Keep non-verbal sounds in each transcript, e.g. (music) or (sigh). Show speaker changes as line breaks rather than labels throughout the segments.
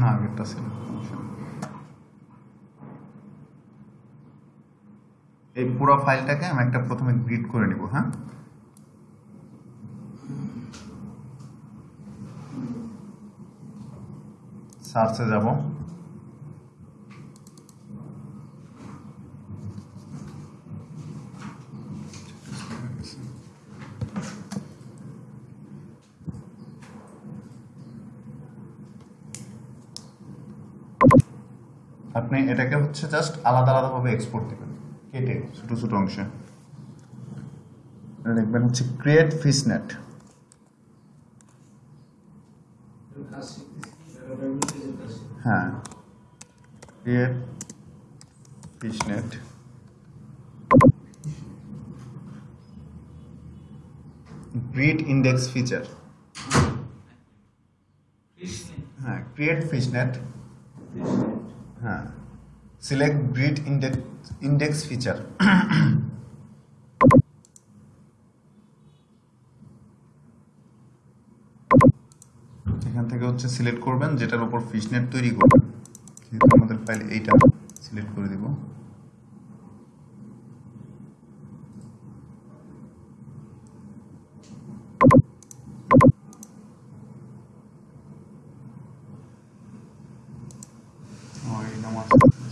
না, আগেরটা ছিল এই পুরো ফাইলটাকে আমি একটা প্রথমে গ্রিড করে নিব হ্যাঁ? সার্চে যাব। আপনি এটাকে হচ্ছে জাস্ট আলাদা আলাদাভাবে এক্সপোর্ট দিবেন। কেটে ছোট ছোট অংশে। লিখবেন হচ্ছে ক্রিয়েট ফিসনেট। হ্যাঁ। Create fishnet grid index feature হ্যাঁ ক্রিয়েট ফিশনেট হ্যাঁ select breed index index feature এখান থেকে হচ্ছে সিলেক্ট করবেন, যেটার উপর ফিশনেট তৈরি করবেন। আমাদের ফাইল এইটা সিলেক্ট করে দিব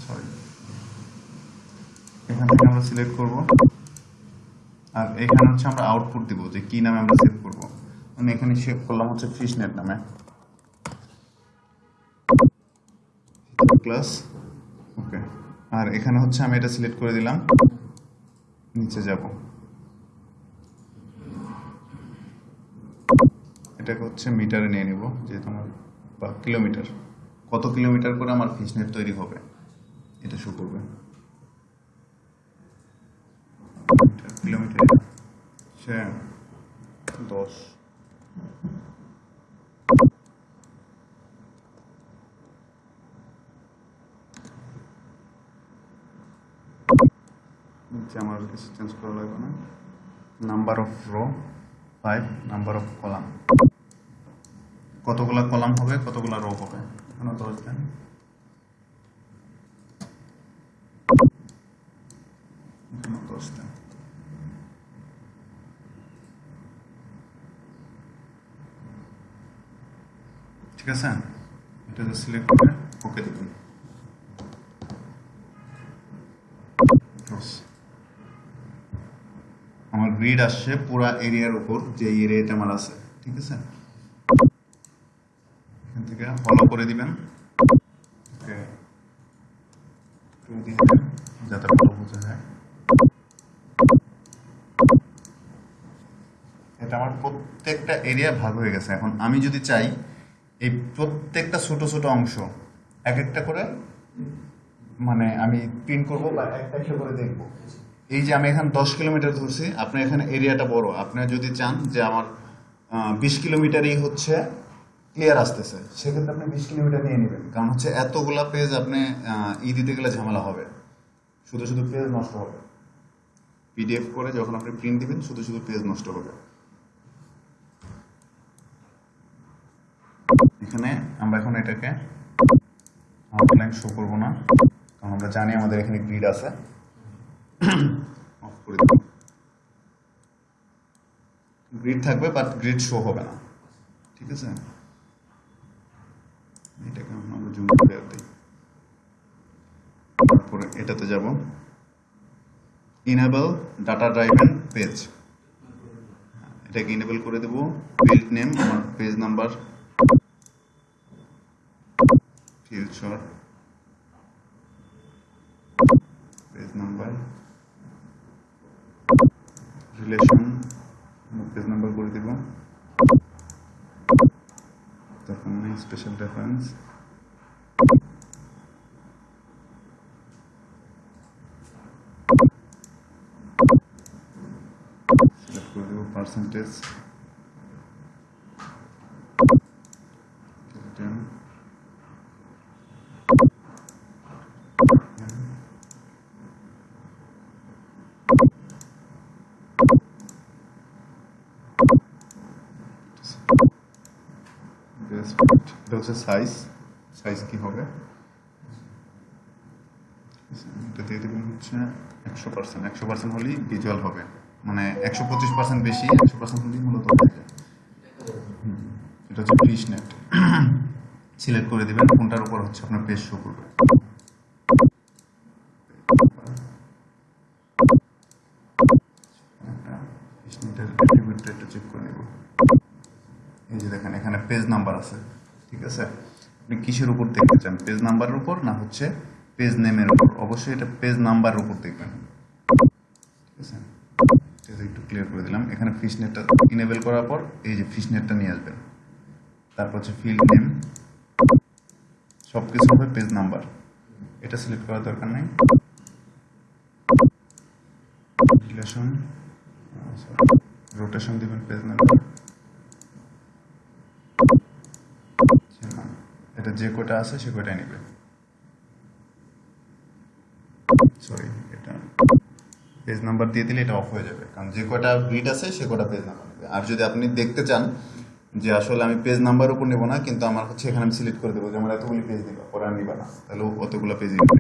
সরি এখান থেকে আমরা সিলেক্ট করব। আর এখানে হচ্ছে আমরা আউটপুট দিব যে কি নামে আমরা সেভ করব। আমি এখানে সেভ করলাম হচ্ছে ফিশনেট নামে। প্লাস ওকে আর এখানে হচ্ছে আমি এটা সিলেক্ট করে দিলাম। নিচে যাব। এটাকে হচ্ছে মিটারে নিয়ে নিব, যেহেতু আমার বা কিলোমিটার কত কিলোমিটার করে আমার ফিশনেট তৈরি হবে? এটা শো করবে কিলোমিটার সে দশ নিচে আমার কিছু চেঞ্জ করা লাগবে না number of row five number of column কতগুলা কলাম হবে কতগুলা রো হবে এখানে দশ দেন এখানে দশ দেন ঠিক আছে? এটা সিলেক্ট করে ওকে দেবেন আমার গ্রিড আসছে পুরা এরিয়ার উপর যে এরিয়াটা আমার আছে ঠিক আছে? এখান থেকে ফলো করে দিবেন, যাতে ভালো বোঝা যায়। এটা আমার প্রত্যেকটা এরিয়া ভাগ হয়ে গেছে। এখন আমি যদি চাই এই প্রত্যেকটা ছোট ছোট অংশ, এক একটা করে মানে আমি প্রিন্ট করব বা একটা একটা করে দেখব। এই যে আমি এখানে দশ কিলোমিটার ধরছি আপনার এখানে এরিয়াটা বড়। আপনি যদি চান যে আমার বিশ কিলোমিটারই হচ্ছে ক্লিয়ার আসতেছে, সেক্ষেত্রে আপনি বিশ কিলোমিটার নিয়ে নেবেন। কারণ হচ্ছে এতগুলা পেজ আপনি ই দিতে গেলে ঝামেলা হবে। শুধু শুধু পেজ নষ্ট হবে। পিডিএফ করে যখন আপনি প্রিন্ট দিবেন, শুধু শুধু পেজ নষ্ট হবে। এখানে, আমরা এখন এটাকে আউটলাইন শো করব না, কারণ আমরা জানি আমাদের এখানে গ্রিড আছে। অফ করে গ্রিড থাকবে বাট গ্রিড শো হবে না। ঠিক আছে? এটাকে আমরা জুম করে দিই। তারপরে এটাতে যাব। ইনেবল ডাটা ড্রাইভেন পেজ এটাকে ইনেবল করে দেবো। ফিল্ড নেম আমার page number future. Page number. Relation. Page number করে দিব তখন স্পেশাল রেফারেন্স সিলেক্ট করে দেব পার্সেন্টেজ এটা হচ্ছে সাইজ সাইজ কি হবে? এটা দিয়ে একশো পার্সেন্ট একশো পার্সেন্ট হলেই ভিজুয়াল হবে। মানে একশো পঁচিশ পার্সেন্ট বেশি, একশো পার্সেন্ট হলেই মূলত থাকে এটা হচ্ছে ফিশ নেট সিলেক্ট করে দেবেন, কোনটার উপর হচ্ছে আপনার পেজ শো করবে ফিশ নেটের অ্যাট্রিবিউটটা একটু চেক করে নেব এই যে দেখেন এখানে পেজ নাম্বার আছে, ঠিক আছে? আপনি কিসের উপর দেখতে চান পেজ নাম্বারের উপর না হচ্ছে পেজ নেমের উপর? অবশ্যই এটা পেজ নাম্বারের উপর দেখবেন। ঠিক আছে? একটু ক্লিয়ার করে দিলাম। এখানে ফিশ নেটটা ইনেবল করার পর এই যে ফিশ নেটটা নিয়ে আসবেন। তারপর হচ্ছে ফিল্ড নেম সব কিছু হবে পেজ নাম্বার এটা সিলেক্ট করার দরকার নেই। রিলেশন রোটেশন দিবেন পেজ নাম্বার যে কয়টা আছে সে কয়টাই নেবে। সরি এটা পেজ নাম্বার দিয়ে দিলে এটা অফ হয়ে যাবে। কারণ যে কয়টা গ্রিড আছে সে কয়টা পেজ নাম্বার নেবে। আর যদি আপনি দেখতে চান যে আসলে আমি পেজ নাম্বার উপর নেব না, কিন্তু আমার হচ্ছে এখানে আমি সিলেক্ট করে দেবো যে আমার এতগুলি পেজ নিবা, পরে আর নিবা না। তাহলে অতগুলো পেজ নেবে।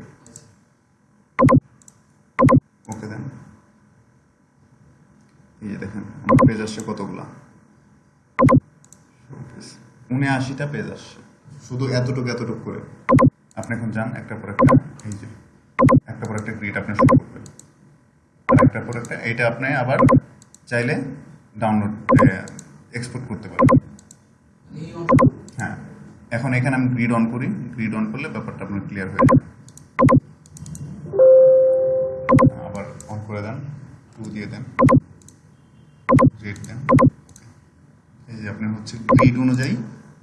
ওকে দেন এই যে দেখেন, আমার পেজ আসছে কতগুলা? উনআশিটা পেজ আসছে। শুধু এতটুকু এতটুকু করে। আপনি এখন যান একটা পর একটা, এই যে একটা পর একটা গ্রিড আপনি শুরু করবেন। আর একটার পর একটা, এইটা আপনি আবার চাইলে ডাউনলোড এক্সপোর্ট করতে পারবেন হ্যাঁ এখন এখানে আমি গ্রিড অন করি। গ্রিড অন করলে ব্যাপারটা আপনার ক্লিয়ার হয়ে যাবে। আবার অন করে দেন টু দিয়ে দেন গ্রিড দেন। এই যে, আপনি হচ্ছে গ্রিড অনুযায়ী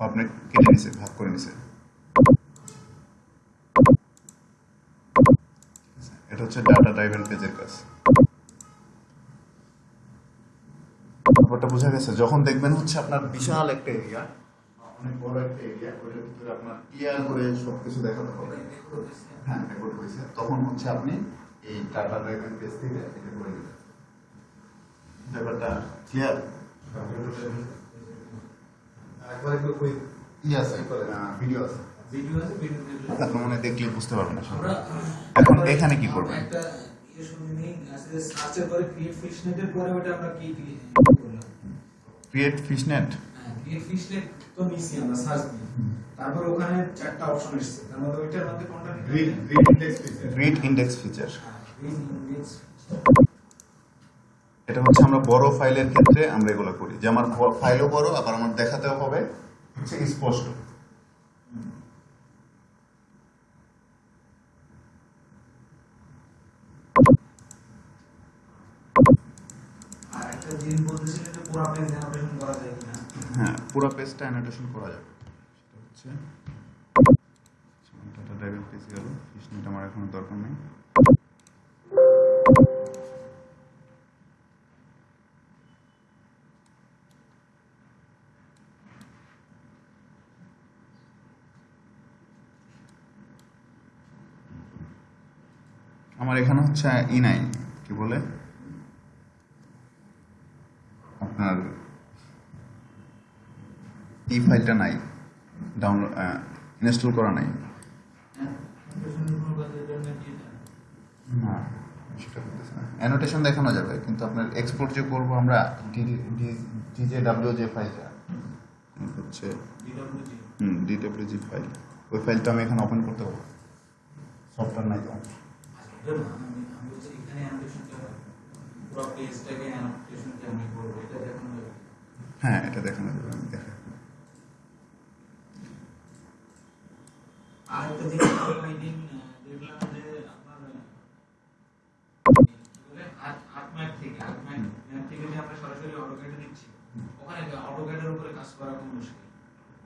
আপনি কেটে নিছে, ভাগ করে নিছে। এটা হচ্ছে ডাটা ড্রাইভেন পেজের কাজ। ব্যাপারটা বোঝা গেছে, যখন দেখবেন হচ্ছে আপনার বিশাল একটা এরিয়া অনেক বড় একটা এরিয়া ওইটার ভিতরে আপনার ক্লিয়ার করে সবকিছু দেখাতে হবে। হ্যাঁ রেকর্ড হয়েছে তখন হচ্ছে আপনি এই ডাটা ড্রাইভেন পেজ থেকে এটা করে দেবেন ব্যাপারটা ক্লিয়ার একবার একটু কই? ই আছে ভিডিও আছে।
ভিডিও আছে ভিডিও
মনে দেখলে বুঝতে পারবেন আসলে এখন এখানে কি করবেন?
একটা ইয়ে শুনে নিই আসলে সার্চের পরে ক্রিয়েট ফিশনেটের পরে ওটা আমরা কি কি করলাম?
ক্রিয়েট ফিশনেট
হ্যাঁ ক্রিয়েট ফিশনেট তো নিছি আমরা সার্চ দিয়ে। তারপর ওখানে চারটা অপশন এসেছে। তার মধ্যে ওইটার মধ্যে কোনটা?
গ্রিড ইন্ডেক্স ফিচার
হ্যাঁ, green index
এটা হচ্ছে আমরা বড় ফাইলের ক্ষেত্রে আমরা এগুলো করি। যে আমার ফাইলও বড় আবার আমার দেখাতেও হবে হচ্ছে স্পষ্ট। হ্যাঁ পুরো পেজটা অ্যানোটেশন করা যাবে। সেটা হচ্ছে ডাটা ড্রাইভের পেজ গেল। আমার এখন দরকার নেই। আমার এখানে হচ্ছে ই নাই কি বলে? আপনার ই ফাইলটা নাই ডাউনলোড ইনস্টল করা নাই? না সেটা করতেছে না। অ্যানোটেশন দেখানো যাবে কিন্তু আপনার এক্সপোর্ট যে করব আমরা ডিজে ডাব্লিউ যে ফাইলটা হচ্ছে হুম ডিডব্লিউজি ফাইল। ওই ফাইলটা আমি এখানে ওপেন করতে পারব। সফটওয়্যার নাই তো। হ্যাঁ এটা দেখানো যাবে আমি দেখা
আরেকটা জিনিস ওই দিন, দেখলাম যে আপনার, আহ, কি বলে? আর্ট- আর্ট ম্যাপ থেকে, আর্ট ম্যাপ- ম্যাপ থেকে যে আমরা সরাসরি এ দিচ্ছি, ওখানে এর উপরে কাজ করা খুব মুশকিল।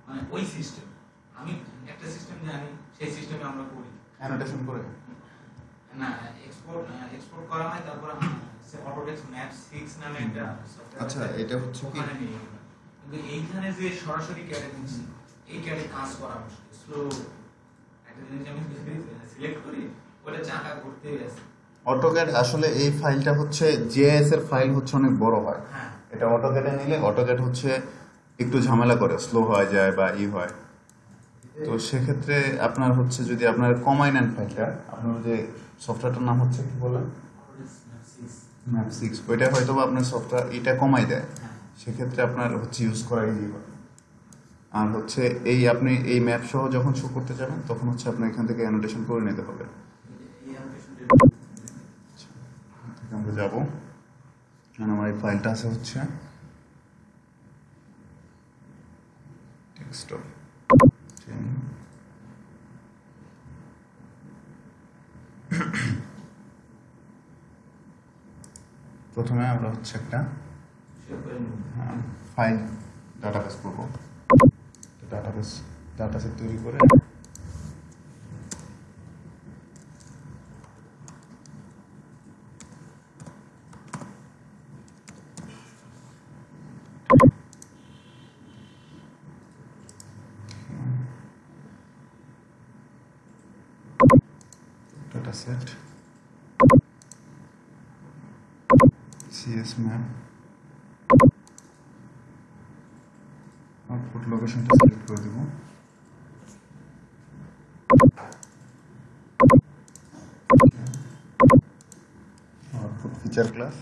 মানে ওই সিস্টেম আমি একটা সিস্টেম জানি সেই সিস্টেমে আমরা করি
অ্যানোটেশন করে
না এক্সপোর্ট এক্সপোর্ট করা হয় তারপর সে অটোডেস্ক ম্যাপ 6 নামে একটা
আচ্ছা এটা হচ্ছে কি।
কিন্তু এইখানে যে সরাসরি ক্যাডে দিচ্ছি এই ক্যাডে কাজ করা মুশকিল। স্লো একটা জিনিস আমি সিলেক্ট করি ওটা চাকা করতে আছে
অটোক্যাড আসলে এই ফাইলটা হচ্ছে জিএস এর ফাইল হচ্ছে অনেক বড় হয়।
হ্যাঁ।
এটা অটোক্যাডে নিলে অটোক্যাড হচ্ছে একটু ঝামেলা করে স্লো হয়ে যায় বা ই হয়। তো সেক্ষেত্রে আপনার হচ্ছে যদি আপনার কমাই নেন ফাইলটা আপনার যে সফটওয়্যারটার নাম হচ্ছে কি বলেন? ম্যাপ সিক্স ওইটা হয়তো বা আপনার সফটওয়্যার এটা কমাই দেয়। সেক্ষেত্রে আপনার হচ্ছে ইউজ করা ইজি হবে আর হচ্ছে এই আপনি এই ম্যাপ সহ যখন শো করতে যাবেন তখন হচ্ছে আপনার এখান থেকে অ্যানোটেশন করে নিতে হবে। আমরা যাব। কারণ আমার এই ফাইলটা আছে হচ্ছে ডেস্কটপ (coughs) প্রথমে আমরা হচ্ছে একটা ফাইল ডাটাবেস করব। ডাটাবেস ডাটাবেস তৈরি করে dataset cs map আউটপুট লোকেশনটা সিলেক্ট করে দেব আউটপুট ফিচার ক্লাস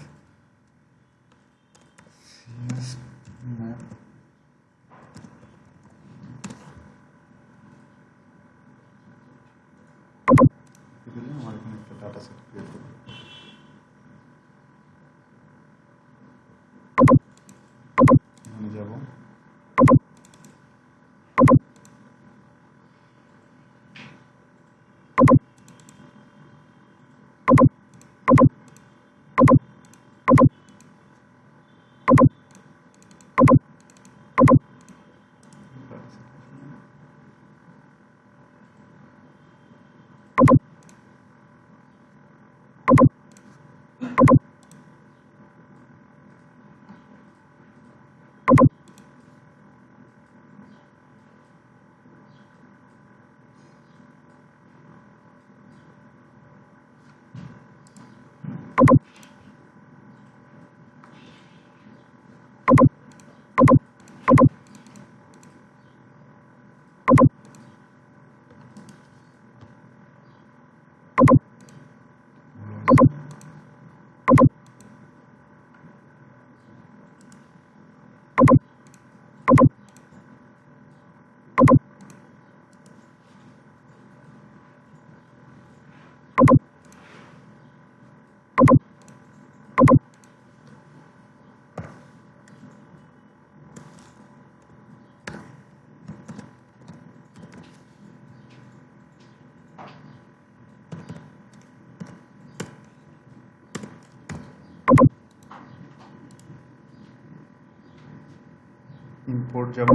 ইম্পোর্ট যাব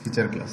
ফিচার ক্লাস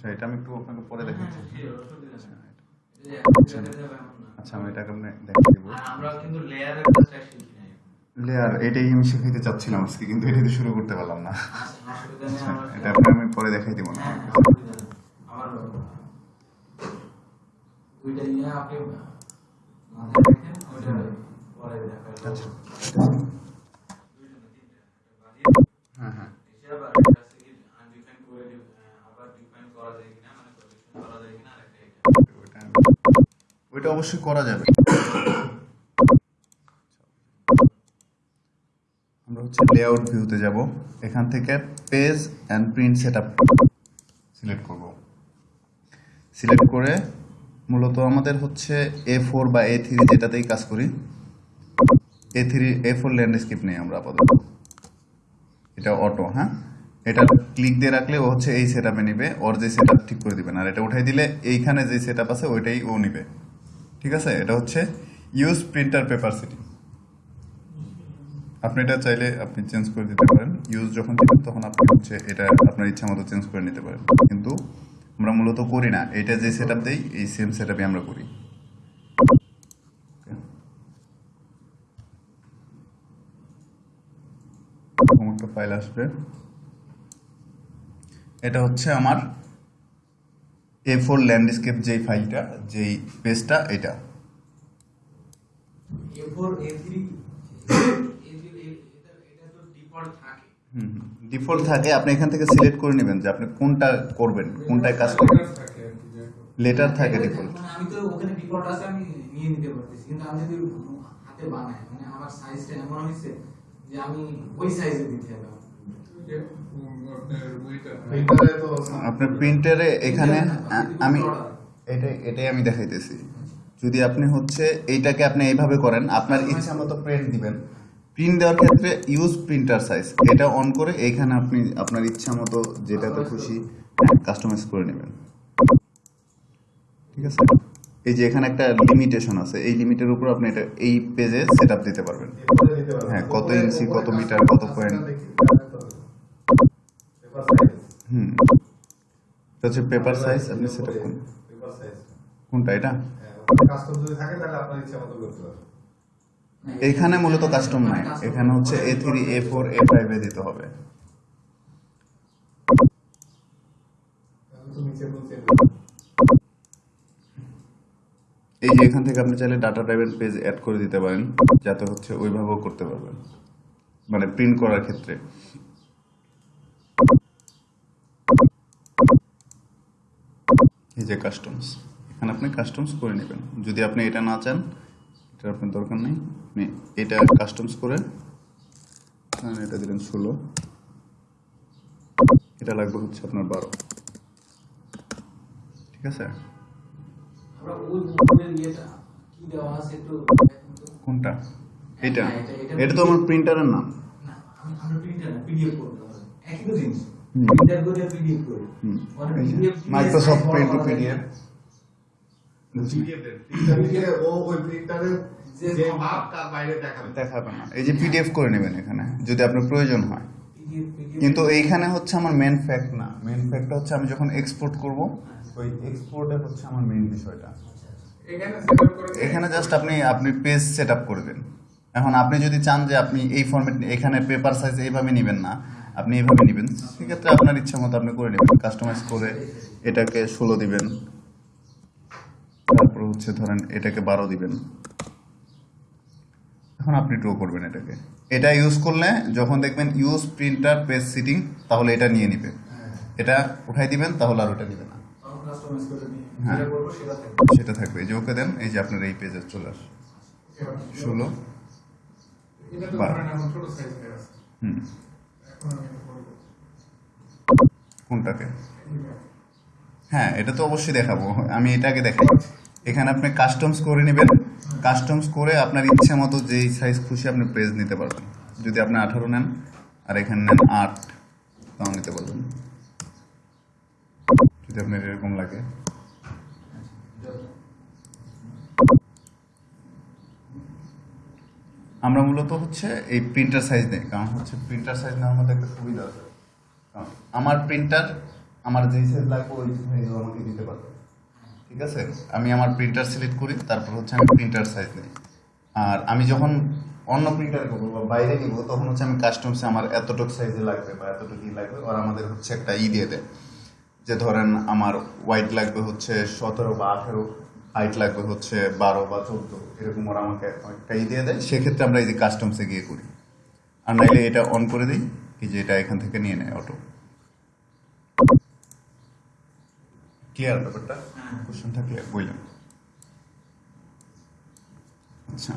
আচ্ছা এটা আমি একটু আপনাকে পরে দেখাচ্ছি।
আচ্ছা
আচ্ছা আমি এটাকে আপনি দেখিয়ে দেবো
আমরা কিন্তু লেয়ারের কাজটা শিখি
লেয়ার এটাই আমি শিখাইতে চাচ্ছিলাম আজকে কিন্তু এটা দিয়ে শুরু করতে পারলাম না।
আচ্ছা,
আচ্ছা, এটা আপনাকে আমি পরে দেখাই দিব না।
হ্যাঁ, হ্যাঁ, অসুবিধা নেই। আমার ওইটা নিয়ে আপনি মাথায় রাখেন, ওইটা পরে দেখাবো।
আচ্ছা।
দুইটা না, তিনটা। একটা বাড়িয়ে
হ্যাঁ হ্যাঁ
হিসাব আর একটা হচ্ছে কি undefined করে দিব, আহ, আবার define করা যায় কিনা, মানে correction করা যায় কিনা, আরেকটা এটা।
ওইটা অবশ্যই করা যাবে। আমরা হচ্ছে লেআউট ভিউতে যাব। এখান থেকে page and print setup select করব। সিলেক্ট করে মূলত আমাদের হচ্ছে এ ফোর বা এ থ্রি যেটাতেই কাজ করি A three A four landscape নেই আমরা আপাতত। এটা অটো হ্যাঁ? এটা ক্লিক দিয়ে রাখলে ও হচ্ছে এই সেট আপে নিবে, ওর যে সেট ঠিক করে দিবেন আর এটা উঠাই দিলে এইখানে যে সেট আছে, ওইটাই ও নিবে। ঠিক আছে? এটা হচ্ছে ইউজ প্রিন্টার পেপার সিটি আপনি এটা চাইলে আপনি চেঞ্জ করে দিতে পারেন। ইউজ যখন তখন আপনি হচ্ছে এটা আপনার ইচ্ছা মতো চেঞ্জ করে নিতে পারেন। কিন্তু আমরা মূলত করি না। এটা যে সেট আপ দেই, এই সেম সেট আমরা করি। ফাইল আসবে। এটা হচ্ছে আমার এ ফোর ল্যান্ডস্কেপ যেই ফাইলটা যেই পেজটা এটা।
A4, A3, A3, এটা এটা তো ডিফল্ট থাকে।
আপনি এখান থেকে সিলেক্ট করে নেবেন যে আপনি কোনটা করবেন কোনটায় কাজ করবেন। লেটার থাকে ডিফল্ট
মানে আমি তো ওখানে ডিফল্ট আছে আমি নিয়ে নিতে পারতেছি কিন্তু আমি যদি হাতে বানাই মানে আমার সাইজটা এমন হয়েছে যে আমি ওই সাইজে দিতে হবে
আপনার প্রিন্টারে এখানে আমি এটাই এটাই আমি দেখাইতেছি। যদি আপনি হচ্ছে এইটাকে আপনি এইভাবে করেন আপনার ইচ্ছা মতো প্রিন্ট দিবেন। প্রিন্ট দেওয়ার ক্ষেত্রে ইউজ প্রিন্টার সাইজ এটা অন করে এইখানে আপনি আপনার ইচ্ছা মতো যেটাতে খুশি কাস্টমাইজ করে নেবেন। ঠিক আছে? এই যে এখানে একটা লিমিটেশন আছে। এই লিমিটের উপর আপনি এটা এই পেজে সেট দিতে পারবেন
দিতে পারবেন।
হ্যাঁ, কত ইঞ্চি, কত মিটার, কত পয়েন্ট।
Paper size.
হুম হচ্ছে পেপার সাইজ আপনি সেট করুন
পেপার সাইজ।
কোনটা এটা
হ্যাঁ, কাস্টম যদি থাকে তাহলে আপনার ইচ্ছা মতো করতে পারবেন।
এখানে মূলত কাস্টম নাই এখানে হচ্ছে এ থ্রি এ ফোর এ ফাইভে দিতে হবে
তো কোনো।
এই যে এখান থেকে আপনি চাইলে ডাটা ড্রাইভের পেজ অ্যাড করে দিতে পারেন যাতে হচ্ছে ওইভাবেও করতে পারবেন মানে প্রিন্ট করার ক্ষেত্রে এই যে কাস্টমস এখানে আপনি কাস্টমস করে নেবেন। যদি আপনি এটা না চান এটা আপনার দরকার নেই। আপনি এটা কাস্টমস করে এটা দিলেন ষোলো। এটা লাগবে হচ্ছে আপনার বারো। ঠিক আছে। কোনটা? এটা
হ্যাঁ, এটা- এটা-
তো আমার প্রিন্টারের নাম।
প্রিন্টার পিডিএফ একই তো জিনিস। করে।
হুম।
মানে
এই যে
PDF
পিডিএফ
PDF
এই যে করে নেবেন এখানে যদি আপনার প্রয়োজন হয়। কিন্তু এইখানে হচ্ছে আমার মেন ফ্যাক্ট না। মেন ফ্যাক্টটা হচ্ছে আমি যখন এক্সপোর্ট করব ওই এক্সপোর্টের হচ্ছে আমার মেন বিষয়টা।
এখানে
জাস্ট আপনি আপনি পেজ সেট আপ করবেন। এখন আপনি যদি চান যে আপনি এই ফরম্যাট এখানে পেপার সাইজ এইভাবে নেবেন না আপনি এইভাবে নেবেন। সেক্ষেত্রে আপনার ইচ্ছা মতো আপনি করে নেবেন। কাস্টমাইজ করে এটাকে ষোলো দিবেন। তারপর হচ্ছে ধরেন এটাকে বারো দিবেন। এখন আপনি ড্র করবেন এটাকে। এটা ইউজ করলে যখন দেখবেন ইউজ প্রিন্টার পেজ সিটিং তাহলে এটা নিয়ে নিবে। এটা উঠাই দিবেন, তাহলে আর ওটা নিবে না। হ্যাঁ।
সেটা থাকবে।
এই যে ওকে দেন, এই যে আপনার এই পেজে চলে আসে। ষোলো। হুম।
এইটা।
হ্যাঁ এটা তো অবশ্যই দেখাবো। আমি এটাকে দেখাই। এখানে আপনি কাস্টমস করে নেবেন। কাস্টমস করে আপনার ইচ্ছে মতো যেই সাইজ খুশি আপনি পেজ নিতে পারবেন। যদি আপনি আঠারো নেন, আর এখানে নেন আট, তাও নিতে পারবেন। যদি আপনার এরকম লাগে। আমরা মূলত হচ্ছে এই প্রিন্টার সাইজ নেই কারণ হচ্ছে প্রিন্টার সাইজ নেওয়ার মধ্যে একটা সুবিধা আছে। কারণ আমার প্রিন্টার আমার যেই সাইজ লাগবে ওই সাইজও আমাকে দিতে পারবে। ঠিক আছে? আমি আমার প্রিন্টার সিলেক্ট করি, তারপর হচ্ছে আমি প্রিন্টার সাইজ নিই। আর আমি যখন অন্য প্রিন্টার করব বা বাইরে নিব, তখন হচ্ছে আমি কাস্টমসে আমার এতটুকু সাইজে লাগবে বা এতটুকু লাগবে, আর আমাদের হচ্ছে একটা ই দিয়ে দেয়। যে ধরেন আমার হোয়াইট লাগবে হচ্ছে সতেরো বা আঠেরো হাইট লাগবে হচ্ছে বারো বা চোদ্দ, এরকম ওরা আমাকে একটা ই দিয়ে দেয়। সেক্ষেত্রে আমরা এই যে কাস্টমসে গিয়ে করি। আর নাইলে এটা অন করে দিই, এই যে এটা এখান থেকে নিয়ে নেয় অটো ক্লিয়ার ব্যাপারটা? কোশ্চেন থাকলে বললাম আচ্ছা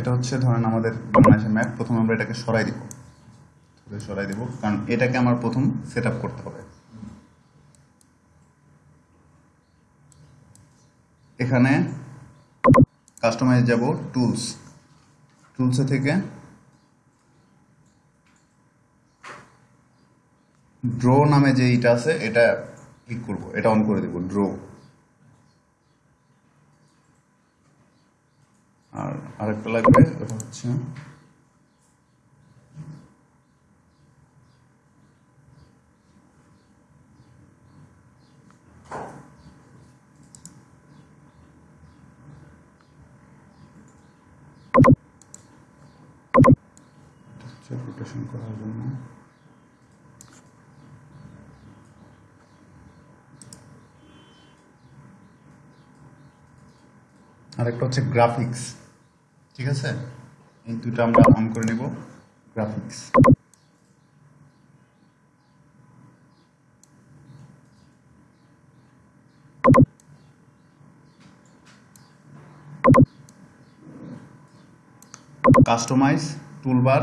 এটা হচ্ছে ধরেন আমাদের বাংলাদেশের ম্যাপ প্রথম আমরা এটাকে সরাই দিব। সরাই দিব, কারণ এটাকে আমার প্রথম সেট করতে হবে। এখানে কাস্টমাইজ যাব টুলস টুলসে থেকে ড্র নামে যে এটা আছে, এটা ক্লিক করব। এটা অন করে দেব ড্র আর আরেকটা লাগবে ওটা হচ্ছে রোটেশন করার জন্য। আরেকটা হচ্ছে গ্রাফিক্স ঠিক আছে? এই দুটো আমরা অন করে নেব graphics customise toolbar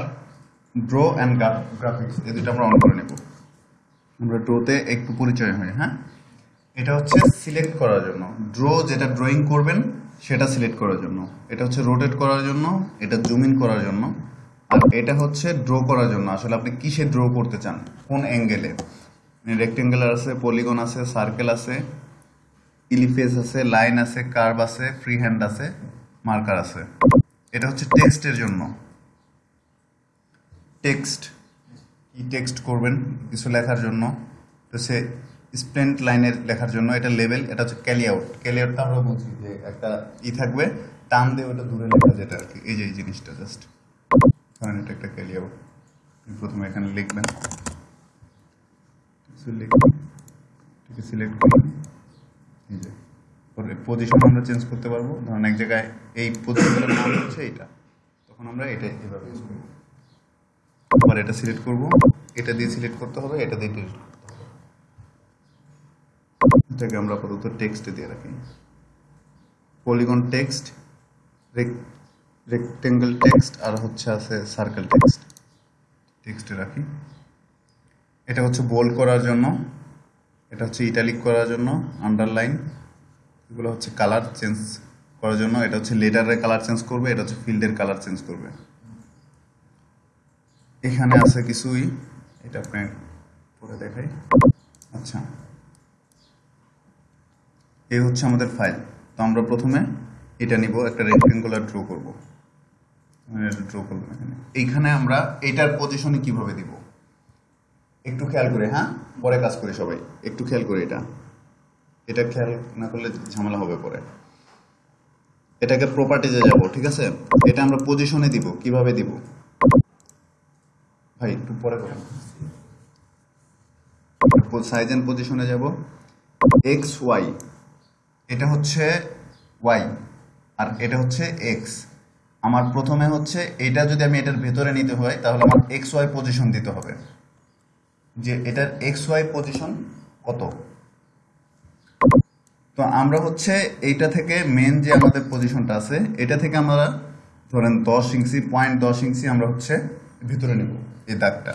draw and graphics এই দুটো আমরা অন করে নেব। আমরা ড্রোতে একটু পরিচয় হয় হ্যাঁ? এটা হচ্ছে সিলেক্ট করার জন্য। ড্র যেটা ড্রয়িং করবেন, সেটা সিলেক্ট করার জন্য। এটা হচ্ছে রোটেট করার জন্য, এটা জুম ইন করার জন্য। আর এটা হচ্ছে ড্র করার জন্য। আসলে আপনি কিসে ড্র করতে চান? কোন অ্যাঙ্গেলে রেক্টেঙ্গেলার আছে পলিগন আছে সার্কেল আছে ইলিফেস আছে লাইন আছে কার্ভ আছে ফ্রি হ্যান্ড আছে মার্কার আছে। এটা হচ্ছে টেক্সটের জন্য। টেক্সট কি টেক্সট করবেন, কিছু লেখার জন্য। তো সে স্প্লেন্ট লাইনের লেখার জন্য, এটা লেভেল এটা হচ্ছে ক্যালি আউট ক্যালি আউটটা আমরা বুঝি যে একটা ই থাকবে, টান দিয়ে ওটা দূরে লেখা যেটা আর কি। এই যে এই জিনিসটা জাস্ট কারণ এটা একটা ক্যালি আউট প্রথমে এখানে লিখবেন। সিলেক্ট করবেন। এই যে পজিশন আমরা চেঞ্জ করতে পারব। ধরেন এক জায়গায় এই পজিশনের নাম হচ্ছে এটা তখন আমরা এটা এভাবে ইউজ করব। আবার এটা সিলেক্ট করব। এটা দিয়ে সিলেক্ট করতে হবে, এটা দিয়ে delete করতে হবে। এটাকে আমরা আপাতত টেক্সটে দিয়ে রাখি। পলিগন টেক্সট রেক্টেঙ্গেল টেক্সট আর হচ্ছে আছে সার্কেল টেক্সট টেক্সটে রাখি। এটা হচ্ছে বোল্ড করার জন্য, এটা হচ্ছে ইটালিক করার জন্য আন্ডারলাইন এগুলো হচ্ছে কালার চেঞ্জ করার জন্য, এটা হচ্ছে লেটারের কালার চেঞ্জ করবে, এটা হচ্ছে ফিল্ডের কালার চেঞ্জ করবে। এখানে আছে কিছুই এটা আপনি পরে দেখাই। আচ্ছা। এই হচ্ছে আমাদের ফাইল তো আমরা প্রথমে এটা নিব, একটা রেক্টেঙ্গুলার ড্র করব। ড্র করব এখানে। এইখানে আমরা এটার পজিশনে কীভাবে দিব? একটু খেয়াল করে হ্যাঁ? পরে কাজ করি সবাই। একটু খেয়াল করে এটা। এটা খেয়াল না করলে ঝামেলা হবে পরে। এটাকে প্রপার্টিজে যাব, ঠিক আছে? এটা আমরা পজিশনে দিব, কীভাবে দিব? ভাই, একটু পরে কথা সাইজ এন্ড পজিশনে যাব। এক্স ওয়াই এটা হচ্ছে ওয়াই আর এটা হচ্ছে এক্স আমার প্রথমে হচ্ছে এটা যদি আমি এটার ভেতরে নিতে হয়, তাহলে আমার এক্স ওয়াই পজিশন দিতে হবে। যে এটার এক্স ওয়াই পজিশন কত? তো আমরা হচ্ছে এইটা থেকে মেন যে আমাদের পজিশনটা আছে, এটা থেকে আমরা ধরেন দশ ইঞ্চি পয়েন্ট দশ ইঞ্চি আমরা হচ্ছে ভিতরে নেব। এই দাগটা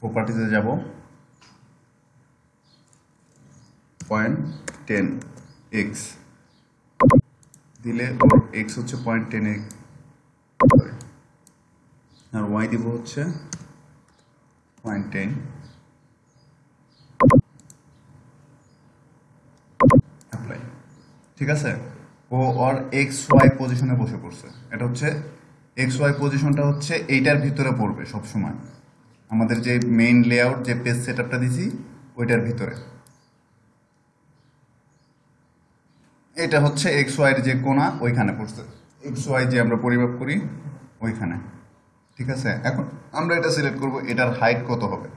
প্রপার্টিতে যাব। পয়েন্ট টেন এক্স দিলে এক্স হচ্ছে পয়েন্ট টেন এক্স আর ওয়াই দিব হচ্ছে পয়েন্ট টেন ঠিক আছে? ও ওর এক্স ওয়াই পজিশনে বসে পড়ছে। এটা হচ্ছে এক্স ওয়াই পজিশনটা হচ্ছে এইটার ভিতরে পড়বে সব সময় আমাদের যে মেইন লেআউট যে পেজ সেট আপটা দিছি, ওইটার ভিতরে। এটা হচ্ছে এক্স ওয়াইয়ের যে কোণা ওইখানে পড়ছে। এক্স ওয়াই যে আমরা পরিমাপ করি, ওইখানে। ঠিক আছে? এখন আমরা এটা সিলেক্ট করব, এটার হাইট কত হবে?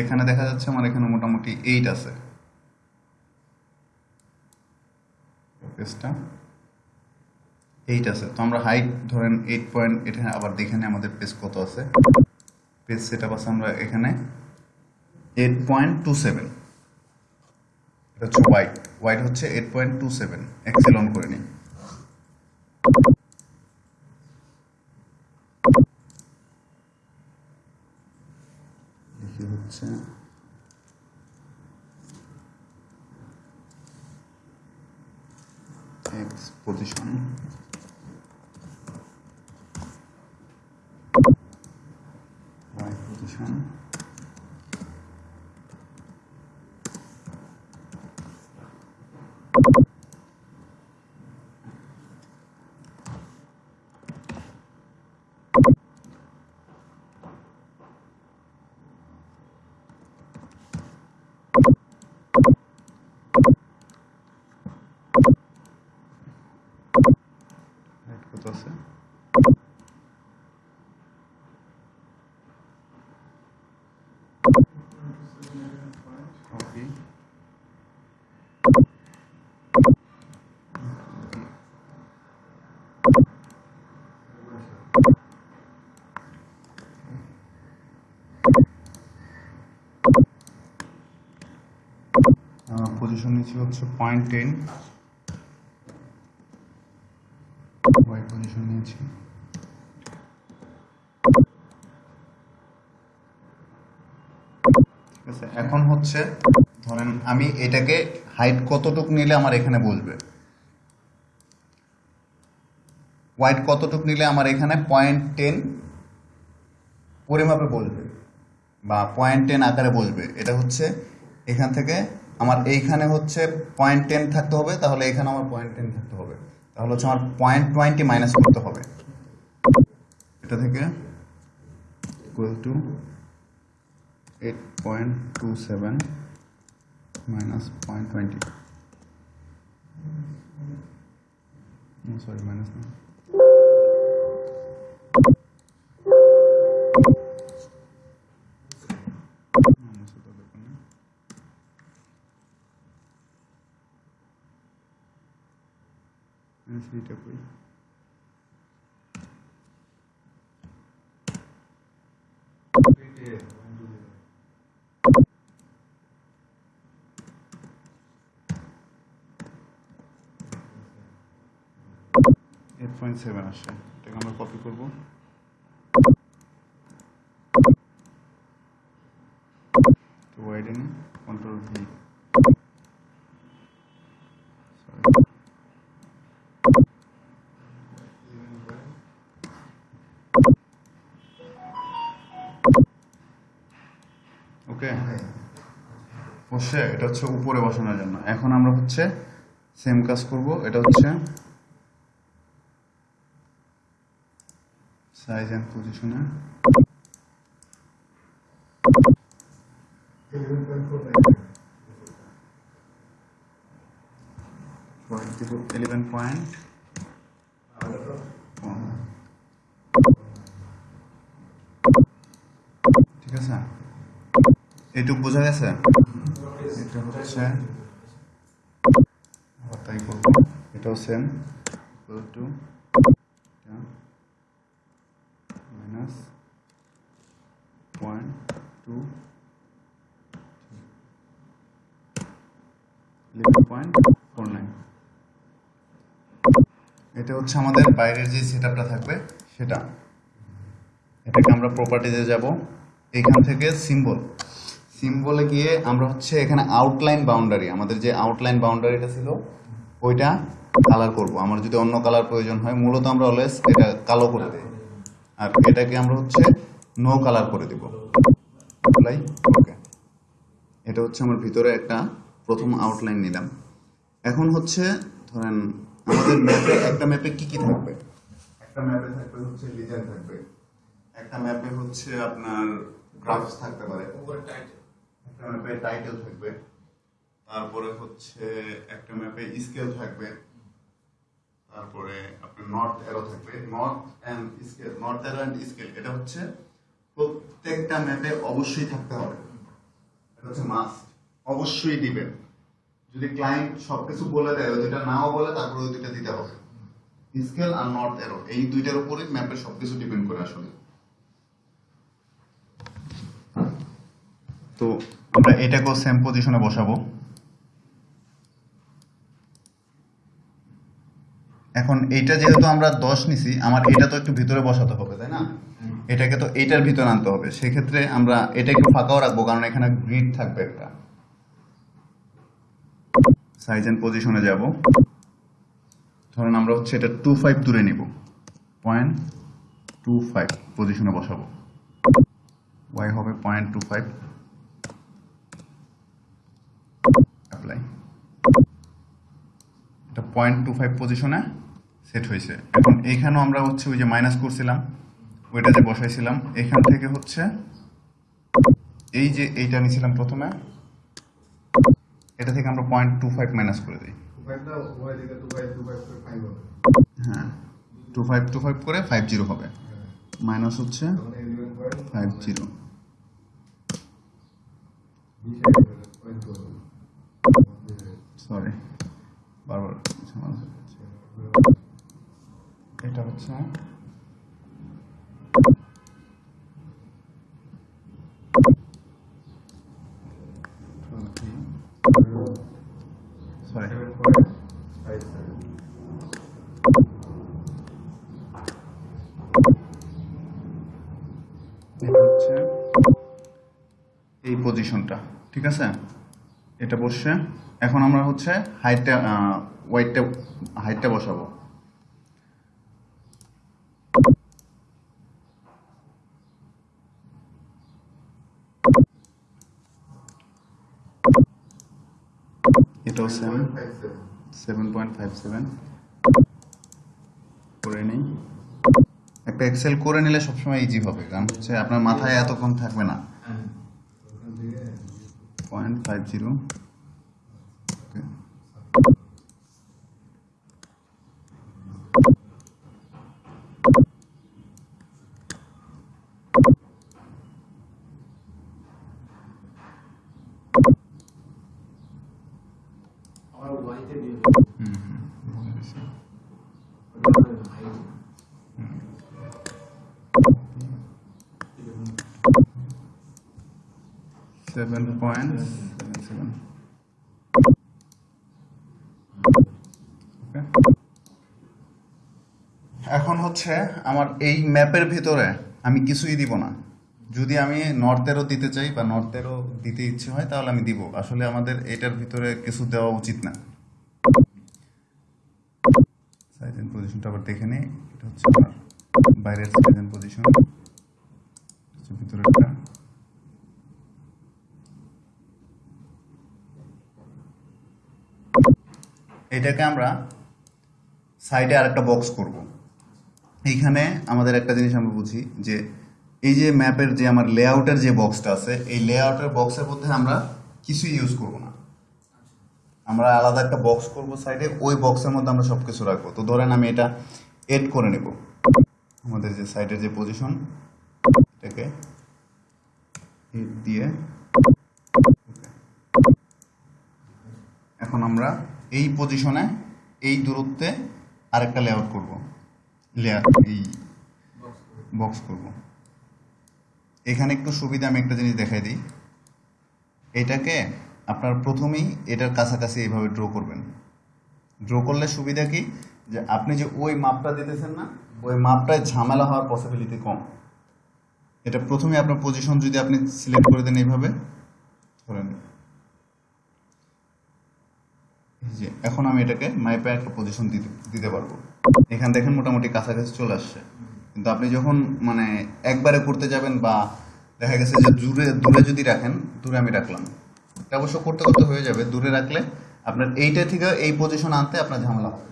এখানে দেখা যাচ্ছে আমার এখানে মোটামুটি এইট আছে। পেজটা এইট আছে। তো আমরা হাইট ধরেন এইট পয়েন্ট এখানে আবার দেখে আমাদের পেজ কত আছে। পেজ সেট আপ আছে আমরা এখানে এইট পয়েন্ট টু সেভেন এটা হচ্ছে হোয়াইট হোয়াইট হচ্ছে eight point two seven excel on করে নিই। দেখি হচ্ছে x position y position position নিচ্ছি হচ্ছে পয়েন্ট টেন ওয়াই পজিশন নিয়েছি এখন হচ্ছে ধরেন আমি এটাকে হাইট কতটুক নিলে আমার এখানে বলবে হোয়াইট কতটুক নিলে আমার এখানে পয়েন্ট টেন পরিমাপে বলবে বা পয়েন্ট টেন আকারে বলবে এটা হচ্ছে এখান থেকে আমার এইখানে হচ্ছে পয়েন্ট টেন থাকতে হবে, তাহলে এখানে আমার পয়েন্ট টেন থাকতে হবে। তাহলে হচ্ছে আমার পয়েন্ট টোয়েন্টি মাইনাস করতে হবে। এটা থেকে equal to eight point two seven minus point twenty sorry minus না minus হতে হবে না। Minus এইটা এইট পয়েন্ট সেভেন আসছে এটাকে আমরা কপি করব to widen control বসে এটা হচ্ছে উপরে বসানোর জন্য। এখন আমরা হচ্ছে সেম কাজ করব। এটা হচ্ছে সাইজ অ্যান্ড পজিশনে ইলেভেন পয়েন্ট ঠিক আছে? এইটুক বোঝা গেছে? এটা হচ্ছে তাই করব এটাও same equal to minus point two eleven point four nine এটা হচ্ছে আমাদের বাইরের যে সেটআপটা থাকবে, সেটা। এটাকে আমরা প্রপার্টিতে যাব। এখান থেকে সিম্বল সিম্বলে গিয়ে আমরা হচ্ছে এখানে আউটলাইন বাউন্ডারি আমাদের যে আউটলাইন বাউন্ডারিটা ছিল, ওইটা কালার করব। আমার যদি অন্য কালার প্রয়োজন হয়, মূলত আমরা অলওয়েজ এটা কালো করে দিই। আর এটাকে আমরা হচ্ছে নো কালার করে দিব। অ্যাপ্লাই ওকে এটা হচ্ছে আমার ভিতরে একটা প্রথম আউটলাইন নিলাম। এখন হচ্ছে ধরেন, আমাদের ম্যাপে একটা ম্যাপে কি কি থাকবে? একটা ম্যাপে থাকবে হচ্ছে লিজার থাকবে। একটা ম্যাপে হচ্ছে আপনার গ্রাফস থাকতে পারে। একটা ম্যাপে টাইটেল থাকবে। তারপরে হচ্ছে একটা ম্যাপে স্কেল থাকবে। তারপরে আপনার নর্থ এরো থাকবে। North and scale north arrow and scale এটা হচ্ছে প্রত্যেকটা ম্যাপে অবশ্যই থাকতে হবে। এটা হচ্ছে মাস্ট অবশ্যই দিবেন। যদি ক্লায়েন্ট সবকিছু বলে দেয়, ওই দুইটা নাও বলে, তারপরে ওই দুইটা দিতে হবে। স্কেল আর নর্থ এরো এই দুইটার উপরেই ম্যাপের সবকিছু ডিপেন্ড করে আসলে। তো আমরা এটাকেও সেম পজিশনে বসাবো। এখন এইটা যেহেতু আমরা দশ নিছি, আমার এটা তো একটু ভিতরে বসাতে হবে, তাই না? এটাকে তো এইটার ভিতরে আনতে হবে। সেক্ষেত্রে আমরা এটা একটু ফাঁকাও রাখব, কারণ এখানে গ্রিড থাকবে একটা। সাইজ এন্ড পজিশনে যাব। ধরুন আমরা হচ্ছে এটা টু ফাইভ দূরে নিব। পয়েন্ট টু ফাইভ পজিশনে বসাবো। ওয়াই হবে পয়েন্ট টু ফাইভ অ্যাপ্লাই এটা পয়েন্ট টু ফাইভ পজিশনে সেট হয়েছে। এখন এইখানেও আমরা হচ্ছে ওই যে মাইনাস করছিলাম ওইটা যে বসাইছিলাম। এখান থেকে হচ্ছে এই যে এইটা নিয়েছিলাম প্রথমে এটা থেকে আমরা পয়েন্ট টু ফাইভ মাইনাস করে দিই। হ্যাঁ টু ফাইভ টু ফাইভ করে ফাইভ জিরো হবে। মাইনাস হচ্ছে ফাইভ জিরো সরি বারবার এটা হচ্ছে হচ্ছে এই পজিশনটা ঠিক আছে? এটা বসছে। এখন আমরা হচ্ছে হাইটটা ওয়াইটটা হাইটটা বসাবো। এটাও
seven
seven point five seven করে নিই। একটা এক্সেল করে নিলে সবসময় ইজি হবে কারণ হচ্ছে আপনার মাথায় এতক্ষণ থাকবে না। পয়েন্ট ফাইভ জিরো
আমার ওয়াইতে দিয়ে
সেভেন পয়েন্ট সেভেন সেভেন এখন হচ্ছে আমার এই ম্যাপের ভিতরে আমি কিছুই দিব না। যদি আমি নর্থেরও দিতে চাই বা নর্থেরও দিতে ইচ্ছে হয়, তাহলে আমি দিব। আসলে আমাদের এটার ভিতরে কিছু দেওয়া উচিত না। পজিশনটা আবার দেখে নেই। এটা হচ্ছে বাইরের সাইজ পজিশন ভিতরেরটা। এটাকে আমরা সাইডে আরেকটা বক্স করব। এইখানে আমাদের একটা জিনিস আমরা বুঝি যে এই যে ম্যাপের যে আমার লেআউটের যে বক্সটা আছে, এই লেআউটের বক্সের মধ্যে আমরা কিছুই ইউজ করব না। আমরা আলাদা একটা বক্স করব সাইডে ওই বক্সের মধ্যে আমরা সব কিছু রাখব। তো ধরেন আমি এটা এড করে নেব। আমাদের যে সাইডের যে পজিশন এটাকে দিয়ে এখন আমরা এই পজিশনে এই দূরত্বে আরেকটা লেআউট করব। লেয়ার এই বক্স করব। এখানে একটু সুবিধা, আমি একটা জিনিস দেখাই দিই। এটাকে আপনার প্রথমেই এটার কাছাকাছি এইভাবে ড্র করবেন। ড্র করলে সুবিধা কি? যে আপনি যে ওই মাপটা দিতেছেন না, ওই মাপটায় ঝামেলা হওয়ার পসিবিলিটি কম। এটা প্রথমে আপনার পজিশন যদি আপনি সিলেক্ট করে দেন এইভাবে, ধরেন এই যে এখন আমি এটাকে মাইপে একটা পজিশন দিতে দিতে পারব। এখান দেখেন মোটামুটি কাছাকাছি চলে আসছে। কিন্তু আপনি যখন মানে একবারে করতে যাবেন বা দেখা গেছে যে দূরে দূরে যদি রাখেন, দূরে আমি রাখলাম। এটা অবশ্য করতে করতে হয়ে যাবে। দূরে রাখলে আপনার এইটা থেকে এই পজিশন আনতে আপনার ঝামেলা হবে।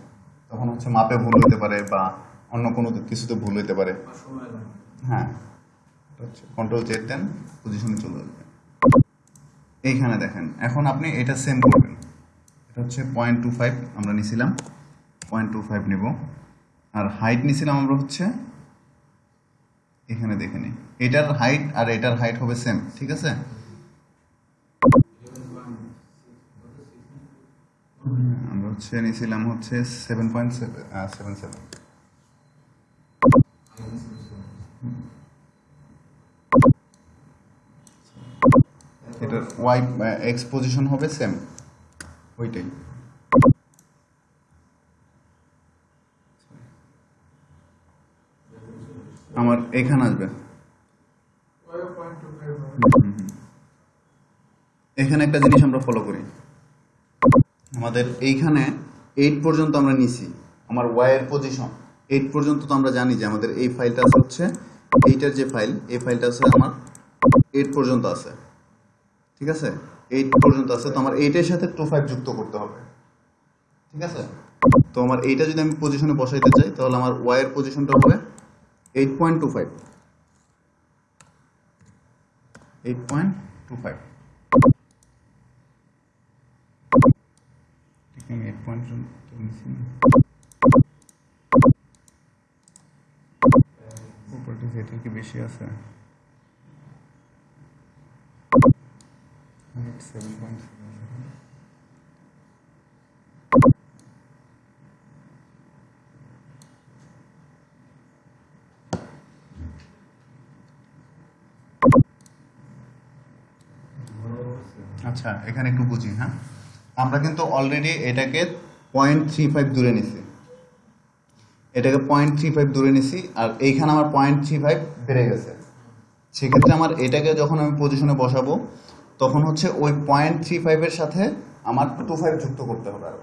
তখন হচ্ছে মাপে ভুল হতে পারে বা অন্য কোনো কিছুতে ভুল হতে পারে। হ্যাঁ। কন্ট্রোল জেড দেন পজিশনে চলে যাবে এইখানে দেখেন, এখন আপনি এটা সেম করবেন। হচ্ছে পয়েন্ট টু ফাইভ আমরা নিছিলাম। পয়েন্ট টু ফাইভ নেব। আর হাইট নিছিলাম আমরা হচ্ছে, এখানে দেখে নিই এটার হাইট আর এটার হাইট হবে সেম ঠিক আছে? আমরা হচ্ছে নিছিলাম হচ্ছে সেভেন পয়েন্ট সেভেন সেভেন এটার ওয়াই এক্স পজিশন হবে সেম ওইটাই আমার এখানে আসবে। এখানে একটা জিনিস আমরা ফলো করি। আমাদের এইখানে এইট পর্যন্ত আমরা নিছি। আমার ওয়াইয়ের পজিশন এইট পর্যন্ত তো আমরা জানি যে আমাদের এই ফাইলটা হচ্ছে, এইটার যে ফাইল এই ফাইলটা আছে আমার এইট পর্যন্ত আছে। ঠিক আছে? এইট পর্যন্ত আছে তো আমার এইটের সাথে টু ফাইভ যুক্ত করতে হবে। ঠিক আছে? তো আমার এইটা যদি আমি পজিশনে বসাইতে চাই তাহলে আমার ওয়াইয়ের পজিশনটা হবে eight point two five eight point two five আমি এইট পয়েন্ট নিচ্ছি না প্রপার্টিজ এটার কি বেশি আছে? আচ্ছা এখানে একটু বুঝি হ্যাঁ? আমরা কিন্তু অলরেডি এটাকে পয়েন্ট থ্রি ফাইভ দূরে নিছি। এটাকে পয়েন্ট থ্রি ফাইভ দূরে নিছি, আর এইখানে আমার পয়েন্ট থ্রি ফাইভ বেড়ে গেছে। সেক্ষেত্রে আমার এটাকে যখন আমি পজিশনে বসাবো তখন হচ্ছে ওই পয়েন্ট থ্রি ফাইভের সাথে আমার টু ফাইভ যুক্ত করতে হবে আরও।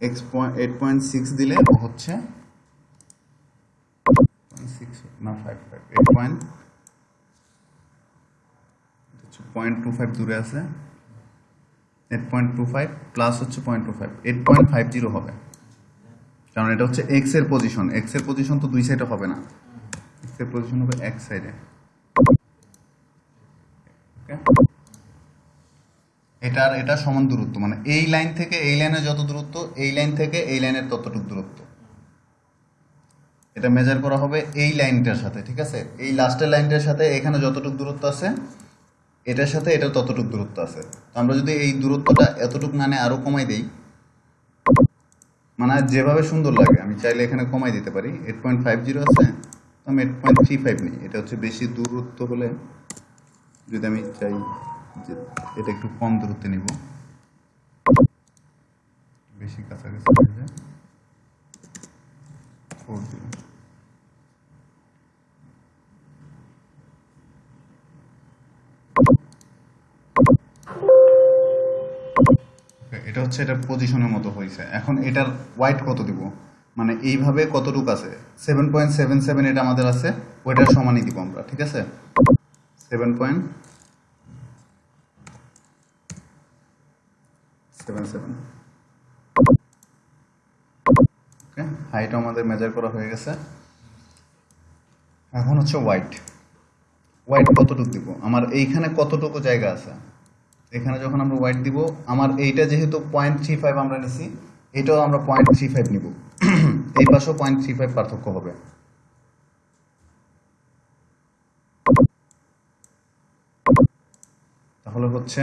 X point eight point six দিলে হচ্ছে না five five eight point point two five দূরে আছে। এইট পয়েন্ট টু ফাইভ হচ্ছে point two five eight point five zero হবে। কারণ এটা হচ্ছে এক্সের পজিশন এক্সের পজিশন তো দুই সাইডে হবে না। এক্সের পজিশন হবে এক সাইডে এটা আর এটা সমান দূরত্ব। মানে এই লাইন থেকে এই লাইনের যত দূরত্ব, এই লাইন থেকে এই লাইনের ততটুকু দূরত্ব। এটা মেজার করা হবে এই লাইনটার সাথে, ঠিক আছে? এই লাস্টের লাইনটার সাথে এখানে যতটুকু দূরত্ব আছে, এটার সাথে এটা ততটুকু দূরত্ব আছে। আমরা যদি এই দূরত্বটা এতটুকু না আরও কমাই দেই মানে যেভাবে সুন্দর লাগে, আমি চাইলে এখানে কমাই দিতে পারি। এইট পয়েন্ট ফাইভ জিরো আছে আমি এইট পয়েন্ট থ্রি ফাইভ নিই। এটা হচ্ছে বেশি দূরত্ব হলে যদি আমি চাই যে এটা একটু কম দূরত্বে নিব। বেশি কাছাকাছি হয়ে যায়। এটা হচ্ছে এটা পজিশনের মতো হয়েছে এখন এটার ওয়াইট কত দিব? মানে এইভাবে কতটুকু আছে? সেভেন পয়েন্ট সেভেন সেভেন এটা আমাদের আছে, ওইটার সমানই দিব আমরা, ঠিক আছে? Seven point seven seven okay height আমাদের মেজার করা হয়ে গেছে। এখন হচ্ছে হোয়াইট হোয়াইট কতটুকু দিব? আমার এইখানে কতটুকু জায়গা আছে? এখানে যখন আমরা হোয়াইট দিব, আমার এইটা যেহেতু পয়েন্ট থ্রি ফাইভ আমরা নিছি, এটাও আমরা পয়েন্ট থ্রি ফাইভ নিব। এই পাশেও পয়েন্ট থ্রি ফাইভ পার্থক্য হবে। তাহলে হচ্ছে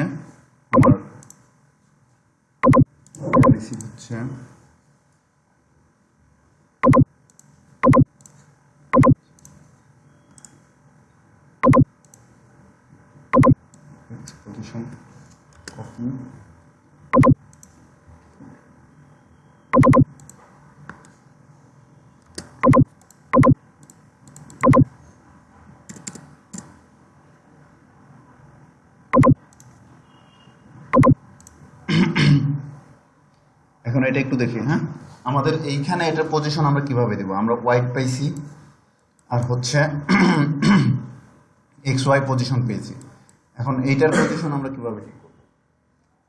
হচ্ছে position copy এখন এটা একটু দেখি হ্যাঁ? আমাদের এইখানে এটার পজিশন আমরা কীভাবে দেব? আমরা হোয়াইট পাইছি, আর হচ্ছে এক্স ওয়াই পজিশন পেয়েছি। এখন এইটার পজিশন আমরা কীভাবে করব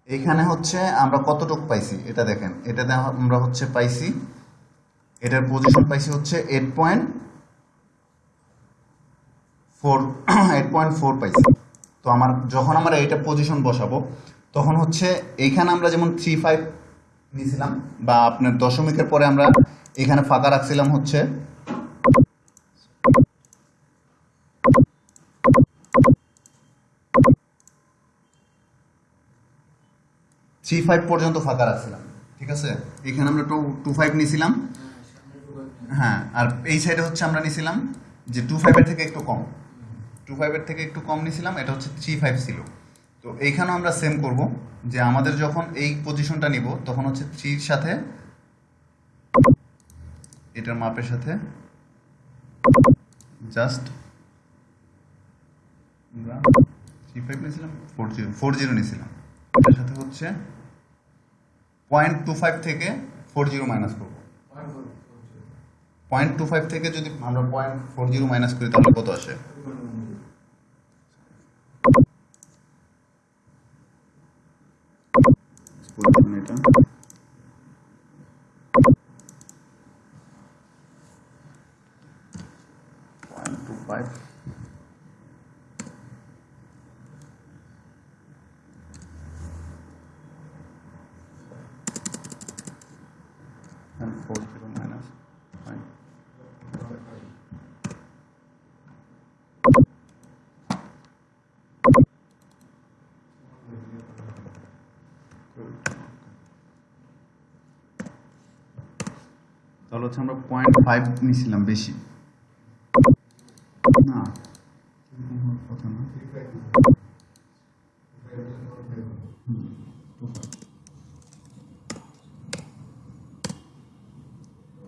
এইখানে হচ্ছে আমরা কতটুক পাইছি? এটা দেখেন, এটা আমরা হচ্ছে পাইছি, এটার পজিশন পাইছি হচ্ছে eight point four eight point four পাইছি। তো আমার, যখন আমরা এটা পজিশন বসাবো, তখন হচ্ছে এইখানে আমরা যেমন থ্রি ফাইভ নিয়েছিলাম, বা আপনার দশমিকের পরে আমরা এখানে ফাঁকা রাখছিলাম হচ্ছে থ্রি ফাইভ পর্যন্ত ফাঁকা রাখছিলাম, ঠিক আছে? এখানে আমরা টু টু ফাইভ নিয়েছিলাম হ্যাঁ আর এই সাইডে হচ্ছে আমরা নিয়েছিলাম যে টু ফাইভের থেকে একটু কম। টু ফাইভের থেকে একটু কম নিয়েছিলাম এটা হচ্ছে থ্রি ফাইভ ছিল। তো এইখানেও আমরা সেম করব যে আমাদের যখন এই পজিশনটা নিব, তখন হচ্ছে থ্রির সাথে এটার মাপের সাথে জাস্ট আমরা থ্রি ফাইভ নিয়েছিলাম ফোর জিরো ফোর জিরো নিয়েছিলাম এটার সাথে হচ্ছে পয়েন্ট টু ফাইভ থেকে ফোর জিরো মাইনাস করব। পয়েন্ট টু ফাইভ থেকে যদি আমরা পয়েন্ট ফোর জিরো মাইনাস করি, তাহলে কত আসে? পয়েন্ট টু ফাইভ তাহলে হচ্ছে আমরা পয়েন্ট ফাইভ নিয়েছিলাম বেশি। না কথা না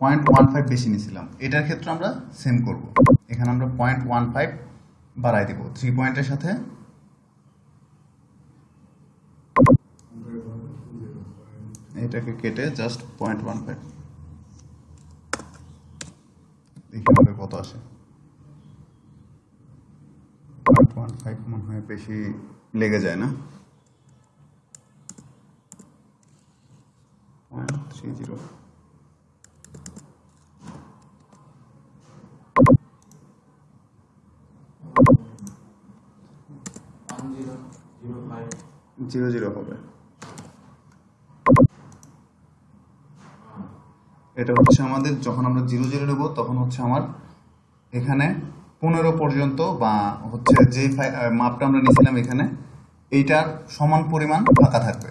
পয়েন্ট ওয়ান ফাইভ বেশি নিয়েছিলাম এটার ক্ষেত্রে আমরা সেম করব। এখানে আমরা পয়েন্ট ওয়ান ফাইভ বাড়াই দেবো। থ্রি পয়েন্টের সাথে এটাকে কেটে জাস্ট পয়েন্ট ওয়ান ফাইভ আমাদের কত আসে? ওয়ান ফাইভ মনে হয় বেশি লেগে যায় না? থ্রি জিরো জিরো জিরো হবে। এটা হচ্ছে আমাদের, যখন আমরা জিরো জিরো নেব, তখন হচ্ছে আমার এখানে পনেরো পর্যন্ত বা হচ্ছে যে মাপটা আমরা নিয়েছিলাম এখানে, এইটার সমান পরিমাণ ফাঁকা থাকবে।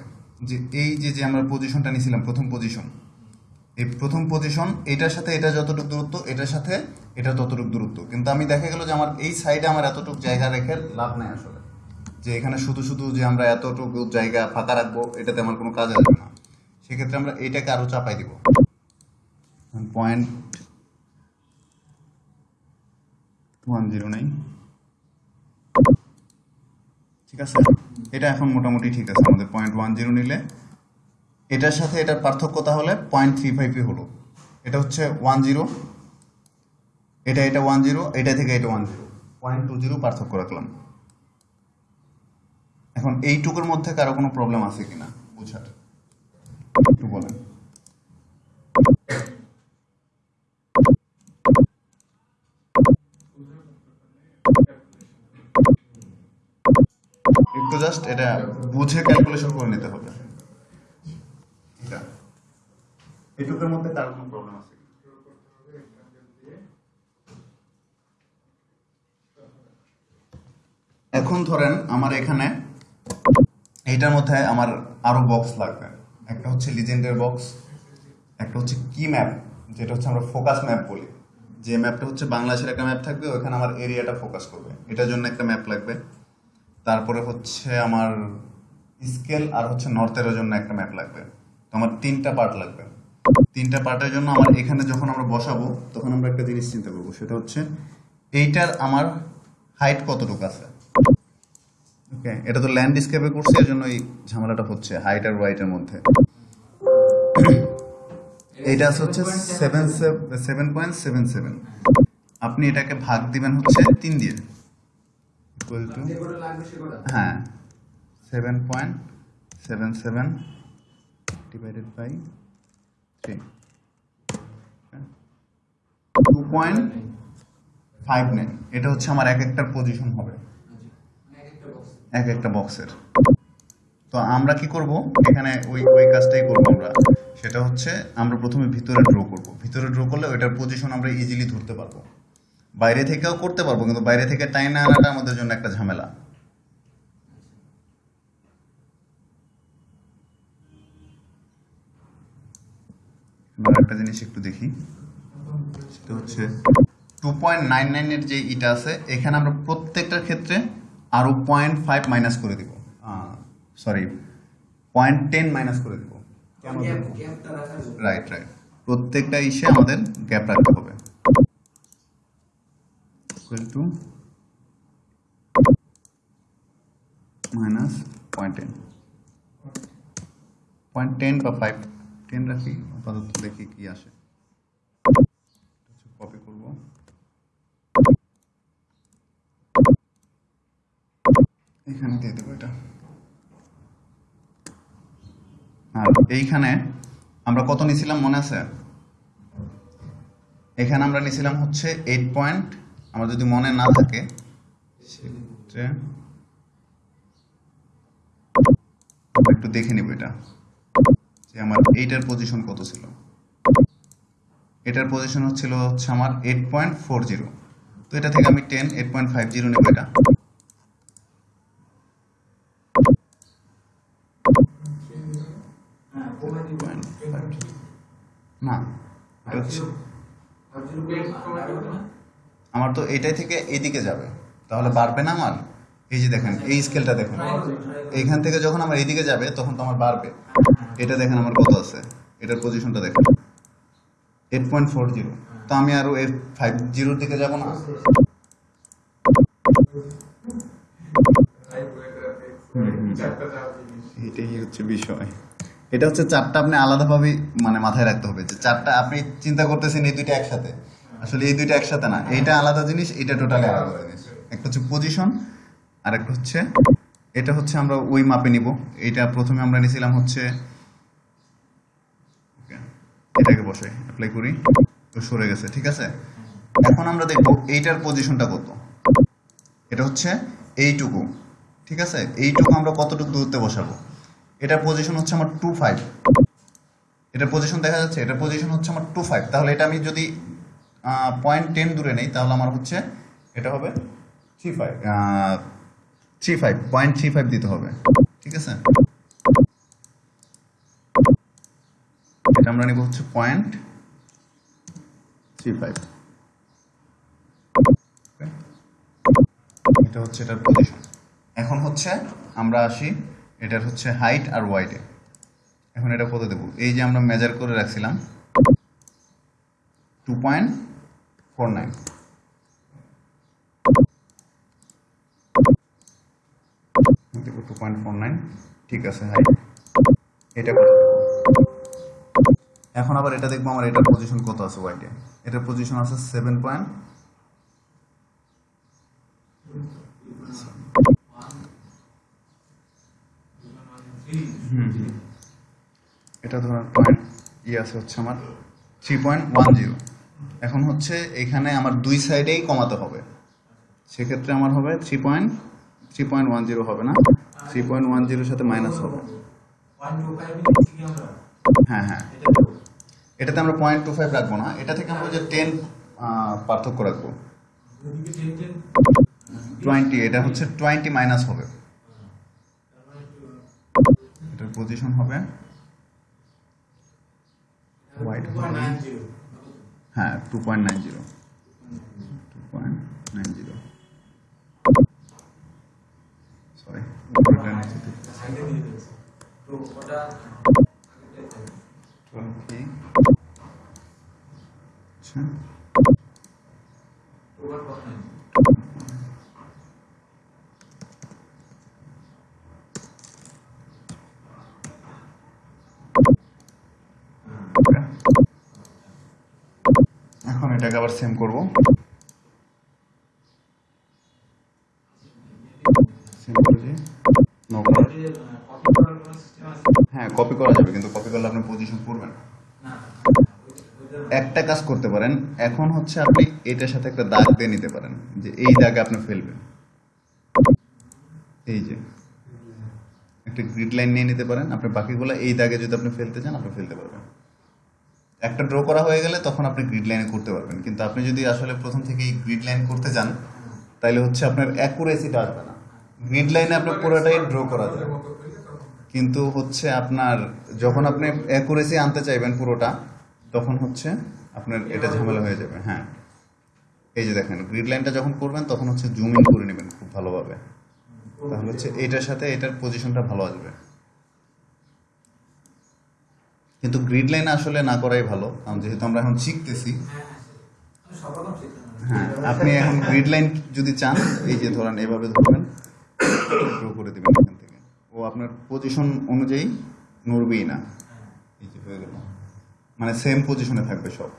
যে এই যে যে আমরা পজিশনটা নিয়েছিলাম, প্রথম পজিশন এই প্রথম পজিশন এটার সাথে এটা যতটুকু দূরত্ব, এটার সাথে এটা ততটুকু দূরত্ব। কিন্তু আমি দেখা গেল যে আমার এই সাইডে আমার এতটুকু জায়গা রেখে লাভ নাই আসলে। যে এখানে শুধু শুধু যে আমরা এতটুকু জায়গা ফাঁকা রাখব, এটাতে আমার কোনো কাজ আসবে না। সেক্ষেত্রে আমরা এইটাকে আরও চাপাই দিব। পয়েন্ট ওয়ান জিরো নাইন ঠিক আছে? এটা এখন মোটামুটি ঠিক আছে আমাদের। পয়েন্ট ওয়ান জিরো নিলে এটার সাথে এটার পার্থক্য তাহলে পয়েন্ট থ্রি ফাইভই হলো। এটা হচ্ছে ওয়ান জিরো এটা এটা ওয়ান জিরো এটা থেকে এটা one zero point two zero পার্থক্য রাখলাম। এখন এইটুকুর মধ্যে কারও কোনো প্রবলেম আছে কিনা? বুঝার। একটু বলেন। একটু জাস্ট এটা বুঝে ক্যালকুলেশন করে নিতে হবে। মধ্যে কার কোনো প্রবলেম আছে? এখন ধরেন আমার এখানে এইটার মধ্যে আমার আরও বক্স লাগবে। একটা হচ্ছে লিজেন্ডের বক্স একটা হচ্ছে কি ম্যাপ যেটা হচ্ছে আমরা ফোকাস ম্যাপ বলি। যে ম্যাপটা হচ্ছে বাংলাদেশের একটা ম্যাপ থাকবে ওখানে আমার এরিয়াটা ফোকাস করবে। এটার জন্য একটা ম্যাপ লাগবে। তারপরে হচ্ছে আমার স্কেল আর হচ্ছে নর্থের জন্য একটা ম্যাপ লাগবে। তো আমার তিনটা পার্ট লাগবে। তিনটা পার্টের জন্য আমার এখানে যখন আমরা বসাবো, তখন আমরা একটা জিনিস চিন্তা করব। সেটা হচ্ছে এইটার আমার হাইট কতটুকু আছে? ওকে এটা তো ল্যান্ডস্কেপে করছি এর জন্য এই ঝামেলাটা হচ্ছে হাইট আর ওয়াইটের মধ্যে। এইটা হচ্ছে seven seven point seven seven আপনি এটাকে ভাগ দিবেন হচ্ছে তিন দিয়ে। ইকুয়াল টু হ্যাঁ। Seven point seven seven divided by three two point five nine এটা হচ্ছে আমার এক একটার পজিশন হবে। এক একটা বক্সের তো আমরা কি করব? এখানে ওই ওই কাজটাই করব আমরা। সেটা হচ্ছে আমরা প্রথমে ভিতরে ড্র করব। ভিতরে ড্র করলে ওইটার পজিশন আমরা ইজিলি ধরতে পারব। বাইরে থেকেও করতে পারব কিন্তু বাইরে থেকে টাইনা আনাটা আমাদের জন্য একটা ঝামেলা। একটা জিনিস একটু দেখি। সেটা হচ্ছে টু পয়েন্ট নাইন নাইনের যে ইটা আছে এখানে আমরা প্রত্যেকটার ক্ষেত্রে আরও পয়েন্ট ফাইভ মাইনাস করে দিব। সরি পয়েন্ট টেন মাইনাস করে দিব। কেন রাইট রাইট প্রত্যেকটা ইসে আমাদের গ্যাপ রাখতে হবে। Minus point ten point ten বা ফাইভ টেন রাখি, আপাতত দেখি কি আসে। কপি করব। এখানে দিয়ে দেবো এটা। আর এইখানে আমরা কত নিছিলাম মনে আছে? এখানে আমরা নিছিলাম হচ্ছে এইট পয়েন্ট আমার যদি মনে না থাকে সেক্ষেত্রে একটু দেখে নিব এটা যে আমার এইটার পজিশন কত ছিল। এটার পজিশন হচ্ছিল হচ্ছে আমার এইট পয়েন্ট ফোর জিরো তো এটা থেকে আমি ten eight point five zero নেব এটা। না হচ্ছে আমার তো এটাই থেকে এইদিকে যাবে। তাহলে বাড়বে না আমার এই যে দেখেন, এই স্কেলটা দেখেন। এইখান থেকে যখন আমার এইদিকে যাবে, তখন তো আমার বাড়বে। এটা দেখেন আমার কত আছে? এটার পজিশনটা দেখেন। এইট পয়েন্ট ফোর জিরো তো আমি আরও এইট ফাইভ জিরোর দিকে যাব না? এটাই হচ্ছে বিষয়। এটা হচ্ছে চারটা আপনি আলাদাভাবে মানে মাথায় রাখতে হবে যে চারটা আপনি চিন্তা করতেছেন এই দুইটা একসাথে। আসলে এই দুইটা একসাথে না। এইটা আলাদা জিনিস এটা টোটালি আলাদা জিনিস। একটা হচ্ছে পজিশন আর একটা হচ্ছে, এটা হচ্ছে আমরা ওই মাপে নিব। এটা প্রথমে আমরা নিয়েছিলাম হচ্ছে এটাকে বসে অ্যাপ্লাই করি, তো সরে গেছে, ঠিক আছে? এখন আমরা দেখব এইটার পজিশনটা কত। এটা হচ্ছে এইটুকু, ঠিক আছে? এইটুকু আমরা কতটুকু দূরত্বে বসাবো? এটার পজিশন হচ্ছে আমার টু ফাইভ এটার পজিশন দেখা যাচ্ছে? এটার পজিশন হচ্ছে আমার টু ফাইভ তাহলে এটা আমি যদি পয়েন্ট টেন দূরে নেই, তাহলে আমার হচ্ছে এটা হবে three five three five point three five দিতে হবে, ঠিক আছে? এটা আমরা নেব হচ্ছে পয়েন্ট থ্রি ফাইভ এটা হচ্ছে এটার পজিশন এখন হচ্ছে আমরা আসি এটার হচ্ছে হাইট আর ওয়াইডে এখন এটা কত দেবো? এই যে আমরা মেজার করে রাখছিলাম টু পয়েন্ট হাইট এটা এখন আবার এটা দেখব আমার এটার পজিশন কত আছে ওয়াইডে এটার পজিশন আছে সেভেন পয়েন্ট এটা ধরার পয়েন্ট ই আছে হচ্ছে আমার থ্রি পয়েন্ট ওয়ান জিরো এখন হচ্ছে এখানে আমার দুই সাইডেই কমাতে হবে। সেক্ষেত্রে আমার হবে three point three point one zero হবে না। থ্রি পয়েন্ট ওয়ান জিরোর সাথে মাইনাস হবে। হ্যাঁ হ্যাঁ। এটাতে আমরা পয়েন্ট টু ফাইভ রাখব না। এটা থেকে আমরা যে টেন পার্থক্য রাখব। টোয়েন্টি এটা হচ্ছে টোয়েন্টি মাইনাস হবে। এটার পজিশন হবে হোয়াইট হ্যাঁ two point nine zero two point nine zero sorry twenty আচ্ছা এখন এটাকে আবার সেম করব। নো কপি করা যাবে, কিন্তু কপি করলে আপনি পজিশন করবেন একটা কাজ করতে পারেন, এখন হচ্ছে আপনি এটার সাথে একটা দাগ দিয়ে নিতে পারেন, যে এই দাগে আপনি ফেলবেন। এই যে। একটা গ্রিড লাইন নিয়ে নিতে পারেন, আপনি বাকিগুলো এই দাগে যদি আপনি ফেলতে চান, আপনি ফেলতে পারবেন। একটা ড্র করা হয়ে গেলে তখন আপনি গ্রিড লাইনে করতে পারবেন। কিন্তু আপনি যদি আসলে প্রথম থেকেই গ্রিড লাইন করতে চান তাহলে হচ্ছে আপনার অ্যাকুরেসিটা আসবে না। গ্রিড লাইনে আপনার পুরোটাই ড্র করা যায়। কিন্তু হচ্ছে আপনার যখন আপনি অ্যাকুরেসি আনতে চাইবেন পুরোটা, তখন হচ্ছে আপনার এটা ঝামেলা হয়ে যাবে। হ্যাঁ। এই যে দেখেন গ্রিড লাইনটা যখন করবেন, তখন হচ্ছে জুম ইন করে নেবেন খুব ভালোভাবে। তাহলে হচ্ছে এটার সাথে এটার পজিশনটা ভালো আসবে। কিন্তু গ্রিড লাইন আসলে না করাই ভালো। যেহেতু আমরা এখন শিখতেছি।
হ্যাঁ,
আপনি এখন গ্রিড লাইন যদি চান এই যে ধরেন এভাবে ধরবেন ড্র করে দেবেন এখান থেকে। ও আপনার পজিশন অনুযায়ী নড়বেই না। এই যে হয়ে গেল। মানে সেম পজিশনে থাকবে সব।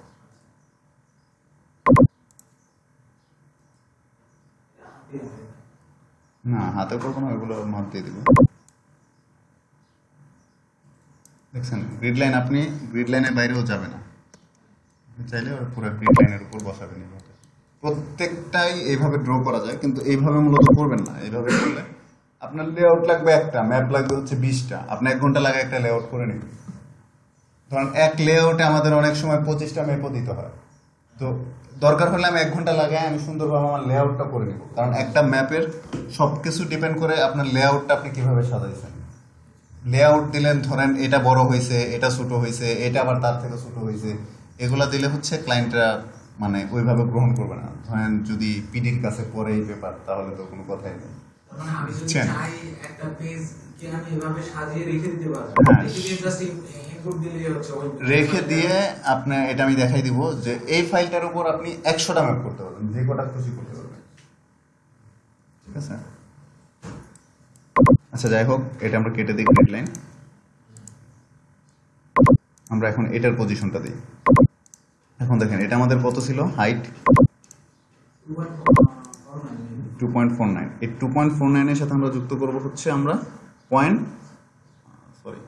না হাতে করব না ওইগুলো মাপ দিয়ে দেবো দেখছেন গ্রিড লাইন আপনি গ্রিড লাইনের বাইরেও যাবে না। চাইলে ওর পুরো গ্রিড লাইনের উপর বসাবেন এইভাবে প্রত্যেকটাই এইভাবে ড্র করা যায়, কিন্তু এইভাবে মূলত করবেন না। এইভাবে করলে আপনার লেআউট লাগবে একটা ম্যাপ লাগবে হচ্ছে বিশটা। আপনি এক ঘণ্টা লাগে একটা লেআউট করে নিন। ধরেন, এক লেআউটে আমাদের অনেক সময় পঁচিশটা ম্যাপও দিতে হয়। তো দরকার হলে আমি এক ঘণ্টা লাগাই আমি সুন্দরভাবে আমার লেআউটটা করে নিব। কারণ একটা ম্যাপের সব কিছু ডিপেন্ড করে আপনার লেআউটটা আপনি কীভাবে সাজাইছেন। লেআউট দিলেন ধরেন এটা বড় হয়েছে এটা ছোট হয়েছে এটা আবার তার থেকে ছোট হয়েছে এগুলো দিলে হচ্ছে ক্লায়েন্টরা মানে ওইভাবে গ্রহণ করবে না। ধরেন যদি পিডির কাছে পরে এই পেপার তাহলে তো কোনো কথাই নেই।
মানে
হ্যাঁ।
রেখে দিয়ে
আপনি এটা আমি দেখাই দিব যে এই ফাইলটার উপর আপনি একশোটা ম্যাপ করতে পারবেন যে কটা খুশি করতে পারবেন। ঠিক আছে? আচ্ছা যাই হোক, এটা আমরা কেটে দিই গ্রিড লাইন আমরা এখন এটার পজিশনটা দিই। এখন দেখেন, এটা আমাদের কত ছিল? Height two point four nine এই টু পয়েন্ট ফোর নাইনের সাথে আমরা যুক্ত করব হচ্ছে আমরা point sorry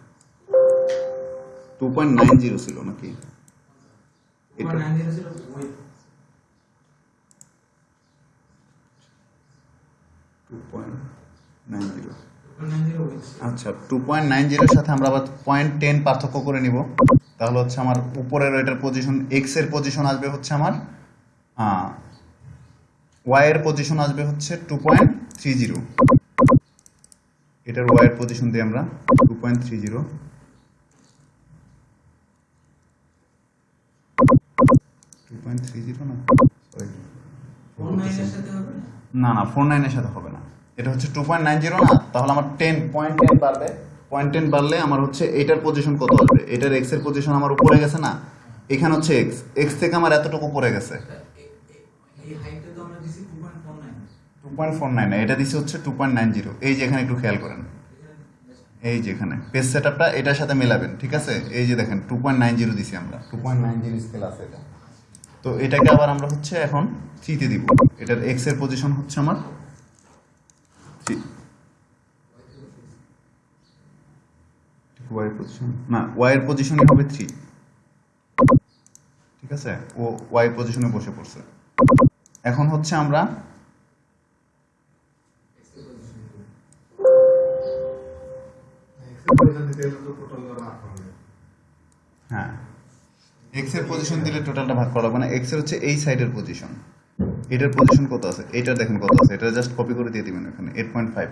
two point nine zero ছিল নাকি? এটা। টু পয়েন্ট নাইন জিরো আচ্ছা টু পয়েন্ট নাইন জিরোর সাথে আমরা আবার পয়েন্ট টেন পার্থক্য করে নিব। তাহলে হচ্ছে আমার উপরের এটার পজিশন এক্সের পজিশন আসবে হচ্ছে আমার ওয়াই এর পজিশন আসবে হচ্ছে টু পয়েন্ট থ্রি জিরো এটার ওয়াই এর পজিশন দিই আমরা two point three zero two point three zero না? সরি না না ফোর নাইনের সাথে হবে না। এটা হচ্ছে টু পয়েন্ট নাইন জিরো না? তাহলে আমার টেন পয়েন্ট টেন বাড়বে। পয়েন্ট টেন বাড়লে আমার হচ্ছে এটার পজিশন কত আসবে এটার এক্সের পজিশন আমার উপরে গেছে না? এখানে হচ্ছে এক্স এক্স থেকে আমার এতটুকু পড়ে গেছে।
এই হাইটটা তো আমরা দিছি 2.49
টু পয়েন্ট ফোর নাইন এটা দিচ্ছে হচ্ছে টু পয়েন্ট নাইন জিরো এই যে এখানে একটু খেয়াল করেন। এই যে এখানে। পেজ সেট আপটা এটার সাথে মেলাবেন ঠিক আছে? এই যে দেখেন টু পয়েন্ট নাইন জিরো দিছি আমরা। Two point nine zero scale আছে এটা। তো এটাকে আবার আমরা হচ্ছে এখন থ্রিতে দিব। এটার এক্সের পজিশন হচ্ছে আমার থ্রি ওয়াই পজিশন না ওয়াই এর পজিশনে হবে থ্রি ঠিক আছে? ও ওয়াই পজিশনে বসে পড়ছে। এখন হচ্ছে আমরা হ্যাঁ এক্সের পজিশন দিলে টোটালটা ভাগ করা লাগবে না। এক্সের হচ্ছে এই সাইডের পজিশন এটার পজিশন কত আছে? এটা দেখেন কত আছে। এটা জাস্ট কপি করে দিয়ে দিবেন এখানে। Eight point five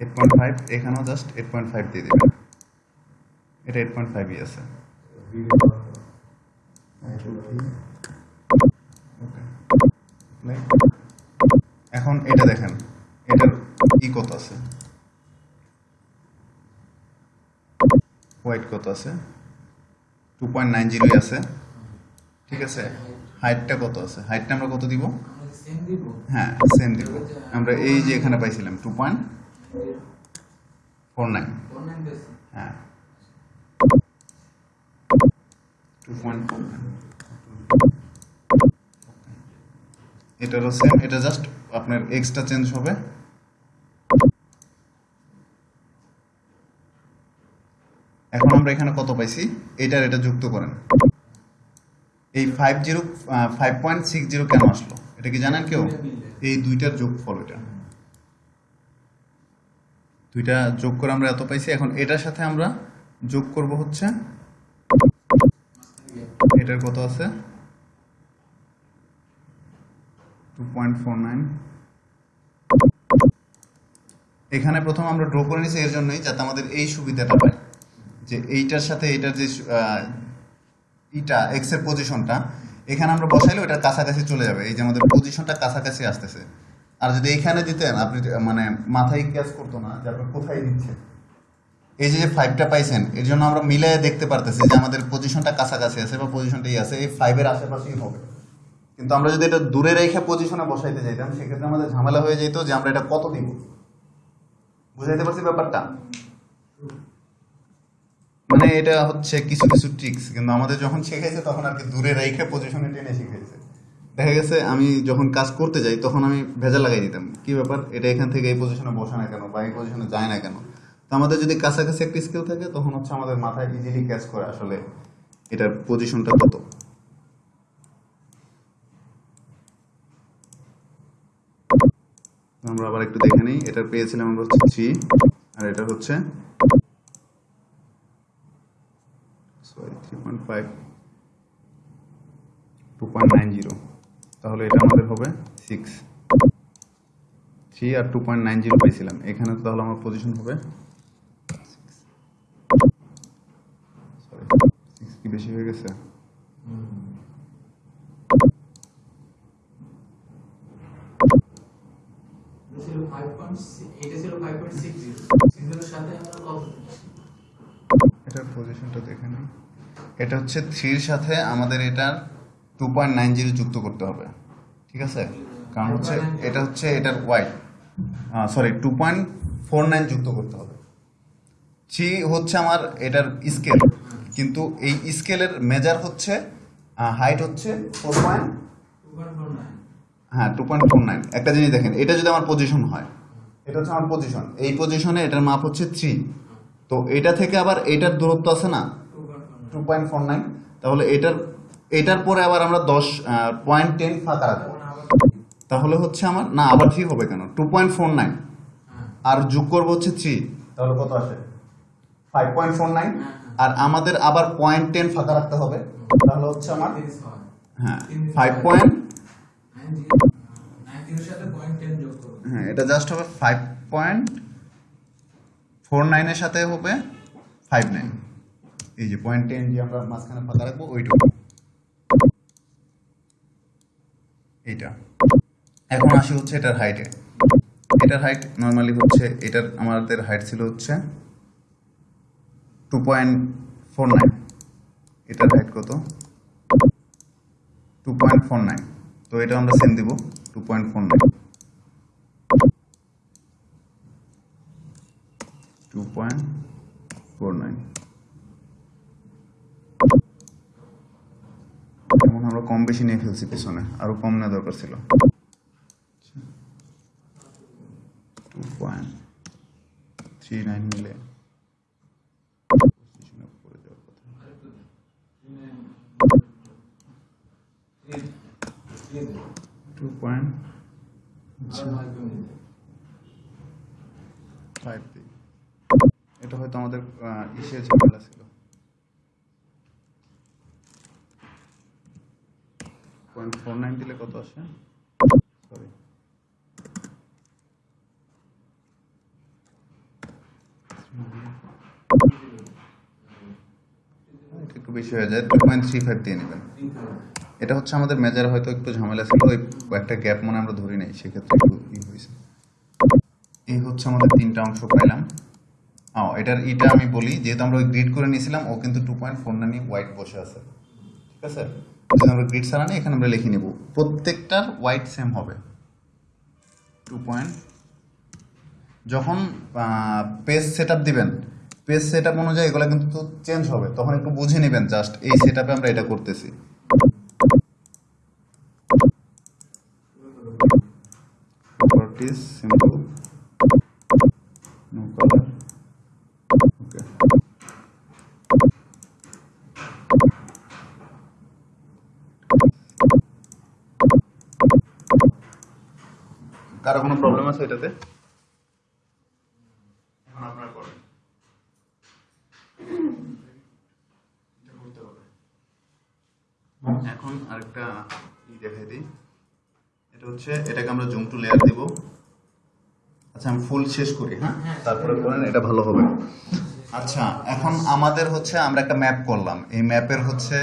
eight point five এখানেও জাস্ট এইট পয়েন্ট ফাইভ দিয়ে দিবেন। এটা এইট পয়েন্ট ফাইভই আছে। এখন এটা দেখেন, এটার কত আছে? হোয়াইট কত আছে? টু পয়েন্ট নাইন জিরোই আছে। ঠিক আছে? হাইটটা কত আছে? হাইটটা আমরা কত দিব? হ্যাঁ সেম দিব। আমরা এই যে এখানে পাইছিলাম টু পয়েন্ট ফোর নাইন হ্যাঁ। টু পয়েন্ট ফোর নাইন এটারও সেম এটা জাস্ট আপনার এক্সটা চেঞ্জ হবে। এখন আমরা এখানে কত পাইছি? এটার এটা যুক্ত করেন। এই five zero five point six zero কেন আসলো? এটা কি জানেন কেউ? এই দুইটার যোগফল এটা। দুইটা যোগ করে আমরা এত পাইছি। এখন এটার সাথে আমরা যোগ করব হচ্ছে, এটার কত আছে? টু পয়েন্ট ফোর নাইন এখানে প্রথম আমরা ড্র করে নিছি, এর জন্যই যাতে আমাদের এই সুবিধাটা পাই। যে এইটার সাথে এইটার যে ইটা এক্সের পজিশনটা এখানে আমরা বসাইলে ওটার কাছাকাছি চলে যাবে। এই যে আমাদের পজিশনটা কাছাকাছি আসতেছে। আর যদি এইখানে দিতেন, আপনি মানে মাথায় ক্যাচ করতো না, যে আপনি কোথায় দিচ্ছেন এই যে ফাইভটা পাইছেন, এর জন্য আমরা মিলাই দেখতে পারতেছি যে আমাদের পজিশনটা কাছাকাছি আছে বা পজিশনটাই আছে, এই ফাইভের আশেপাশেই হবে। কিন্তু আমরা যদি এটা দূরে রেখে পজিশনে বসাইতে যাইতাম, সেক্ষেত্রে আমাদের ঝামেলা হয়ে যেত যে আমরা এটা কত দিব। বুঝাইতে পারছি ব্যাপারটা? মানে এটা হচ্ছে কিছু কিছু ট্রিক্স কিন্তু আমাদের যখন শিখাইছে তখন আর কি দূরে রেখে পজিশনে টেনে শিখাইছে। দেখা গেছে আমি যখন কাজ করতে যাই তখন আমি ভেজা লাগাই দিতাম। কি ব্যাপার? এটা এখান থেকে এই পজিশনে বসে না কেন? বা এই পজিশনে যায় না কেন? তো আমাদের যদি কাছাকাছি একটা স্কিল থাকে, তখন হচ্ছে আমাদের মাথায় ইজিলি ক্যাচ করে আসলে এটার পজিশনটা কত। আমরা আবার একটু দেখে নিই। এটা পেয়েছিলাম আমরা হচ্ছে থ্রি আর এটা হচ্ছে sorry three point five two point nine zero তাহলে এটা আমাদের হবে সিক্স থ্রি আর টু পয়েন্ট নাইন জিরো পেয়েছিলাম এখানে তাহলে আমার পজিশন হবে সিক্স কি বেশি হয়ে গেছে?
এটা ছিল 5.6 এটা ছিল 5.60 সিঙ্গেলের সাথে আমরা কত?
এটার পজিশনটা দেখে নিই। এটা হচ্ছে থ্রির সাথে আমাদের এটার টু পয়েন্ট নাইন জিরো যুক্ত করতে হবে। ঠিক আছে? কারণ হচ্ছে এটা হচ্ছে এটার Y sorry two point four nine যুক্ত করতে হবে। থ্রি হচ্ছে আমার এটার স্কেল কিন্তু এই স্কেলের মেজার হচ্ছে হাইট হচ্ছে ফোর পয়েন্ট হ্যাঁ টু পয়েন্ট ফোর নাইন একটা জিনিস দেখেন এটা যদি আমার পজিশন হয় এটা হচ্ছে আমার পজিশন এই পজিশনে এটার মাপ হচ্ছে থ্রি তো এটা থেকে আবার এটার দূরত্ব আছে না?
2.49
টু পয়েন্ট ফোর নাইন তাহলে এটার এটার পরে আবার আমরা দশ পয়েন্ট টেন ফাঁকা রাখব। তাহলে হচ্ছে আমার, না, আবার থ্রি হবে কেন? টু পয়েন্ট ফোর নাইন আর যোগ করব হচ্ছে থ্রি তাহলে কত আসে? ফাইভ পয়েন্ট ফোর নাইন আর আমাদের আবার পয়েন্ট টেন ফাঁকা রাখতে হবে। তাহলে হচ্ছে আমার
হ্যাঁ
ফাইভ পয়েন্ট
90 90 এর সাথে 0.10 যোগ করব
হ্যাঁ এটা জাস্ট হবে ফাইভ পয়েন্ট ফোর নাইনের সাথে হবে ফাইভ নাইন এই যে পয়েন্ট টেন যে আমরা মাঝখানে ফাঁকা রাখব, ওইটুকু। এইটা। এখন আসি হচ্ছে এটার হাইটে এটার হাইট নর্মালি হচ্ছে, এটার আমাদের হাইট ছিল হচ্ছে টু পয়েন্ট ফোর নাইন এটার হাইট কত? টু পয়েন্ট ফোর নাইন তো এটা আমরা সেম দিব two point four nine two point four nine যেমন আমরা কম বেশি নিয়ে ফেলছি পিছনে, আরও কম নেওয়া দরকার ছিল। এটা হয়তো আমাদের ইসে ঝামেলা ছিল। পয়েন্ট ফোর নাইন দিলে কত আসে? সরি একটু বেশি হয়ে যায় টু পয়েন্ট থ্রি ফাইভ দিয়ে নেবেন। এটা হচ্ছে আমাদের মেজার হয়তো একটু ঝামেলা ছিল, ওই একটা গ্যাপ মনে আমরা ধরি নাই, সেক্ষেত্রে একটু ই হয়েছে। এই হচ্ছে আমাদের তিনটা অংশ পাইলাম। ও এটার ইটা আমি বলি, যেহেতু আমরা ওই গ্রিড করে নিয়েছিলাম, ও কিন্তু two point four nine white বসে আছে। ঠিক আছে? যদি আমরা গ্রিড ছাড়া নিই এখানে আমরা লিখে নেব। প্রত্যেকটার হোয়াইট সেম হবে। টু পয়েন্ট যখন পেজ সেট দিবেন পেজ সেট আপ অনুযায়ী এগুলো কিন্তু চেঞ্জ হবে। তখন একটু বুঝে নেবেন জাস্ট এই সেট আমরা এটা করতেছি। কারও কোনো প্রবলেম আছে এটাতে? এখন আপনারা করেন। আরেকটা ই দেখাই দিই। এটা হচ্ছে এটাকে আমরা জুম টু লেয়ার দিব। আচ্ছা আমি ফুল শেষ করি হ্যাঁ? তারপরে করেন এটা ভালো হবে। আচ্ছা এখন আমাদের হচ্ছে আমরা একটা ম্যাপ করলাম। এই ম্যাপের হচ্ছে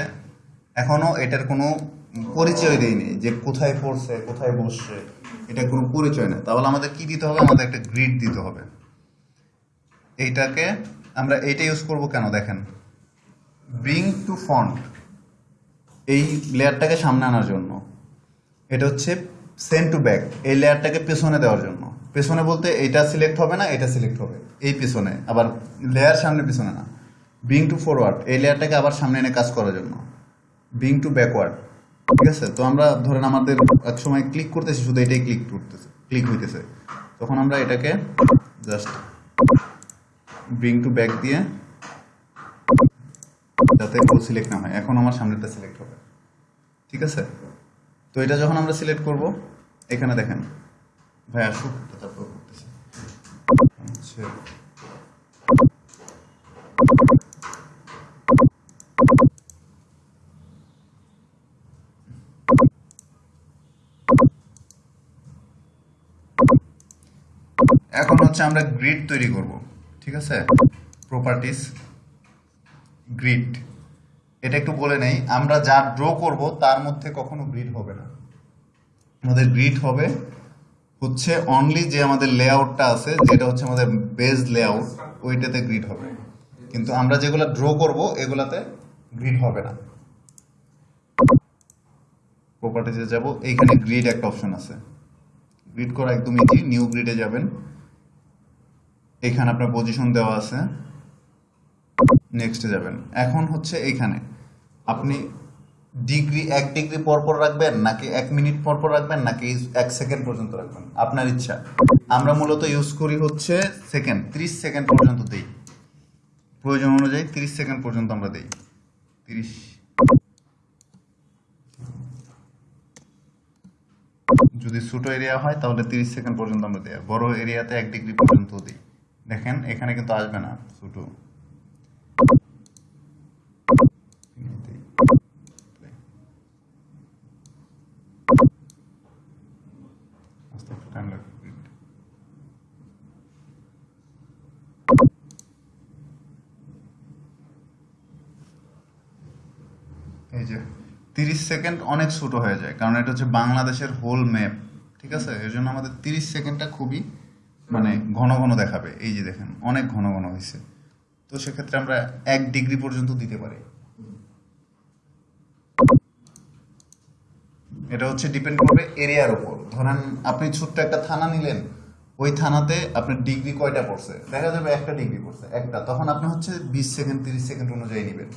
এখনও এটার কোনো পরিচয় দেয়নি যে কোথায় পড়ছে কোথায় বসছে। এটা কোনো পরিচয় নেই তাহলে আমাদের কি দিতে হবে? আমাদের একটা গ্রিড দিতে হবে। এইটাকে আমরা এইটা ইউজ করব কেন দেখেন? ব্রিং টু ফন্ট এই লেয়ারটাকে সামনে আনার জন্য। এটা হচ্ছে সেন্ড টু ব্যাক এই লেয়ারটাকে পেছনে দেওয়ার জন্য। পেছনে বলতে এটা সিলেক্ট হবে না এটা সিলেক্ট হবে। এই পেছনে। আবার লেয়ার সামনে, পেছনে না। বিং টু ফরওয়ার্ড এই লেয়ারটাকে আবার সামনে এনে কাজ করার জন্য। বিং টু ব্যাকওয়ার্ড ঠিক আছে? তো আমরা ধরেন আমাদের এক সময় ক্লিক করতেছি, শুধু এটাই ক্লিক করতেছে ক্লিক হইতেছে। তখন আমরা এটাকে জাস্ট ব্রিং টু ব্যাক দিয়ে যাতে কেউ সিলেক্ট না হয়। এখন আমার সামনেটা সিলেক্ট হবে। ঠিক আছে? তো এটা যখন আমরা সিলেক্ট করব, এখানে দেখেন, ভাই আসুক তারপর করতেছি। হচ্ছে এখন হচ্ছে আমরা গ্রিড তৈরি করব, ঠিক আছে? প্রপার্টিস গ্রিড এটা একটু বলে নেই, আমরা যা ড্র করব তার মধ্যে কখনো গ্রিড হবে না। আমাদের গ্রিড হবে হচ্ছে অনলি যে আমাদের লেআউটটা আছে, যেটা হচ্ছে আমাদের বেজ লেআউট ওইটাতে গ্রিড হবে। কিন্তু আমরা যেগুলো ড্র করব, এগুলাতে গ্রিড হবে না। প্রপার্টিজে যাব, এইখানে গ্রিড একটা অপশন আছে। গ্রিড করা একদম ইজি নিউ গ্রিডে যাবেন। এখানে আপনার পজিশন দেওয়া আছে। নেক্সটে যাবেন। এখন হচ্ছে এইখানে আপনি ডিগ্রি এক ডিগ্রি পর পর রাখবেন, নাকি এক মিনিট পর পর রাখবেন, নাকি এক সেকেন্ড পর্যন্ত রাখবেন? আপনার ইচ্ছা। আমরা মূলত ইউজ করি হচ্ছে সেকেন্ড ত্রিশ সেকেন্ড পর্যন্ত দেই। প্রয়োজন অনুযায়ী তিরিশ সেকেন্ড পর্যন্ত আমরা দেই। তিরিশ। যদি ছোট এরিয়া হয়, তাহলে তিরিশ সেকেন্ড পর্যন্ত আমরা দিই। বড় এরিয়াতে এক ডিগ্রি পর্যন্ত দিই। দেখেন, এখানে কিন্তু আসবে না লাগবে এই যে, তিরিশ সেকেন্ড অনেক ছোট হয়ে যায়, কারণ এটা হচ্ছে বাংলাদেশের হোল ম্যাপ ঠিক আছে? এর জন্য আমাদের তিরিশ সেকেন্ডটা খুবই মানে ঘন ঘন দেখাবে। এই যে দেখেন, অনেক ঘন ঘন হয়েছে। তো সেক্ষেত্রে আমরা এক ডিগ্রি পর্যন্ত দিতে পারি। এটা হচ্ছে ডিপেন্ড করবে এরিয়ার উপর। ধরেন আপনি ছোট্ট একটা থানা নিলেন। ওই থানাতে আপনার ডিগ্রি কয়টা পড়ছে? দেখা যাবে একটা ডিগ্রি পড়ছে, একটা। তখন আপনি হচ্ছে বিশ সেকেন্ড, তিরিশ সেকেন্ড অনুযায়ী নেবেন।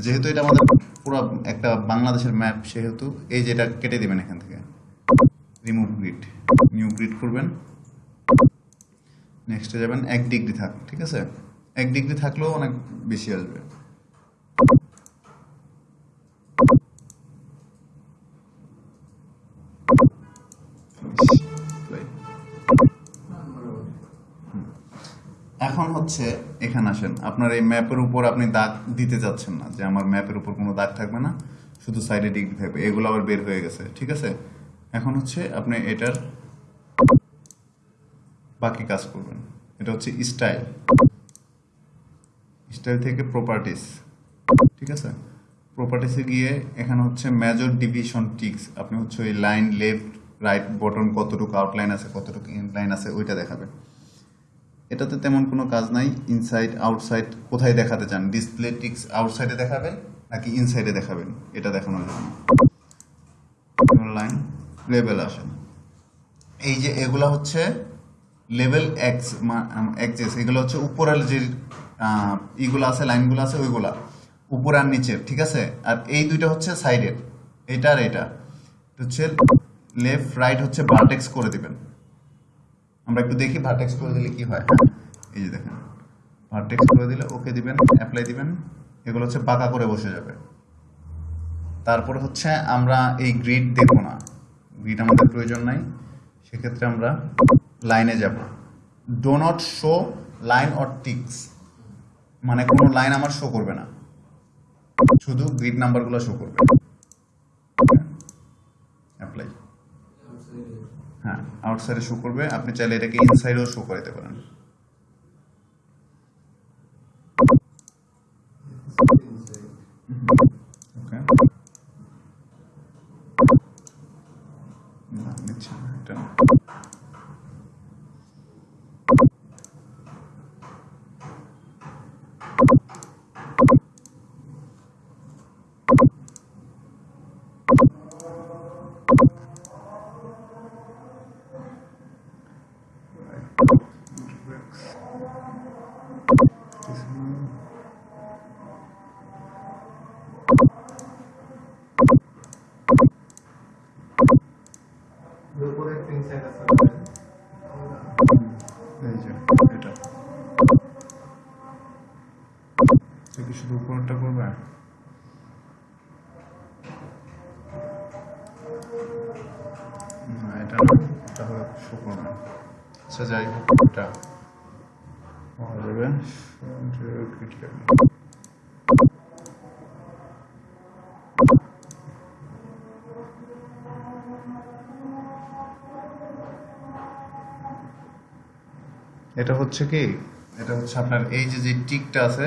যেহেতু এটা আমাদের পুরো একটা বাংলাদেশের ম্যাপ, সেহেতু এই যেটা কেটে দিবেন এখান থেকে। রিমুভ গ্রিড নিউ গ্রিড করবেন নেক্সটে যাবেন, এক ডিগ্রি থাক, ঠিক আছে? এক ডিগ্রি থাকলেও অনেক বেশি আসবে। এখন হচ্ছে, এখানে আসেন। আপনার এই ম্যাপের উপর আপনি দাগ দিতে যাচ্ছেন না, যে আমার ম্যাপের উপর কোনো দাগ থাকবে না, শুধু সাইডে ডিগ্রি থাকবে। এগুলো আবার বের হয়ে গেছে, ঠিক আছে? এখন হচ্ছে, আপনি এটার বাকি কাজ করবেন। এটা হচ্ছে স্টাইল স্টাইল থেকে প্রপার্টিস ঠিক আছে? প্রপার্টিসে গিয়ে এখানে হচ্ছে মেজর ডিভিশন টিক্স আপনি হচ্ছে ওই লাইন লেফট রাইট বটন কতটুকু আউটলাইন আছে, কতটুকু ইনলাইন আছে, ওইটা দেখাবে এটাতে তেমন কোনো কাজ নাই। ইনসাইড আউটসাইড কোথায় দেখাতে চান? ডিসপ্লে টিক্স আউটসাইডে দেখাবেন নাকি ইনসাইডে দেখাবেন? এটা জন্য লাইন লেভেল আসেন এই যে এগুলা হচ্ছে লেভেল এক্স এক্সেস এগুলো হচ্ছে উপরের যে ইগুলো আছে, লাইনগুলো আছে, ওইগুলা। উপর আর নিচের ঠিক আছে? আর এই দুইটা হচ্ছে সাইডের এটা আর এটা। হচ্ছে লেফট রাইট হচ্ছে ভার্টেক্স করে দিবেন। আমরা একটু দেখি ভার্টেক্স করে দিলে কি হয়। এই যে দেখেন ভার্টেক্স করে দিলে ওকে দিবেন অ্যাপ্লাই দিবেন। এগুলো হচ্ছে বাঁকা করে বসে যাবে। তারপরে হচ্ছে আমরা এই গ্রিড দেখব না। গ্রিড আমাদের প্রয়োজন নাই। সেক্ষেত্রে আমরা লাইনে যাব। Do not show line or ticks মানে কোনো লাইন আমার শো করবে না। শুধু গ্রিড নাম্বারগুলো শো করবে। অ্যাপ্লাই হ্যাঁ আউটসাইডে শো করবে। আপনি চাইলে এটাকে ইনসাইডেও শো করে দিতে পারেন। ওকে এটা। কি শুধু উপরটা করবে? না, এটা এটা হবে শো না। আচ্ছা যাই হোক, এটা। যাবে। এটা হচ্ছে কি? এটা হচ্ছে আপনার এই যে যে টিকটা আছে,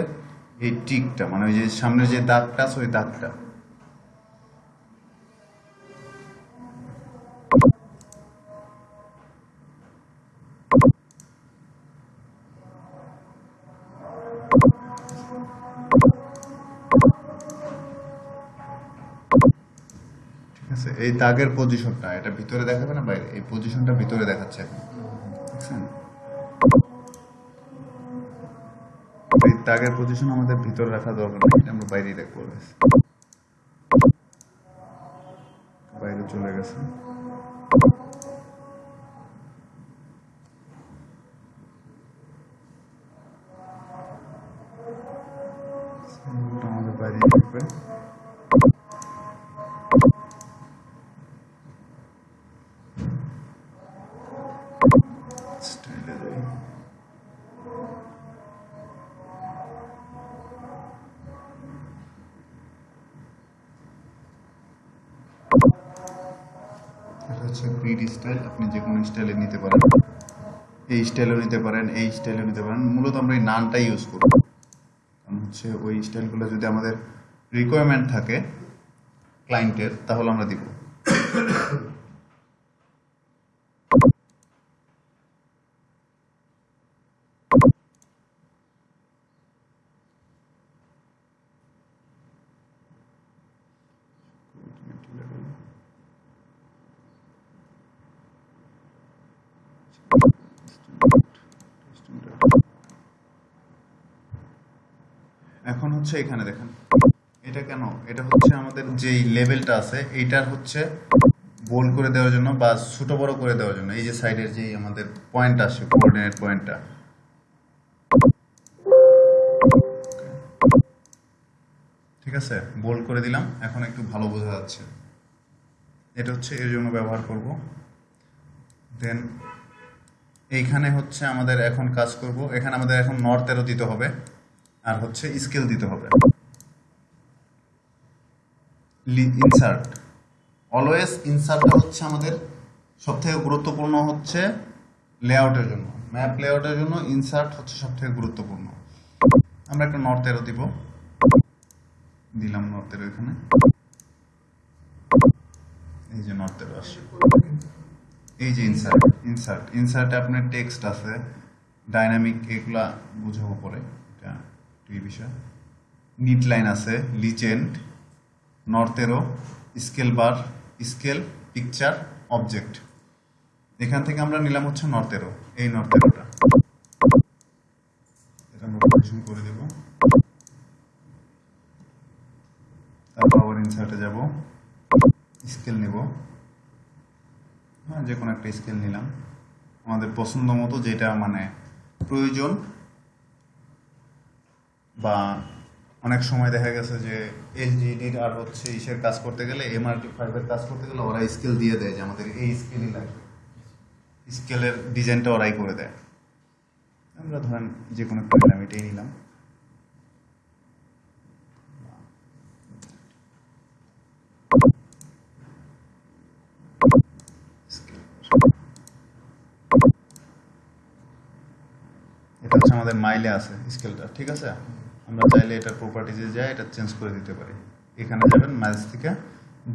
এই টিকটা মানে ওই যে সামনে যে দাগটা আছে, ওই দাগটা ঠিক আছে? এই দাগের পজিশনটা এটা ভিতরে দেখাবে না বাইরে? এই পজিশনটা ভিতরে দেখাচ্ছে দেখছেন দাগের পজিশন আমাদের ভিতরে রাখা দরকার নেই আমরা বাইরেই রাখব। বাইরে চলে গেছে স্টাইল আপনি যে কোনো স্টাইলে নিতে পারেন। এই স্টাইলও নিতে পারেন, এই স্টাইলও নিতে পারেন। মূলত আমরা এই নানটাই ইউজ করব কারণ হচ্ছে ওই স্টাইলগুলো যদি আমাদের রিকোয়ারমেন্ট থাকে ক্লায়েন্টের তাহলে আমরা দিব এখন হচ্ছে এখানে দেখেন। এটা কেন? এটা হচ্ছে আমাদের যেই লেভেলটা আছে, এইটার হচ্ছে গোল করে দেওয়ার জন্য বা ছোট বড় করে দেওয়ার জন্য, এই যে সাইডের যেই আমাদের পয়েন্ট আসে কোঅর্ডিনেট পয়েন্টটা ঠিক আছে? বোল্ড করে দিলাম, এখন একটু ভালো বোঝা যাচ্ছে। এটা হচ্ছে এর জন্য ব্যবহার করব। দেন এইখানে হচ্ছে আমাদের এখন কাজ করব। এখানে আমাদের এখন নর্থেরও দিতে হবে। আর হচ্ছে স্কেল দিতে হবে। ইনসার্ট অলওয়েজ ইনসার্টটা হচ্ছে আমাদের সবথেকে গুরুত্বপূর্ণ হচ্ছে লেআউটের জন্য। ম্যাপ লেআউটের জন্য ইনসার্ট হচ্ছে সবথেকে গুরুত্বপূর্ণ। আমরা একটা নর্থেরও দিব। দিলাম নর্থের এখানে। এই যে নর্থের আসছে। এই যে ইনসার্ট ইনসার্ট ইনসার্টে আপনার টেক্সট আছে ডাইনামিক এগুলা বুঝাবো পরে। এই বিষয় নিট লাইন আছে legend north arrow scale bar scale picture object এখান থেকে আমরা নিলাম হচ্ছে নর্থেরো এই নর্থেরোটা এটা পজিশন করে দেব। তারপর আবার ইনসার্টে যাব। স্কেল নেব। হ্যাঁ যে কোনো একটা স্কেল নিলাম। আমাদের পছন্দ মতো যেটা মানে প্রয়োজন বা অনেক সময় দেখা গেছে যে এলজিডির আর হচ্ছে ইসের কাজ করতে গেলে এমআরটি ফাইভের কাজ করতে গেলে ওরা স্কেল দিয়ে দেয় যে আমাদের এই স্কেলই লাগবে। স্কেলের ডিজাইনটা ওরাই করে দেয়। আমরা ধরেন যে কোনো নিলাম এটাই নিলাম। এটা হচ্ছে আমাদের মাইলে আছে স্কেলটা ঠিক আছে? আমরা চাইলে এটা প্রপার্টিজে যাই এটা চেঞ্জ করে দিতে পারি। এখানে যাবেন মাইলস থেকে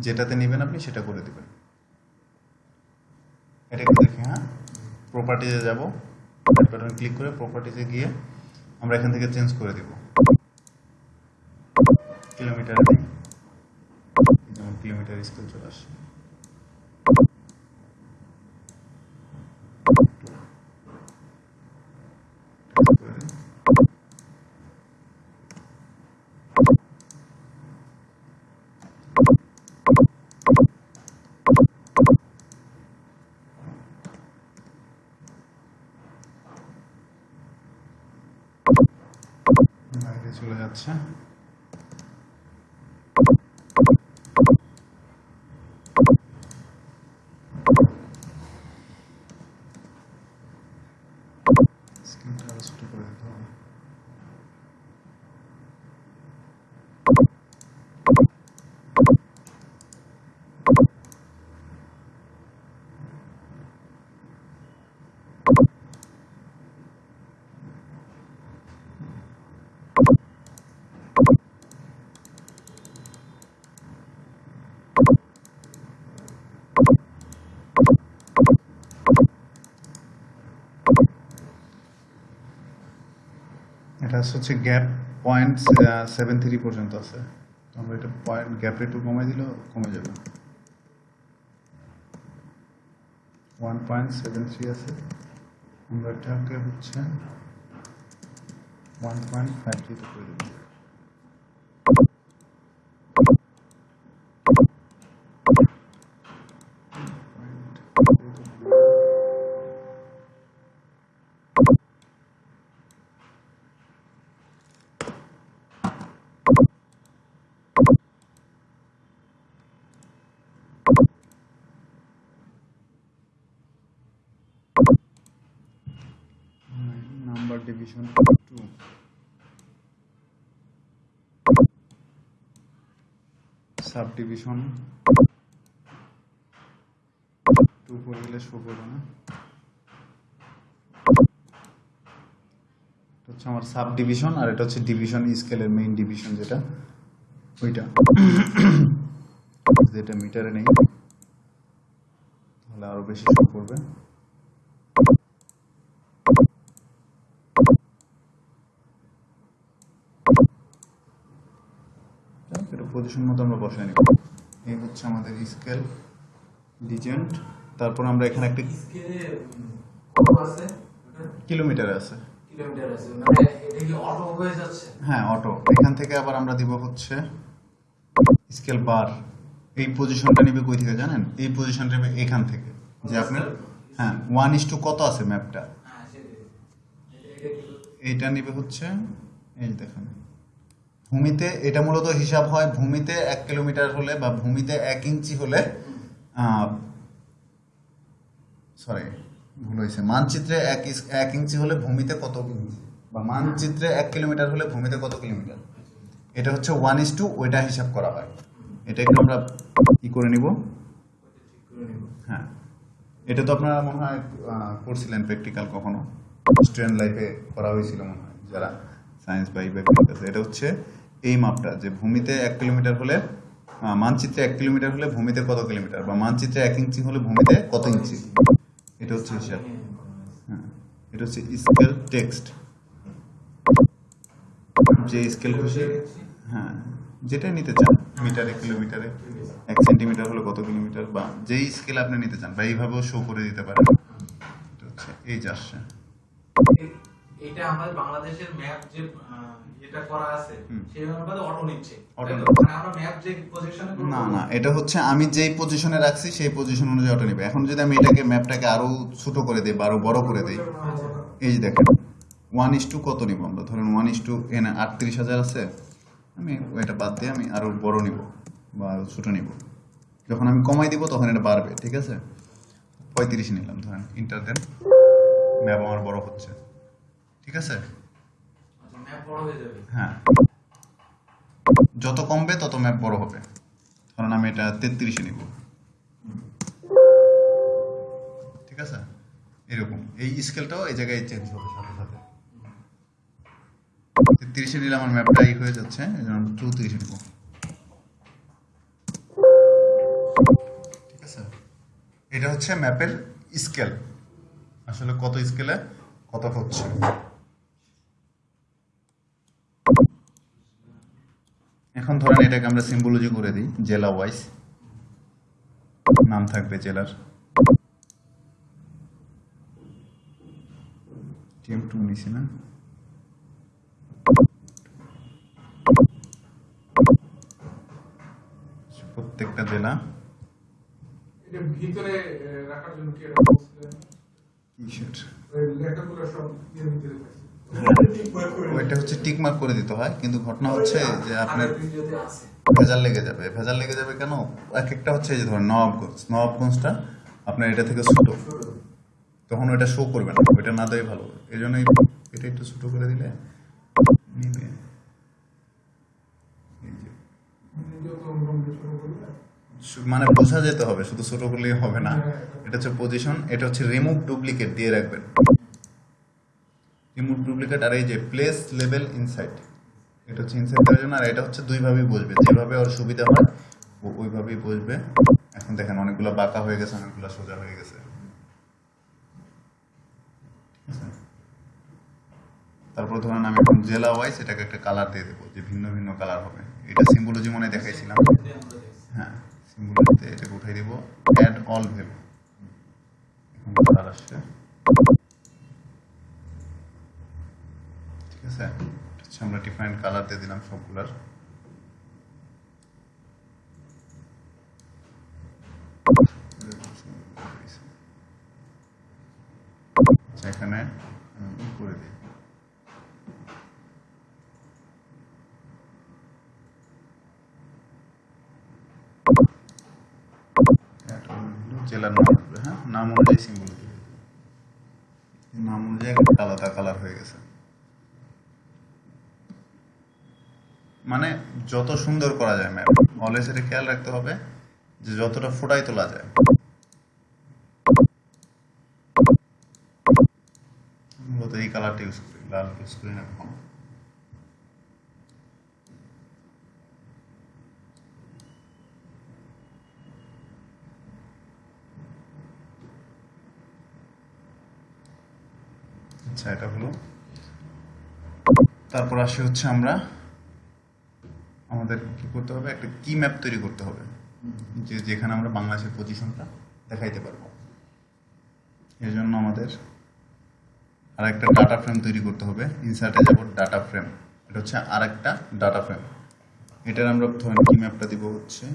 যেটাতে নেবেন আপনি সেটা করে দিবেন। এটা একটু দেখি হ্যাঁ? প্রপার্টিজে যাব বাটন ক্লিক করে প্রপার্টিজে গিয়ে আমরা এখান থেকে চেঞ্জ করে দিব। কিলোমিটার যেমন কিলোমিটার স্কেল চলে আসে চলে যাচ্ছে। এটা হচ্ছে গ্যাপ পয়েন্ট সেভেন থ্রি পর্যন্ত আছে। আমরা এটা পয়েন্ট গ্যাপ একটু কমে দিল কমে যাবে। ওয়ান পয়েন্ট সেভেন থ্রি আছে। আমরা এটাকে হচ্ছে ওয়ান পয়েন্ট ফাইভ থ্রিতে করে দেবো। Division two subdivision two করে শো করবে না। হচ্ছে আমার সাব ডিভিশন আর এটা হচ্ছে ডিভিশন স্কেলের মেইন ডিভিশন যেটা। ওইটা। যেটা মিটারে নেই। তাহলে আরও বেশি শো করবে যাক, এটা পজিশন মতো আমরা বসাই নিব। এই হচ্ছে আমাদের স্কেল লিজেন্ড তারপর আমরা এখানে একটা কিলোমিটার আছে।
মানে হয়ে
অটো এখান থেকে আবার আমরা দিব হচ্ছে স্কেল বার এই পজিশনটা নেবে কই থেকে জানেন? এই পজিশনটা নেবে এখান থেকে। যে আপনার হ্যাঁ ওয়ান ইস টু কত আছে ম্যাপটা
এটা-
নেবে হচ্ছে এই দেখেন। ভূমিতে এটা মূলত হিসাব হয় ভূমিতে এক কিলোমিটার হলে বা ভূমিতে এক ইঞ্চি হলে সরি ভুল হয়েছে। মানচিত্রে এক এক ইঞ্চি হলে ভূমিতে কত ইঞ্চি বা মানচিত্রে এক কিলোমিটার হলে ভূমিতে কত কিলোমিটার? এটা হচ্ছে ওয়ান ইস টু ওইটা হিসাব করা হয়। এটা একটু আমরা কি করে নিব? হ্যাঁ। এটা তো আপনারা মনে হয় করছিলেন প্র্যাকটিক্যাল কখনো? স্টুডেন্ট লাইফে করা হয়েছিল মনে হয়, যারা সায়েন্স বা ইবে এটা হচ্ছে এই মাপটা, যে ভূমিতে এক কিলোমিটার হলে মানচিত্রে এক কিলোমিটার হলে ভূমিতে কত কিলোমিটার? বা মানচিত্রে এক ইঞ্চি হলে ভূমিতে কত ইঞ্চি? এটা হচ্ছে হিসাব। হ্যাঁ এটা হচ্ছে স্কেল টেক্সট। যে স্কেল খুশি হ্যাঁ যেটাই নিতে চান, মিটারে, কিলোমিটারে, এক সেন্টিমিটার হলে কত কিলোমিটার, বা যেই স্কেল আপনি নিতে চান, বা এইভাবেও শো করে দিতে পারেন। এটা হচ্ছে এই যে আসছে।
এটা আমাদের বাংলাদেশের ম্যাপ যে যেটা করা আছে। সেই অনুপাতে অটো নিচ্ছে।
না না এটা হচ্ছে আমি যেই পজিশনে রাখছি সেই পজিশন অনুযায়ী অটো নেবে। এখন যদি আমি এটাকে ম্যাপটাকে আরও ছোট করে দিই বা আরও বড় করে দিই এই যে দেখেন ওয়ান ইস টু কত নিব আমরা? ধরেন ওয়ান ইস টু এখানে আটত্রিশ হাজার আছে আমি এটা বাদ দিয়ে আমি আরও বড় নিব বা আরও ছোট নিব। যখন আমি কমাই দিব তখন এটা বাড়বে ঠিক আছে? পঁয়ত্রিশ নিলাম ধরেন ইন্টার দেন ম্যাপ আমার বড় হচ্ছে। ঠিক আছে?
আচ্ছা ম্যাপ বড় হয়ে যাবে।
হ্যাঁ। যত কমবে তত ম্যাপ বড় হবে। ধরেন আমি এটা তেত্রিশে নিব। ঠিক আছে? এরকম। এই স্কেলটাও এই জায়গায় চেঞ্জ হবে সাথে সাথে। তেত্রিশে নিলে আমার ম্যাপটা এই হয়ে যাচ্ছে এই জন্য চৌত্রিশে নিব। ঠিক আছে? এটা হচ্ছে ম্যাপের স্কেল আসলে কত স্কেলে কত হচ্ছে? এখন ধরেন এটাকে আমরা সিম্বলজি করে দিই জেলা ওয়াইজ নাম থাকবে জেলার। টিএম টু নিছি না? প্রত্যেকটা জেলা।
ভিতরে রাখার জন্য কি লেখাগুলো সব।
ওইটা হচ্ছে টিক মার্ক করে দিতে হয় কিন্তু ঘটনা হচ্ছে যে আপনার ভেজাল লেগে যাবে। ভেজাল লেগে যাবে কেন? এক একটা হচ্ছে যে ধরেন নবাবগঞ্জ নবাবগঞ্জটা আপনার এটা থেকে ছোট। তখন ওইটা শো করবে না। ওইটা না দেয় ভালো। এই জন্য এটা একটু ছোট করে দিলে নিবে। মানে বোঝা যেতে হবে শুধু ছোট করলেই হবে না। এটা হচ্ছে পজিশন এটা হচ্ছে রিমুভ ডুপ্লিকেট দিয়ে রাখবেন। রিমুভ ডুপ্লিকেট আর এই যে প্লেস লেভেল ইনসাইড এটা হচ্ছে ইনসাইড দেওয়ার জন্য, আর এটা হচ্ছে দুইভাবেই বসবে। যেভাবে ওর সুবিধা হয় ওইভাবেই বসবে। এখন দেখেন অনেকগুলো বাঁকা হয়ে গেছে, অনেকগুলো সোজা হয়ে গেছে। তারপর ধরেন আমি এখন জেলা ওয়াইজ এটাকে একটা কালার দিয়ে দেবো, যে ভিন্ন ভিন্ন কালার হবে। এটা সিম্বলজি মনে দেখাইছিলাম। হ্যাঁ সিম্বলতে এটাকে উঠাই দেবো অ্যাড অল ভ্যালু এখন কালার আসছে ঠিক আছে। হচ্ছে আমরা ডিফারেন্ট কালার দিয়ে দিলাম সবগুলার। আচ্ছা এখানে করে দিই? জেলার নাম হ্যাঁ? নাম অনুযায়ী সিম্বল নাম অনুযায়ী আলাদা কালার হয়ে গেছে। মানে যত সুন্দর করা যায় ম্যাপ অলওয়েজ এটা খেয়াল রাখতে হবে যে যতটা ফোটাই তোলা যায়। মূলত এই ইউজ করি, লাল ইউজ করি না কখনো। আচ্ছা এটা হলো। তারপর আসে হচ্ছে আমরা আমাদের কি করতে হবে? একটা কি ম্যাপ তৈরি করতে হবে। যে যেখানে আমরা বাংলাদেশের পজিশনটা দেখাইতে পারব। এর জন্য আমাদের আর একটা ডাটা ফ্রেম তৈরি করতে হবে। ইনসার্টে যাব ডাটা ফ্রেম এটা হচ্ছে আর একটা ডাটা ফ্রেম এটার আমরা ধরেন কি ম্যাপটা দিব হচ্ছে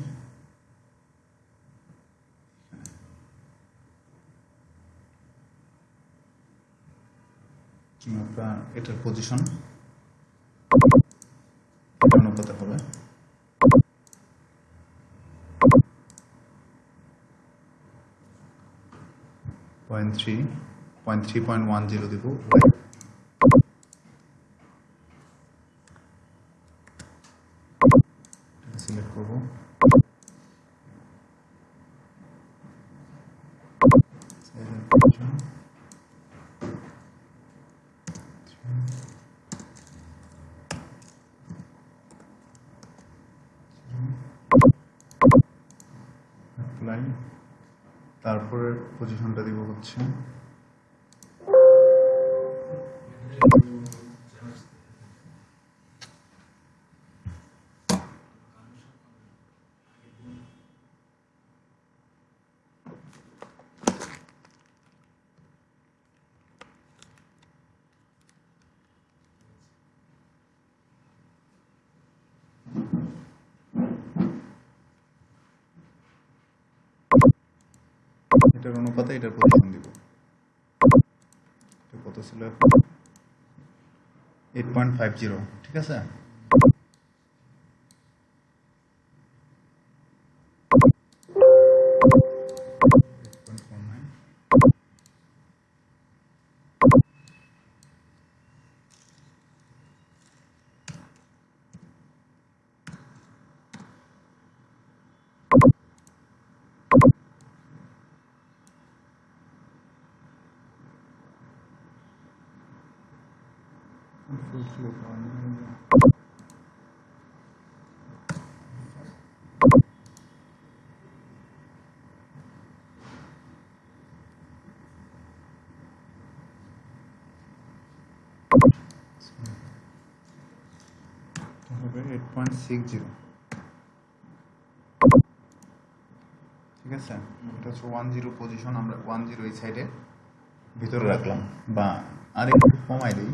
কি এটার পজিশন অনুপাতে হবে। Point three point three point দিব। সিলেক্ট করব অ্যাপ্লাই তারপরে পজিশনটা দিব হচ্ছে এটার অনুপাতে এটার প্রতিফলন দিব। কত ছিল? এইট পয়েন্ট ফাইভ জিরো ঠিক আছে? হবে এইট পয়েন্ট সিক্স জিরো ঠিক আছে? এটা হচ্ছে ওয়ান জিরো পজিশন আমরা ওয়ান জিরো এই সাইডে ভিতরে রাখলাম। বা আর একটু কমাই দিই।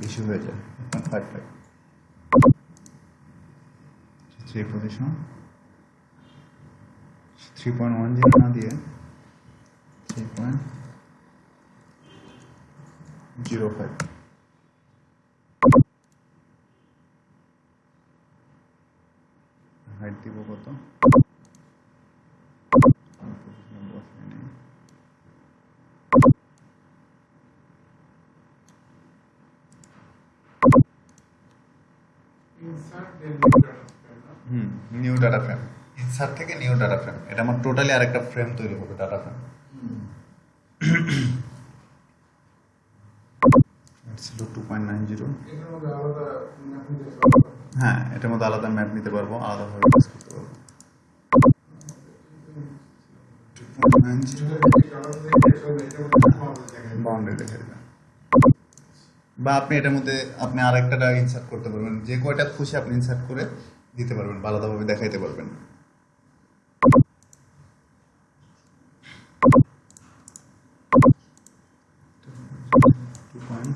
বেশি হয়ে যায়। থ্রি পয়েন্ট ওয়ান না দিয়ে three point zero five height দিব কত
ইনসার্ট দেন নিউ ডাটা ফ্রেম না
hmm new data frame insert থেকে নিউ ডাটা ফ্রেম এটা আমার টোটালি আরেকটা ফ্রেম তৈরি হবে ডাটা ফ্রেম ছিল টু পয়েন্ট নাইন জিরো হ্যাঁ এটার মধ্যে আলাদা ম্যাপ নিতে পারব আলাদাভাবে কাজ করতে পারব। বাউন্ডারি দেখে দেবেন বা আপনি এটার মধ্যে আপনি আর একটা ইনসার্ট করতে পারবেন। যে কয়টা খুশি আপনি ইনসার্ট করে দিতে পারবেন বা আলাদাভাবে দেখাইতে পারবেন Two point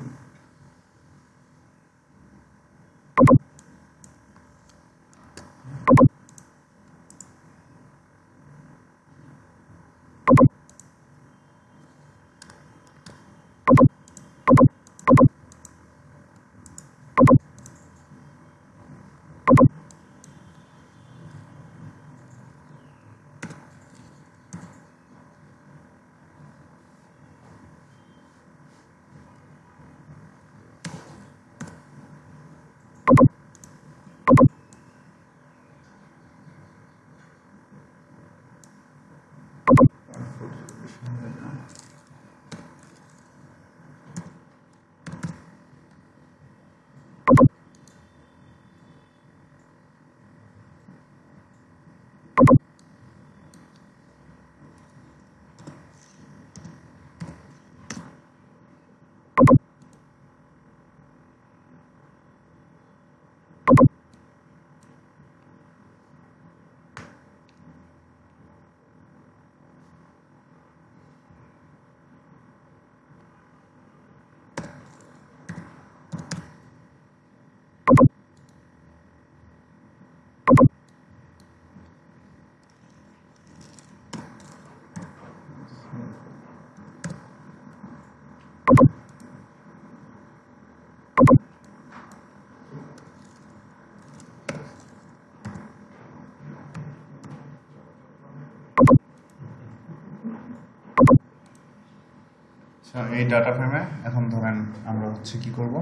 আচ্ছা এই ডাটা ফ্রেমে এখন ধরেন আমরা হচ্ছে কি করব?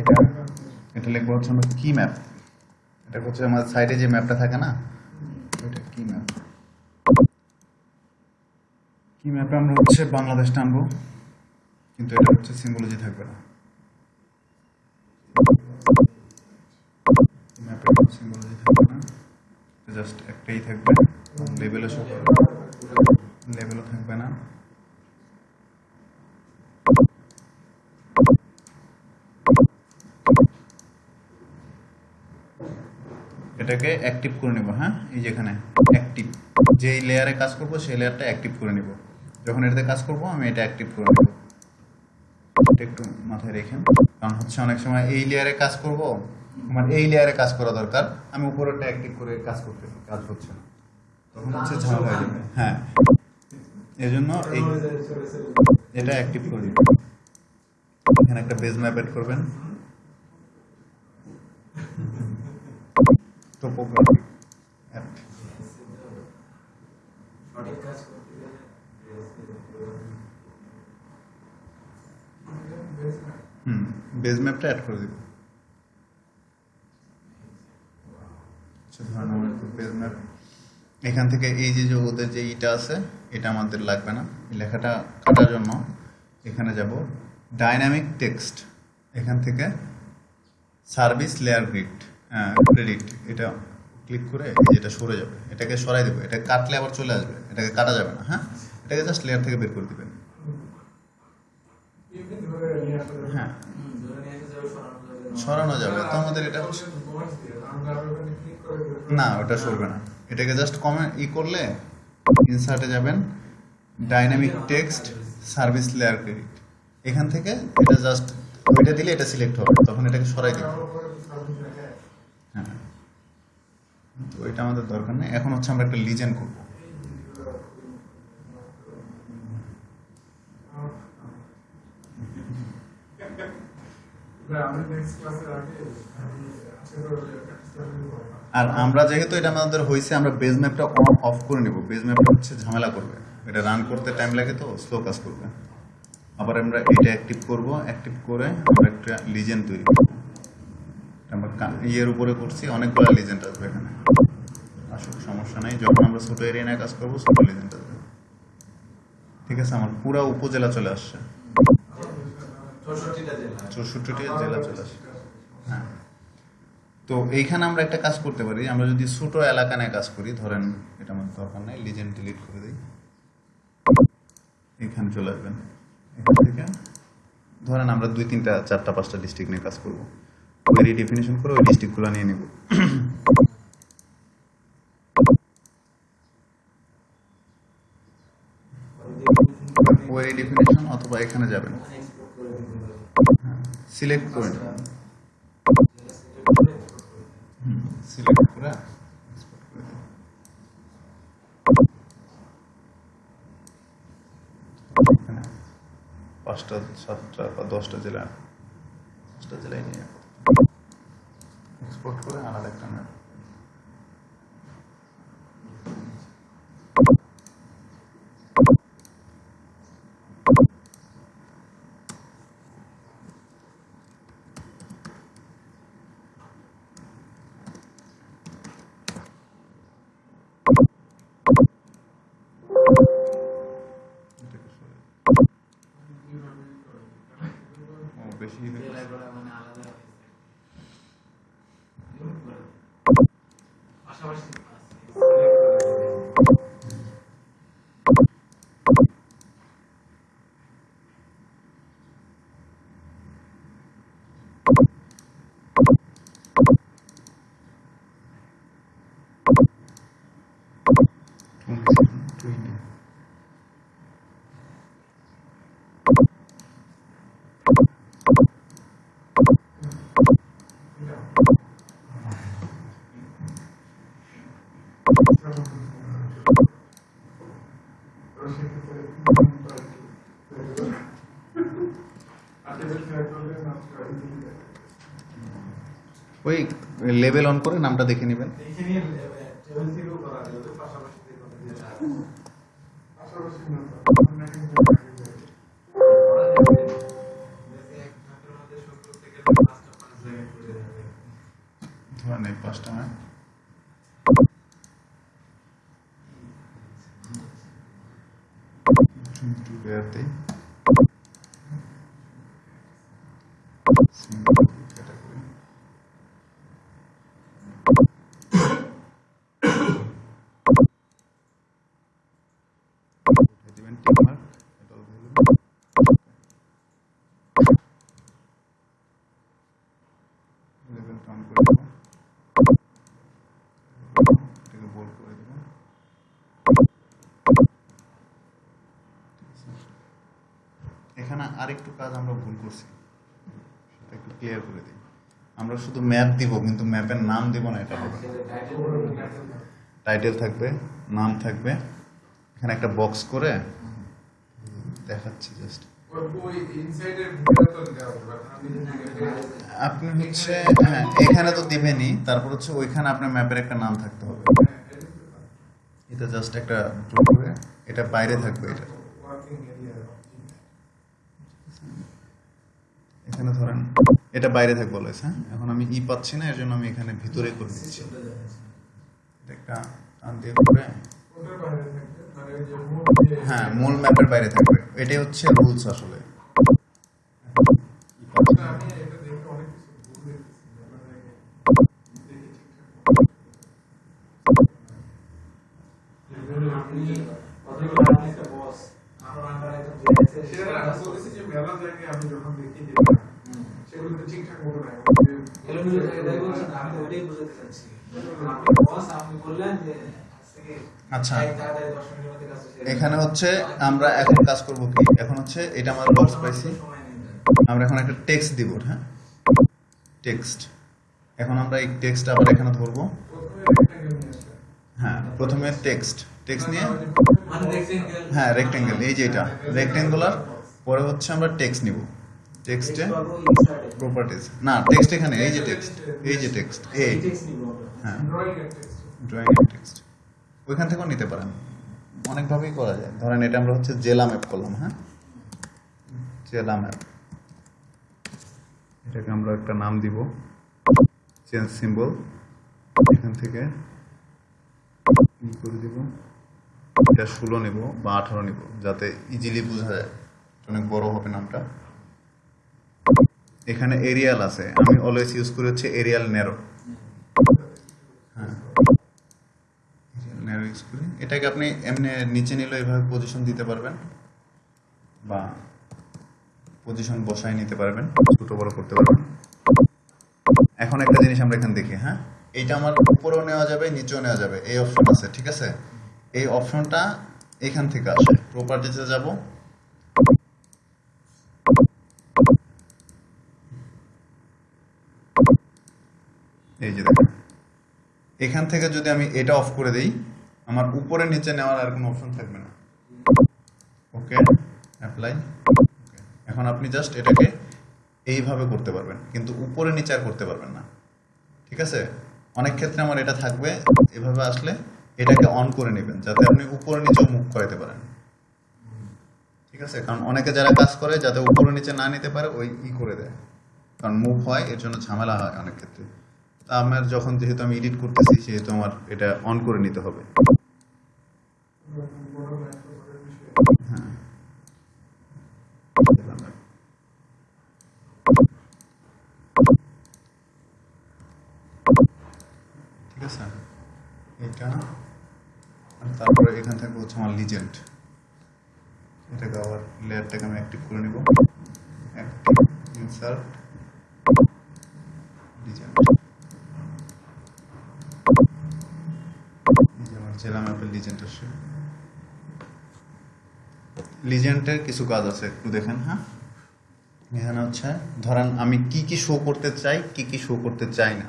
এটা এটা লিখব হচ্ছে আমরা কি ম্যাপ এটা হচ্ছে আমার সাইডে যে ম্যাপটা থাকে না, এটা কি ম্যাপ কি ম্যাপে আমরা হচ্ছে বাংলাদেশ টানবো কিন্তু এটা হচ্ছে সিম্বলজি থাকবে না। থাকবে না। জাস্ট একটাই থাকবে। লেভেলও করবে। লেভেলও থাকবে না। এটাকে অ্যাক্টিভ করে নেব হ্যাঁ? এই যেখানে অ্যাক্টিভ যেই লেয়ারে কাজ করব, সেই লেয়ারটা অ্যাক্টিভ করে নেব। যখন এটাতে কাজ করব, আমি এটা অ্যাক্টিভ করে নেব। এটা একটু মাথায় রেখেন। কারণ হচ্ছে অনেক সময় এই লেয়ারে কাজ করব, আমার এই লেয়ারে কাজ করা দরকার, আমি উপরেরটা অ্যাক্টিভ করে কাজ করতেছি কাজ হচ্ছে না। তখন হচ্ছে ঝামেলা হয়ে যাবে। হ্যাঁ। এজন্য এই এটা অ্যাক্টিভ করে দিবেন এখানে একটা বেজ ম্যাপ এড করবেন।
করতে গেলে
হুম বেজ ম্যাপটা অ্যাড করে দিব। আচ্ছা ধরেন আমার বেজ ম্যাপ এখান থেকে এই যে ওদের যে ইটা আছে এটা আমাদের লাগবে না। এই লেখাটা কাটার জন্য এখানে যাব। ডাইনামিক টেক্সট এখান থেকে সার্ভিস লেয়ার গ্রিড ক্রেডিট এটা ক্লিক করে এটা সরে যাবে। এটাকে সরাই দেবে, এটা কাটলে আবার চলে আসবে, এটাকে কাটা যাবে না হ্যাঁ? এটাকে জাস্ট লেয়ার থেকে বের করে দিবেন। হ্যাঁ।
সরানো যাবে।
তো আমাদের এটা না, ওটা সরবে না। এটাকে জাস্ট কমেন্ট ই করলে ইনসার্টে যাবেন dynamic text service layer credit এখান থেকে এটা জাস্ট ওইটা দিলে এটা সিলেক্ট হবে, তখন এটাকে সরাই দিবে
আমার উপরে তো service লেখা আছে।
হ্যাঁ। তো এটা আমাদের দরকার নেই। এখন হচ্ছে আমরা একটা লিজেন করব। আর আমরা যেহেতু এটা আমাদের হয়েছে আমরা বেজ ম্যাপটা অন অফ করে নিব। বেজ ম্যাপটা হচ্ছে ঝামেলা করবে। এটা রান করতে টাইম লাগে তো স্লো কাজ করবে। আবার আমরা এটা অ্যাক্টিভ করব। অ্যাক্টিভ করে আমরা একটা লিজেন্ড তৈরি করব। আমরা ইয়ের উপরে করছি অনেকগুলো লিজেন্ড আসবে এখানে। আসুক সমস্যা নাই। যখন আমরা ছোটো এরিয়া নিয়ে কাজ করব ছোট লিজেন্ড আসবে। ঠিক আছে আমার পুরো উপজেলা চলে আসছে।
চৌষট্টিটা জেলা।
চলে আসছে। হ্যাঁ। তো এইখানে আমরা একটা কাজ করতে পারি। আমরা যদি ছোট এলাকা নিয়ে কাজ করি ধরেন এটা আমার দরকার নাই লিজেন্ড ডিলিট করে দিই। এখানে চলে আসবেন। এখান থেকে ধরেন আমরা দুই তিনটা চারটা পাঁচটা ডিস্ট্রিক্ট নিয়ে কাজ করব। ওই ডিফিনিশন করে ওই ডিস্ট্রিক্টগুলো নিয়ে নেব ওই ডিফিনিশন অথবা এখানে যাবেন। সিলেক্ট
select করে।
সিলেক্ট করে। এখানে পাঁচটা, সাতটা বা দশটা জেলা, দশটা জেলায় নিয়ে এক্সপোর্ট করে আলাদা একটা map। এটাকে সরিয়ে দিন। ও, বেশি হয়ে গেছে।
জেলাগুলো মানে আলাদা হয়েছে। Remove করে দিন। পাশাপাশি আছে, select করে দিন।
Twenty.
তো সেক্ষেত্রে আজকে select করলে মাত্র এই দিকে।
ওই লেভেল অন করে নামটা দেখে নেবেন।
দেখে নিয়ে
category single category has even timer এখানে আরেকটু কাজ আমরা ভুল করছি। একটু ক্লিয়ার করে দিই। আমরা শুধু ম্যাপ দিব, কিন্তু ম্যাপের নাম দিব না, এটা হবে। টাইটেল থাকবে, নাম থাকবে। এখানে একটা বক্স করে দেখাচ্ছি জাস্ট আপনি হচ্ছে হ্যাঁ এখানে তো দিবেনই, তারপর হচ্ছে ওইখানে আপনার ম্যাপের একটা নাম থাকতে হবে। এটা জাস্ট একটা এটা বাইরে থাকবে এটা। এখানে ধরেন। এটা বাইরে থাক বলেছে হ্যাঁ? এখন আমি ই পাচ্ছি না এর জন্য আমি এখানে ভিতরে করে দিচ্ছি। হ্যাঁ মূল ম্যাপের বাইরে থাকবে। এটাই হচ্ছে রুলস আসলে।
বস আমার আন্ডারে সেটা আসলে আমি যখন দেখি সেগুলোতে ঠিকঠাক মতো নাই।
এলোমেলো জায়গায় বলছেন, আমি তো ওইটাই বোঝাতে চাচ্ছি। আপনি আপনি বললেন যে
আচ্ছা। এখানে হচ্ছে আমরা এখন কাজ করব কি? এখন হচ্ছে এটা আমার বক্স পাইছি আমরা এখন একটা টেক্সট দিব হ্যাঁ? টেক্সট এখন আমরা এই টেক্সট আবার এখানে ধরবো। হ্যাঁ প্রথমে টেক্সট টেক্সট নিয়ে। হ্যাঁ রেক্টেঙ্গেল এই যে এটা। রেক্টেঙ্গুলার পরে হচ্ছে আমরা টেক্সট নিব। টেক্সটে। প্রপার্টিজ না টেক্সট এখানে এই যে টেক্সট এই যে টেক্সট এই। হ্যাঁ. ড্রয়িং টেক্সট ওইখান থেকেও নিতে পারেন। অনেকভাবেই করা যায়। ধরেন এটা আমরা হচ্ছে জেলা ম্যাপ করলাম হ্যাঁ? জেলা ম্যাপ এটাকে আমরা একটা নাম দিব। চেঞ্জ সিম্বল এখান থেকে ই করে দিব? এটা ষোলো নিব বা আঠারো নিব যাতে ইজিলি বোঝা যায়। অনেক বড় হবে নামটা। এখানে এরিয়াল আছে। আমি অলওয়েজ ইউজ করি হচ্ছে এরিয়াল নেরো হ্যাঁ করি। এটাকে আপনি এমনি নিচে নিলে এভাবে পজিশন দিতে পারবেন বা পজিশন বসায় নিতে পারবেন, ছোট বড় করতে পারবেন। এখন একটা জিনিস আমরা এখানে দেখি হ্যাঁ? এইটা আমার উপরেও নেওয়া যাবে, নিচেও নেওয়া যাবে। এই অপশন আছে, ঠিক আছে? এই অপশনটা এখান থেকে আসে। প্রপার্টিতে যাব এই যে দেখেন এখান থেকে যদি আমি এটা অফ করে দেই, আমার উপরে নিচে নেওয়ার আর কোনো অপশন থাকবে না। ওকে অ্যাপ্লাই এখন আপনি জাস্ট এটাকে এইভাবে করতে পারবেন, কিন্তু উপরে নিচে আর করতে পারবেন না। ঠিক আছে? অনেক ক্ষেত্রে আমার এটা থাকবে, এভাবে আসলে এটাকে অন করে নেবেন, যাতে আপনি উপরে নিচেও মুভ করাতে পারেন। ঠিক আছে? কারণ অনেকে যারা কাজ করে, যাতে উপরে নিচে না নিতে পারে, ওই ই করে দেয়। কারণ মুভ হয়, এর জন্য ঝামেলা হয় অনেক ক্ষেত্রে। আমার যখন যেহেতু আমি এডিট করতেছি, সেহেতু আমার এটা অন করে নিতে হবে। হ্যাঁ ঠিক আছে? এটা তারপরে এখান থেকে হচ্ছে আমার লিজেন্ড এটাকে আবার লেয়ারটাকে আমি অ্যাক্টিভ করে নিব। অ্যাক্টিভ ইনসার্ট লিজেন্ড এই যে আমার জেলা ম্যাপের লিজেন্ড আসছে লিজেন্ডের কিছু কাজ আছে, একটু দেখেন হ্যাঁ? এখানে হচ্ছে, ধরেন আমি কি কি শো করতে চাই, কি কি শো করতে চাই না।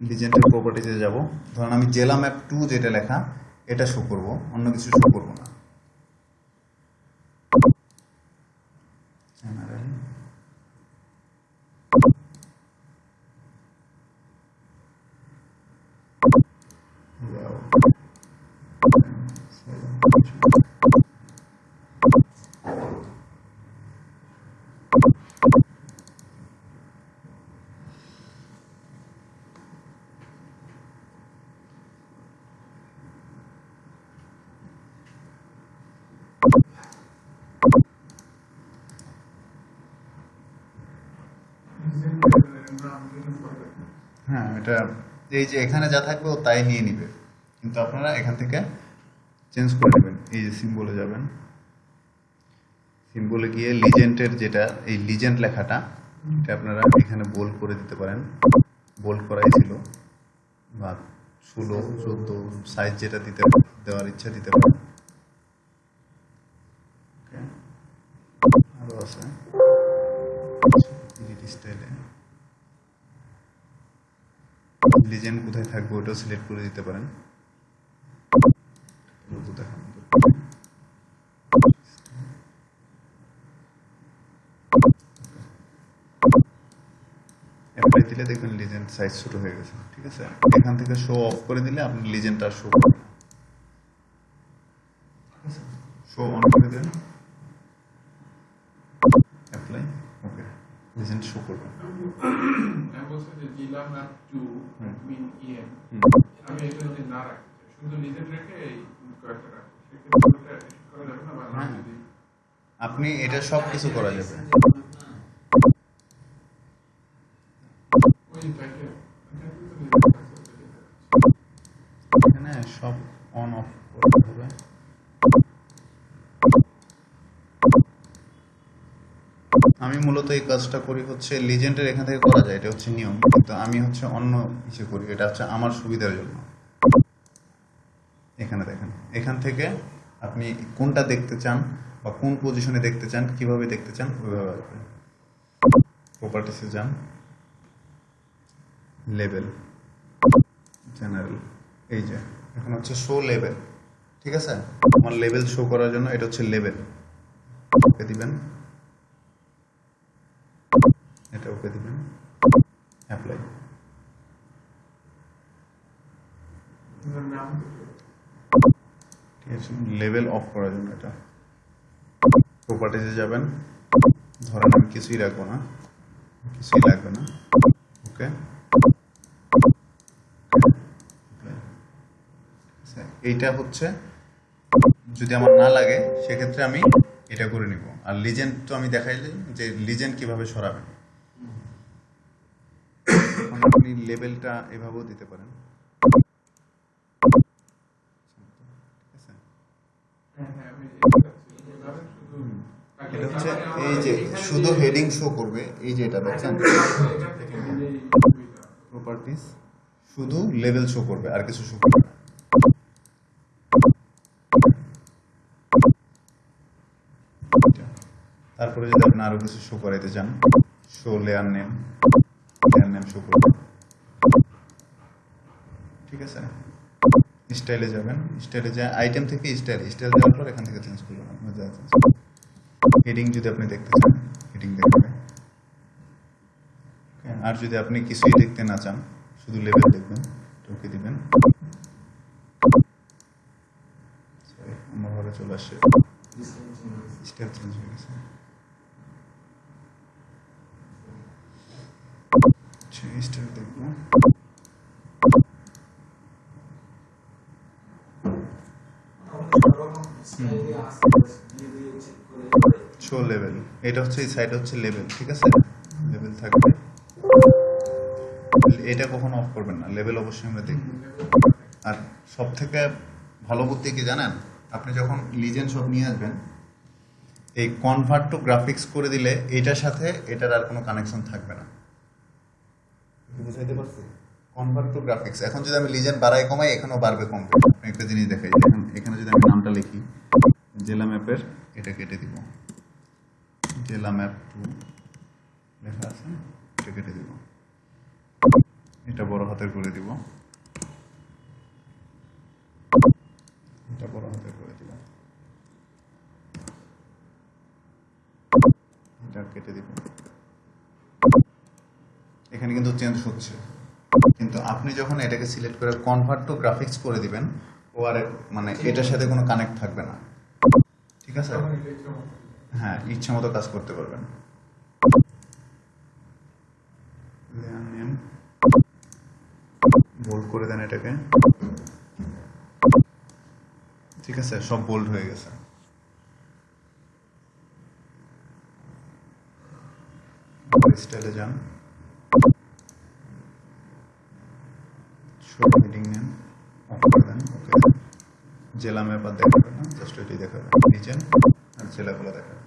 লিজেন্ডের প্রপার্টিতে যাব। ধরেন আমি জেলা ম্যাপ টু যেটা লেখা, এটা শো করব, অন্য কিছু শো করব না। হ্যাঁ এটা এই যে এখানে যা থাকবে ও তাই নিয়ে নিবে। কিন্তু আপনারা এখান থেকে চেঞ্জ করে নেবেন। এই যে সিম্বলে যাবেন। সিম্বলে গিয়ে লিজেন্টের যেটা, এই লিজেন্ট লেখাটা, এটা আপনারা এখানে বোল্ড করে দিতে পারেন। বোল্ড করাই ছিল। বা ষোলো, চোদ্দ সাইজ যেটা দিতে, দেওয়ার ইচ্ছা দিতে পারেন। Okay. আরও আছে। লিজেন্ড কোথায় থাকবে ওটাও সিলেক্ট করে দিতে পারেন। দিলে দেখবেন লিজেন্ড সাইজ ছোট হয়ে গেছে ঠিক আছে? এখান থেকে শো অফ করে দিলে আপনি লিজেন্ড আর শো শো অন করে দেন। অ্যাপ্লাই ওকে লিজেন্ড শো করবে
আমি বলছি যে map to mean EN
hmm.
আমি এটা যদি না চাই শুধু নিজের রেখে এই কয়েকটা রাখি সেক্ষেত্রে করা যাবে না? না
হ্যাঁ। আপনি এটা সব কিছু করা যাবে। সব অন অফ করতে হবে। আমি মূলত এই কাজটা করি হচ্ছে লিজেন্ডের এখান থেকে করা যায়, এটা হচ্ছে নিয়ম। কিন্তু আমি হচ্ছে অন্য কিছু করি, এটা হচ্ছে আমার সুবিধার জন্য। এখানে দেখেন, এখান থেকে আপনি কোনটা দেখতে চান বা কোন পজিশনে দেখতে চান, কীভাবে দেখতে চান, ওইভাবে আসবে। প্রপার্টিসে যান। লেভেল জেনারেল এই যে। এখন হচ্ছে শো লেভেল ঠিক আছে? আমার লেভেল শো করার জন্য এটা হচ্ছে লেভেল ওকে দিবেন। এটা ওকে দিবেন। অ্যাপ্লাই ঠিক আছে লেভেল অফ করার জন্য এটা। প্রপার্টিতে যাবেন। ধরেন আমি কিছুই রাখব না। কিছুই লাগবে না। ওকে এইটা হচ্ছে, যদি আমার না লাগে, সেক্ষেত্রে আমি এটা করে নিব। আর লিজেন্ড তো আমি দেখাইলে যে লিজেন্ড কীভাবে সরাবেন। আপনি লেভেলটা এভাবেও দিতে পারেন।
এটা
হচ্ছে এই যে শুধু হেডিং শো করবে, এই যে এটা দেখছেন। প্রপার্টিস শুধু লেভেল শো করবে, আর কিছু শো করবে তারপরে যদি আপনি আরও কিছু শো করাইতে চান show layer name layer name show করবে ঠিক আছে? স্টাইলে যাবেন। স্টাইলে যা আইটেম থেকে স্টাইল স্টাইল যাওয়ার পর এখান থেকে চেঞ্জ করবেন। আপনার যা হেডিং যদি আপনি দেখতে চান হেডিং দেখাবে Okay, আর যদি আপনি কিছুই দেখতে না চান শুধু লেভেল দেখবেন ওকে দিবেন। আমার ঘরে চলে আসছে। স্টেপ চেঞ্জ হয়ে গেছে। স্টেপ দেখব শো লেভেল এটা হচ্ছে এই সাইড হচ্ছে লেভেল ঠিক আছে? লেভেল থাকবে। এটা কখনো অফ করবেন না। লেভেল অবশ্যই আমরা দেখব। আর সব থেকে ভালো বুদ্ধি কি জানেন? আপনি যখন লিজেন্ড সব নিয়ে আসবেন, এই কনভার্ট টু গ্রাফিক্স করে দিলে এটার সাথে এটার আর কোনো কানেকশন থাকবে না। বুঝাইতে পারছি? কনভার্ট টু গ্রাফিক্স এখন যদি আমি লিজেন্ড বাড়াই, কমাই, এখানেও বাড়বে কমবে আপনি একটা জিনিস দেখাই, দেখেন, এখানে যদি আমি নামটা লিখি, জেলা ম্যাপের, এটা কেটে দিব। জেলা ম্যাপ টু লেখা আছে, এটা কেটে দিব। এটা বড় হাতের করে দিব। এটা বড় হাতের করে দিব। এটা কেটে দিব। এখানে কিন্তু চেঞ্জ হচ্ছে। কিন্তু আপনি যখন এটাকে সিলেক্ট করে কনভার্ট টু গ্রাফিক্স করে দিবেন ও আর মানে এটার সাথে কোনো কানেক্ট থাকবে না। ঠিক আছে। হ্যাঁ ইচ্ছা মতো কাজ করতে পারবেন। বোল্ড করে দেন এটাকে। ঠিক আছে? সব বোল্ড হয়ে গেছে। স্টাইলে যান। শো হেডিং নেন অফ ওকে জেলা ম্যাপ আর দেখাবে না জাস্ট এটাই দেখাবে রিজন আর জেলাগুলো দেখাবে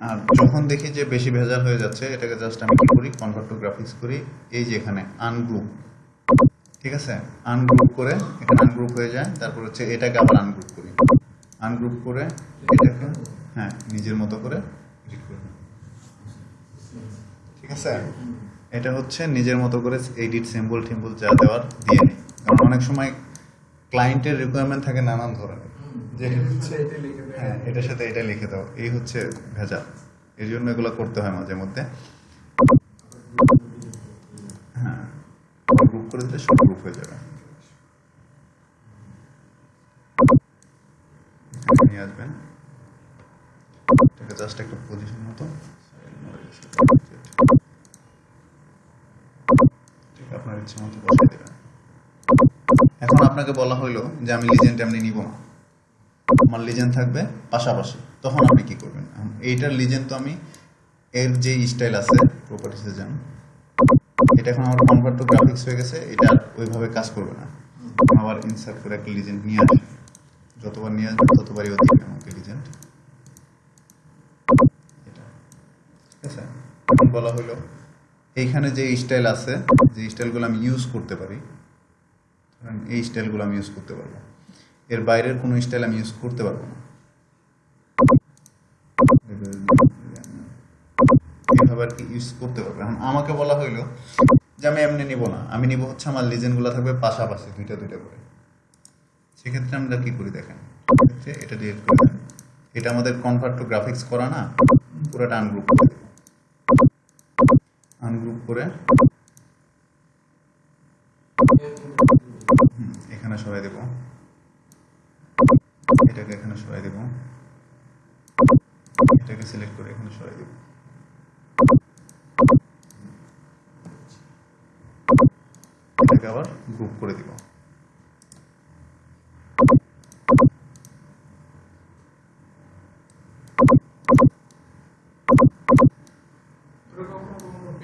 আর যখন দেখি যে বেশি ভেজাল হয়ে যাচ্ছে, এটাকে জাস্ট আমি করি কনভার্ট টু গ্রাফিক্স করি, এই যে এখানে আনগ্রুপ ঠিক আছে? আনগ্রুপ করে এখানে আনগ্রুপ হয়ে যায়, তারপর হচ্ছে এটাকে আবার আনগ্রুপ করি। আনগ্রুপ করে এটাকে হ্যাঁ নিজের মতো করে করে। ঠিক আছে? এটা হচ্ছে নিজের মতো করে এডিট সিম্বল টিম্বল যা দেওয়ার দিয়ে নিই। কারণ অনেক সময় ক্লায়েন্টের রিকোয়ারমেন্ট থাকে নানান ধরনের। হ্যাঁ এটার সাথে এটা লিখে দাও। এই হচ্ছে ভেজা এর জন্য এগুলো করতে হয় মাঝে মধ্যে। হ্যাঁ গ্রুপ করে দিলে সব গ্রুপ হয়ে যাবে। নিয়ে আসবেন। জাস্ট একটা পজিশন মতো। আপনার ইচ্ছে মতো বসাই দেবেন এখন আপনাকে বলা হইল যে আমি লিজেন্ড এমনি নিব না। আমার লিজেন্ড থাকবে পাশাপাশি। তখন আপনি কি করবেন? এইটার লিজেন্ড তো আমি এর যে স্টাইল আছে প্রপার্টিসে যান এটা এখন আমার কনভার্ট টু গ্রাফিক্স হয়ে গেছে, এটা ওইভাবে কাজ করবে না। আবার ইনসার্ট করে একটা লিজেন্ড নিয়ে আসে যতবার নিয়ে আসবে, ততবারই ও দিবে আমাকে লিজেন্ড তখন বলা হলো এইখানে যে স্টাইল আছে, যে স্টাইলগুলো আমি ইউজ করতে পারি এই স্টাইলগুলো আমি ইউজ করতে পারব। এর বাইরের কোনো স্টাইল আমি ইউজ করতে পারব না। এইভাবে আর কি ইউজ করতে পারব। এখন আমাকে বলা হইল যে আমি এমনি নিব না। আমি নিব হচ্ছে আমার লিজেন্ডগুলো থাকবে পাশাপাশি, দুইটা দুইটা করে। সেক্ষেত্রে আমরা কি করি দেখেন? এটা ডিলিট করে এটা আমাদের কনভার্ট টু গ্রাফিক্স করা না, পুরোটা আনগ্রুপ করে আনগ্রুপ করে। এখানে সরাই দেব। এটাকে এখানে সরাই দেব। এটাকে সিলেক্ট করে এখানে সরাই দেব। এটাকে আবার গ্রুপ করে দিব
তবে কখনো কখনো পেজের কারণে আমাদের করা লাগতে পারে
ডিজাইন
তাহলে ধরেন অনেক বেশি ডিজাইন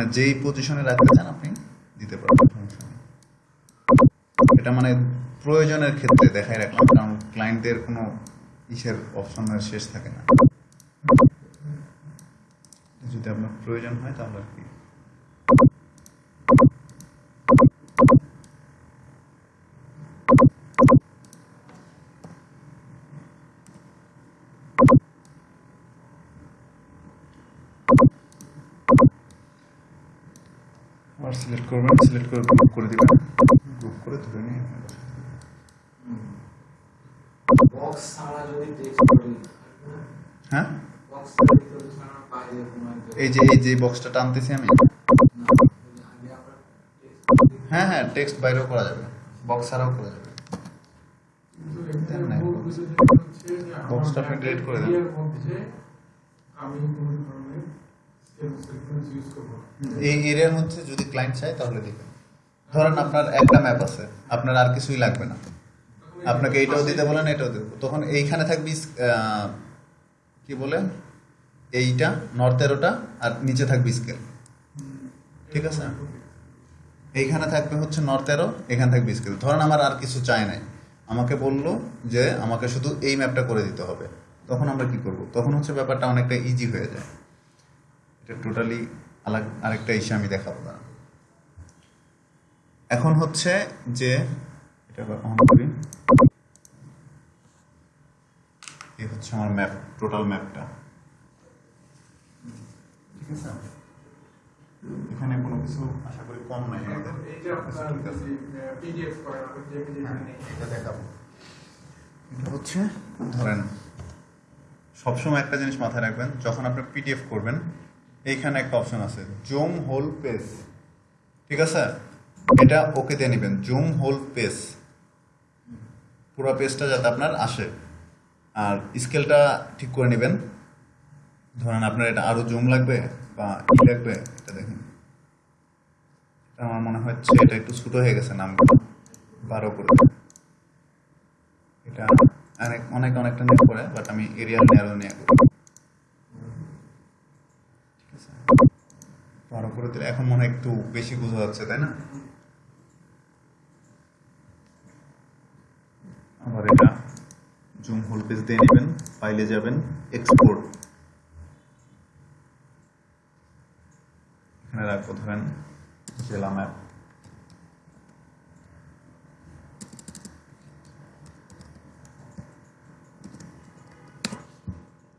মানে যেই পজিশনে রাখতে চান আপনি, দিতে পারবেন। এটা মানে প্রয়োজনের ক্ষেত্রে দেখাই রাখলাম, কারণ ক্লায়েন্টদের কোনো ইসের অপশনের শেষ থাকে না। যদি আপনার প্রয়োজন হয় তাহলে আর কি। সিলেক্ট করবেন সিলেক্ট করে গ্রুপ করে দিবেন গ্রুপ করে ধরে নিয়ে দিবেন।
বক্স ছাড়া যদি টেক্সট করি
হ্যাঁ
বক্স ছাড়া বাইরে
এই যে এই যে বক্সটা টানতেছি আমি হ্যাঁ হ্যাঁ টেক্সট বাইরেও করা যাবে বক্স ছাড়াও করা যাবে boxটা আপনি করে দেন।
আমি কোনো ধরনের স্কেল সিকোয়েন্স ইউজ করব না।
এই এরিয়ার মধ্যে যদি ক্লায়েন্ট চায় তাহলে দিবেন। ধরেন আপনার একটা ম্যাপ আছে, আপনার আর কিছুই লাগবে না। আপনাকে
এই
এইটাও দিতে বলেন, এটাও দেবো তখন এইখানে থাকবে কি বলে? এইটা নর্থ এরোটা, আর নিচে থাকবে স্কেল ঠিক আছে? এইখানে থাকবে হচ্ছে নর্থ এরো, এখানে থাকবে স্কেল ধরেন আমার আর কিছু চাই নাই। আমাকে বলল যে আমাকে শুধু এই ম্যাপটা করে দিতে হবে। তখন আমরা কি করব? তখন হচ্ছে ব্যাপারটা অনেকটা ইজি হয়ে যায়। এটা টোটালি আরেকটা ইস্যু আমি দেখাবো দাঁড়ান। এখন হচ্ছে যে এটা অন করি। এই হচ্ছে আমার ম্যাপ টোটাল ম্যাপটা। ঠিক আছে? এখানে কোনো কিছু আশা করি কম নাই আমাদের। হ্যাঁ, এটা দেখাবো। এটা হচ্ছে ধরেন সবসময় একটা জিনিস মাথায় রাখবেন যখন আপনি পিডিএফ করবেন এইখানে একটা অপশন আছে, জুম হোল পেজ ঠিক আছে? এটা ওকে দিয়ে নেবেন, জুম হোল পেজ পুরো পেজটা যাতে আপনার আসে। আর স্কেলটা ঠিক করে নেবেন। ধরেন আপনার এটা আরও জুম লাগবে বা ই লাগবে, এটা দেখেন। এটা আমার মনে হচ্ছে এটা একটু ছোট হয়ে গেছে নাম বারো করে। এটা অনেক অনেক, অনেকটা নিয়ে পড়ে বাট আমি এরিয়াল ন্যারো নিয়ে করি ঠিক আছে বারো করে দিলে এখন মনে একটু বেশি বোঝা যাচ্ছে, তাই না? আবার এটা জুম হোল পেজ দিয়ে নেবেন ফাইলে যাবেন এক্সপোর্ট এখানে রাখব, ধরেন জেলা ম্যাপ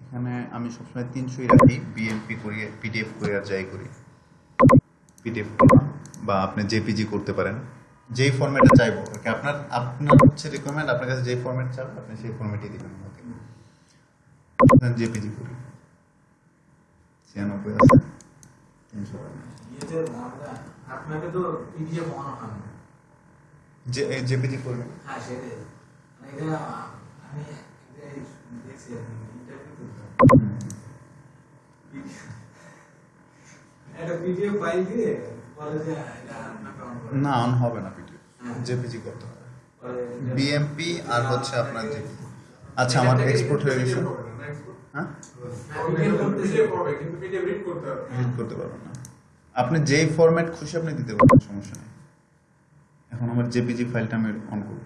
এখানে আমি সবসময় তিনশোই রাখি বিএমপি করি পিডিএফ করি আর যাই করি। পিডিএফ বা আপনি জেপিজি করতে পারেন। যেই ফরম্যাটে চাইব আর কি আপনার আপনার হচ্ছে রিকোয়ারমেন্ট আপনার কাছে যেই ফরম্যাট চাবে আপনি সেই ফরম্যাটই দিবেন। আমাকে জেপিজি করি ছিয়ানব্বই আছে। তিনশো
আপনাকে তো পিডিএফ বানানো হয়
যে জেপিজি করবেন।
হ্যাঁ সেটাই। মানে এটা আমি দেখছি ইন্টারভিউ একটা পিডিএফ ফাইল দিয়ে বলে যে করে
না অন হবে না পিডিএফ জেপিজি করতে হবে। বিএমপি আর হচ্ছে আপনার যে আচ্ছা আমার এক্সপোর্ট হয়ে গেছে। হ্যাঁ?
রিড করতে
পারবেন না। আপনি যেই ফরম্যাট খুশি আপনি দিতে পারবেন সমস্যা নেই। এখন আমার জেপিজি ফাইলটা আমি অন করব।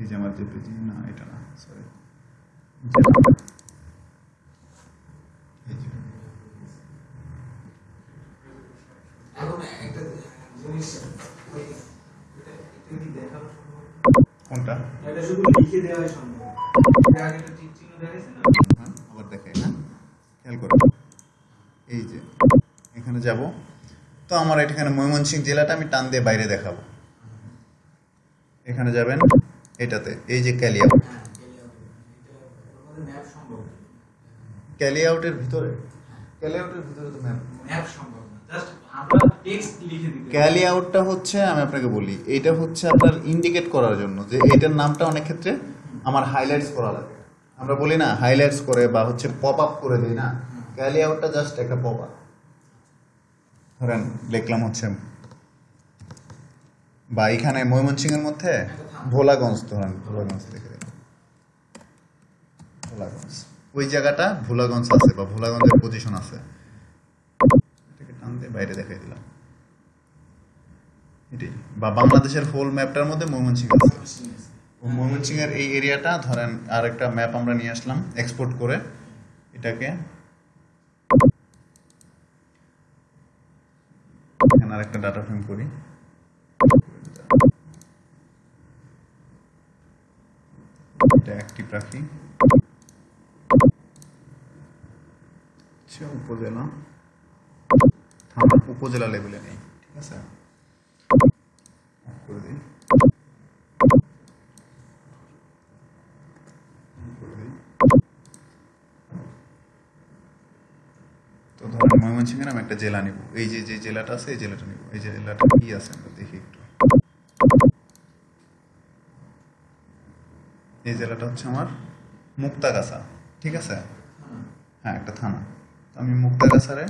এই যে আমার জেপিজি না এটা না সরি
এখন একটা জিনিস ওই এটা একটু কি দেখানো সম্ভব
কোনটা?
এটা শুধু লিখে দেওয়াই সম্ভব। আগে একটা টিক চিহ্ন দেখাইছে না?
হ্যাঁ আবার দেখাই হ্যাঁ? খেয়াল এই যে এখানে যাব। তো আমার এখানে ময়মনসিংহ জেলাটা আমি টান দিয়ে বাইরে দেখাবো। এখানে যাবেন এটাতে এই যে
হ্যাঁ ওর মধ্যে
ক্যালিআউটের ভিতরে? ক্যালিআউটের ভিতরে তো ম্যাপ।
ম্যাপ সম্ভব না। জাস্ট
ক্যালি আউটটা হচ্ছে, আমি আপনাকে বলি, এটা হচ্ছে আপনার ইন্ডিকেট করার জন্য যে এটার নামটা অনেক ক্ষেত্রে আমার হাইলাইটস করা লাগে। আমরা বলি না হাইলাইটস করে বা হচ্ছে পপ আপ করে দিই না। ক্যালি আউটটা জাস্ট একটা পপ আপ ধরেন, লিখলাম হচ্ছে, বা এখানে ময়মনসিংহের মধ্যে ভোলাগঞ্জ, ধরেন, ভোলাগঞ্জ লিখে ভোলাগঞ্জ। ওই জায়গাটা ভোলাগঞ্জ আছে বা ভোলাগঞ্জের পজিশন আছে। টান বাইরে দেখাই দিলাম। এটাই। বা বাংলাদেশের হোল ম্যাপটার মধ্যে ময়মনসিংহ ময়মনসিংহের এই এরিয়াটা ধরেন আর একটা ম্যাপ আমরা নিয়ে আসলাম এক্সপোর্ট করে। এটাকে এখানে আর একটা ডাটা ফ্রেম করি। এটা অ্যাক্টিভ রাখি। উপজেলা। উপজেলা লেভেলে নেই, ঠিক আছে? করে দিই। তো ধরেন ময়মনসিংহের আমি একটা জেলা নিব। এই যে যে জেলাটা আছে, এই জেলাটা নিব। এই জেলাটা কি আছে আমরা দেখি একটু। এই জেলাটা হচ্ছে আমার মুক্তাগাছা, ঠিক আছে? হ্যাঁ একটা থানা। আমি মুক্তাগাছারে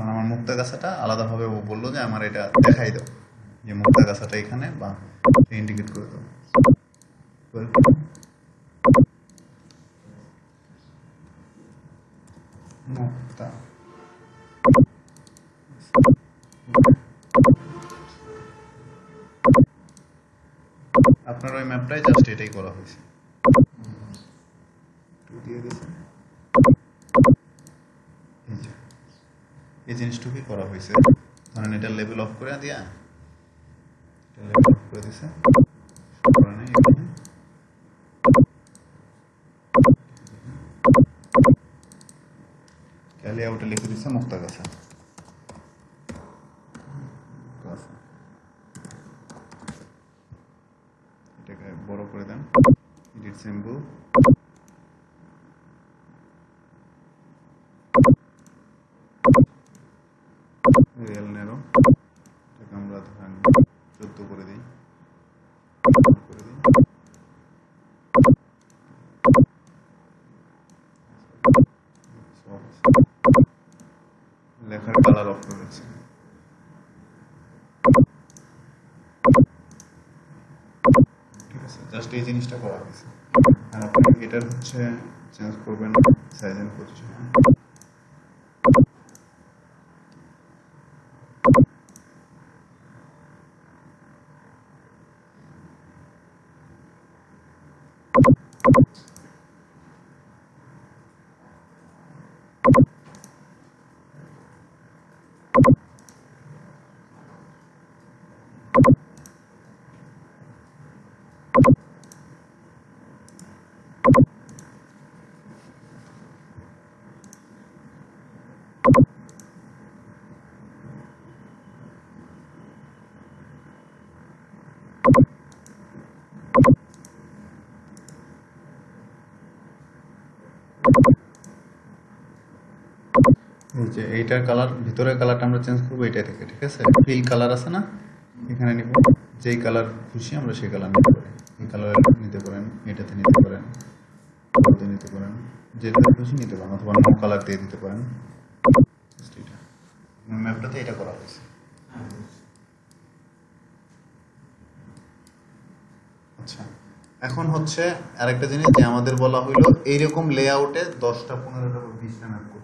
কারণ আমার মুক্তাগাছাটা আলাদাভাবে ও বলল যে, আমার এটা দেখাই দাও। যে মুক্তাগাছাটা এখানে বা ইন্ডিকেট করে দাও। মুক্তা। আপনার ওই ম্যাপটাই জাস্ট এটাই করা হয়েছে। দিয়ে দিয়েছে এই জিনিসটুকুই করা হয়েছে। ধরেন এটা লেভেল অফ করে দিয়া, এটা লেভেল অফ করে দিছে। করে নাই এখানে। ক্যালি লিখে দিছে মুক্তা গাছা। এটাকে বড় করে দেন। এডিট সিম্বল লেখার কালার অপশন করে ঠিক আছে জাস্ট এই জিনিসটা করা গেছে আর আপনি এটার হচ্ছে চেঞ্জ করবেন সাইজ এন্ড পজিশন যে এইটার কালার ভিতরের কালারটা আমরা চেঞ্জ করব এইটা থেকে, ঠিক আছে? ফিল কালার আছে না? এখানে নিব। যেই কালার খুশি আমরা সেই কালার নিতে পারি। এই কালার নিতে পারেন, এটাতে নিতে পারেন নিতে পারেন। যেটা খুশি নিতে পারেন, অথবা নো কালার দিয়ে দিতে পারেন। ম্যাপটাতে এটা। করা হয়েছে।
হ্যাঁ
আচ্ছা এখন হচ্ছে আরেকটা জিনিস যে আমাদের বলা হইল, এইরকম লেআউটে দশটা, পনেরোটা বিশটা ম্যাপ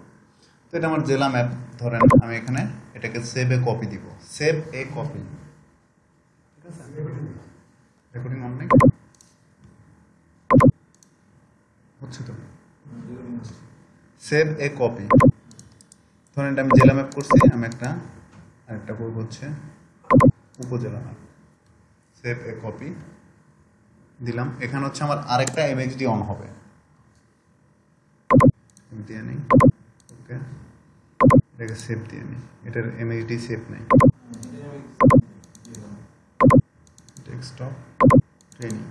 তো এটা আমার জেলা ম্যাপ, ধরেন আমি এখানে এটাকে সেভ এ কপি দিব। Save a copy recording on নেই? হচ্ছে তো? সেভ এ কপি ধরেন এটা আমি জেলা ম্যাপ করছি, আমি একটা, আরেকটা করব হচ্ছে উপজেলা ম্যাপ। সেভ এ কপি দিলাম। এখানে হচ্ছে আমার আরেকটা এমএক্সডি অন হবে। দিয়ে নেই ওকে এটাকে সেভ দিয়ে নিই এটার এমএক্সডি সেভ নেই ডেস্কটপ ট্রেনিং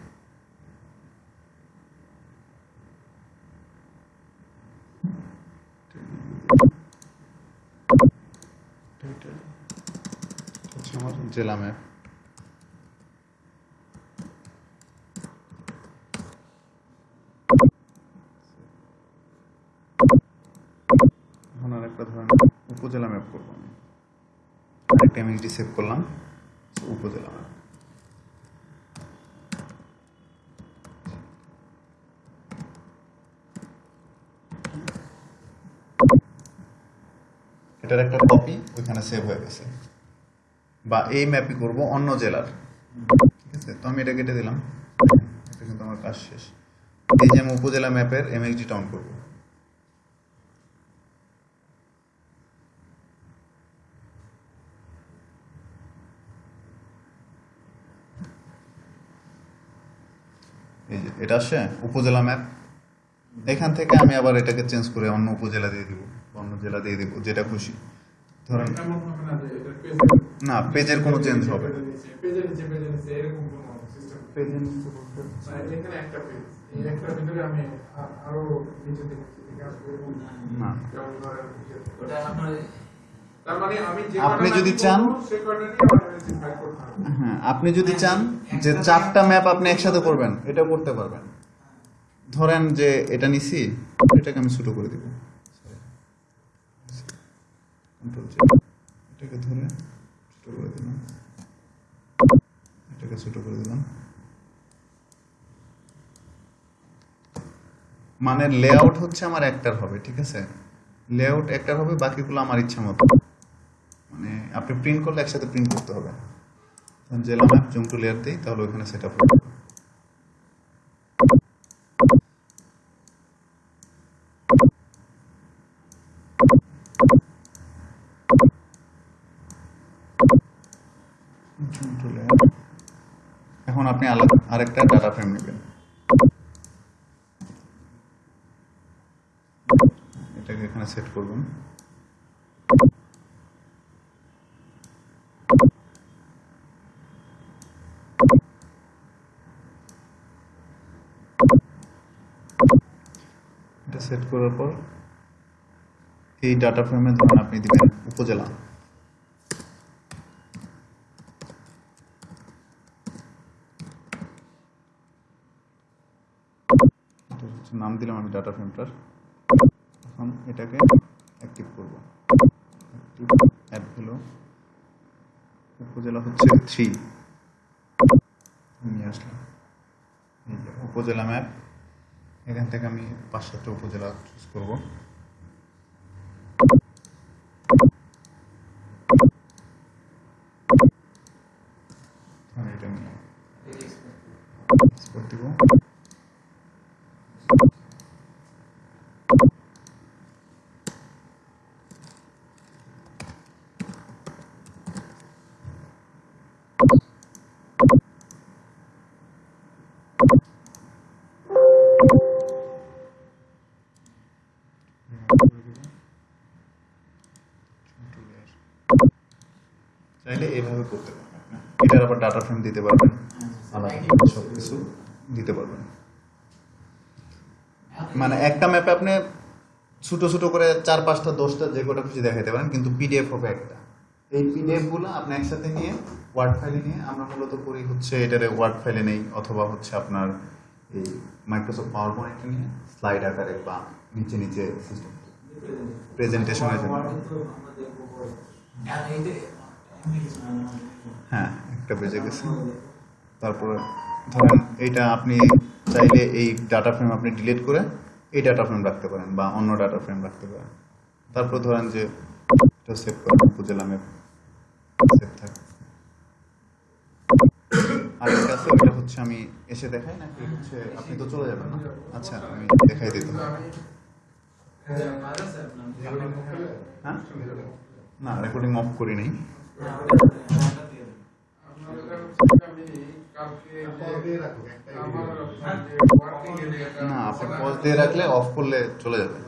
হচ্ছে আমার জেলা ম্যাপ এখন আর একটা ধরেন উপজেলা ম্যাপ করব আমি। একটা এমএসডি সেভ করলাম, উপজেলা ম্যাপ। এটার একটা কপি ওইখানে সেভ হয়ে গেছে। বা এই ম্যাপই করব অন্য জেলার। ঠিক আছে? তো আমি এটা কেটে দিলাম। এটা কিন্তু আমার কাজ শেষ। এই যে আমি উপজেলা ম্যাপের এমএক্সডি টাউন করব। এটা আসে উপজেলা ম্যাপ এখান থেকে আমি আবার এটাকে চেঞ্জ করে অন্য উপজেলা দিয়ে দিব অন্য জেলা দিয়ে দিব যেটা খুশি। ধরেন
না পেজের
কোনো চেঞ্জ হবে না। আপনি
কয়টা
যদি চান- হ্যাঁ আপনি যদি চান যে চারটা ম্যাপ আপনি একসাথে করবেন এটা করতে পারবেন। ধরেন যে এটা নিছি এটাকে আমি ছোট করে দিব। এটাকে ধরে ছোট করে দিলাম। এটাকে ছোট করে দিলাম। মানে লেআউট হচ্ছে আমার একটার হবে ঠিক আছে? লেআউট একটার হবে বাকিগুলো আমার ইচ্ছা মতো। মানে আপনি প্রিন্ট করলে একসাথে প্রিন্ট করতে হবে। জেলা ম্যাপ জুম টু লেয়ার দিই, তাহলে ওইখানে সেট আপ হবে। এখন আপনি আলাদা, আরেকটা ডাটা ফ্রেম নেবেন। এটাকে এখানে সেট করবেন। সেট করার পর এই ডাটা ফ্রেমে ধরুন আপনি দিবেন, উপজেলা। নাম দিলাম আমি ডাটা ফ্রেমটার এখন এটাকে অ্যাক্টিভ করব। অ্যাক্টিভ অ্যাড ভ্যালু উপজেলা হচ্ছে থ্রি নিয়ে আসলাম। উপজেলা ম্যাপ এখান থেকে আমি পাঁচ সাতটা উপজেলা চুজ করব। চাইলে এইভাবে করতে পারবেন। এটার আবার ডাটা ফ্রেম দিতে পারবেন। আলাদা সব কিছু দিতে পারবেন। মানে একটা ম্যাপে আপনি ছোটো ছোটো করে চার পাঁচটা দশটা যে কটা খুশি দেখাতে পারেন কিন্তু পিডিএফ হবে একটা। এই পিডিএফগুলো আপনি একসাথে নিয়ে ওয়ার্ড ফাইলে নিয়ে আমরা মূলত করি হচ্ছে এটারে ওয়ার্ড ফাইলে নেই অথবা হচ্ছে আপনার এই মাইক্রোসফট পাওয়ার পয়েন্টে নিয়ে স্লাইড আকারে বা নিচে নিচে সিস্টেম প্রেজেন্টেশনের জন্য হ্যাঁ একটা বেজে গেছে। তারপরে ধরেন এইটা আপনি চাইলে এই ডাটা ফ্রেম আপনি ডিলিট করে এই ডাটা ফ্রেম রাখতে পারেন বা অন্য ডাটা ফ্রেম রাখতে পারেন। তারপর ধরেন যে এটা সেভ করেন উপজেলা ম্যাপ সেভ থাকে। আর আছে ওটা হচ্ছে আমি এসে দেখাই নাকি হচ্ছে আপনি তো চলে যাবেন না? আচ্ছা আমি দেখাই দিতে
হ্যাঁ,
হ্যাঁ? না রেকর্ডিং অফ করি নাই। না আপনি পজ দিয়ে রাখলে অফ করলে চলে যাবে।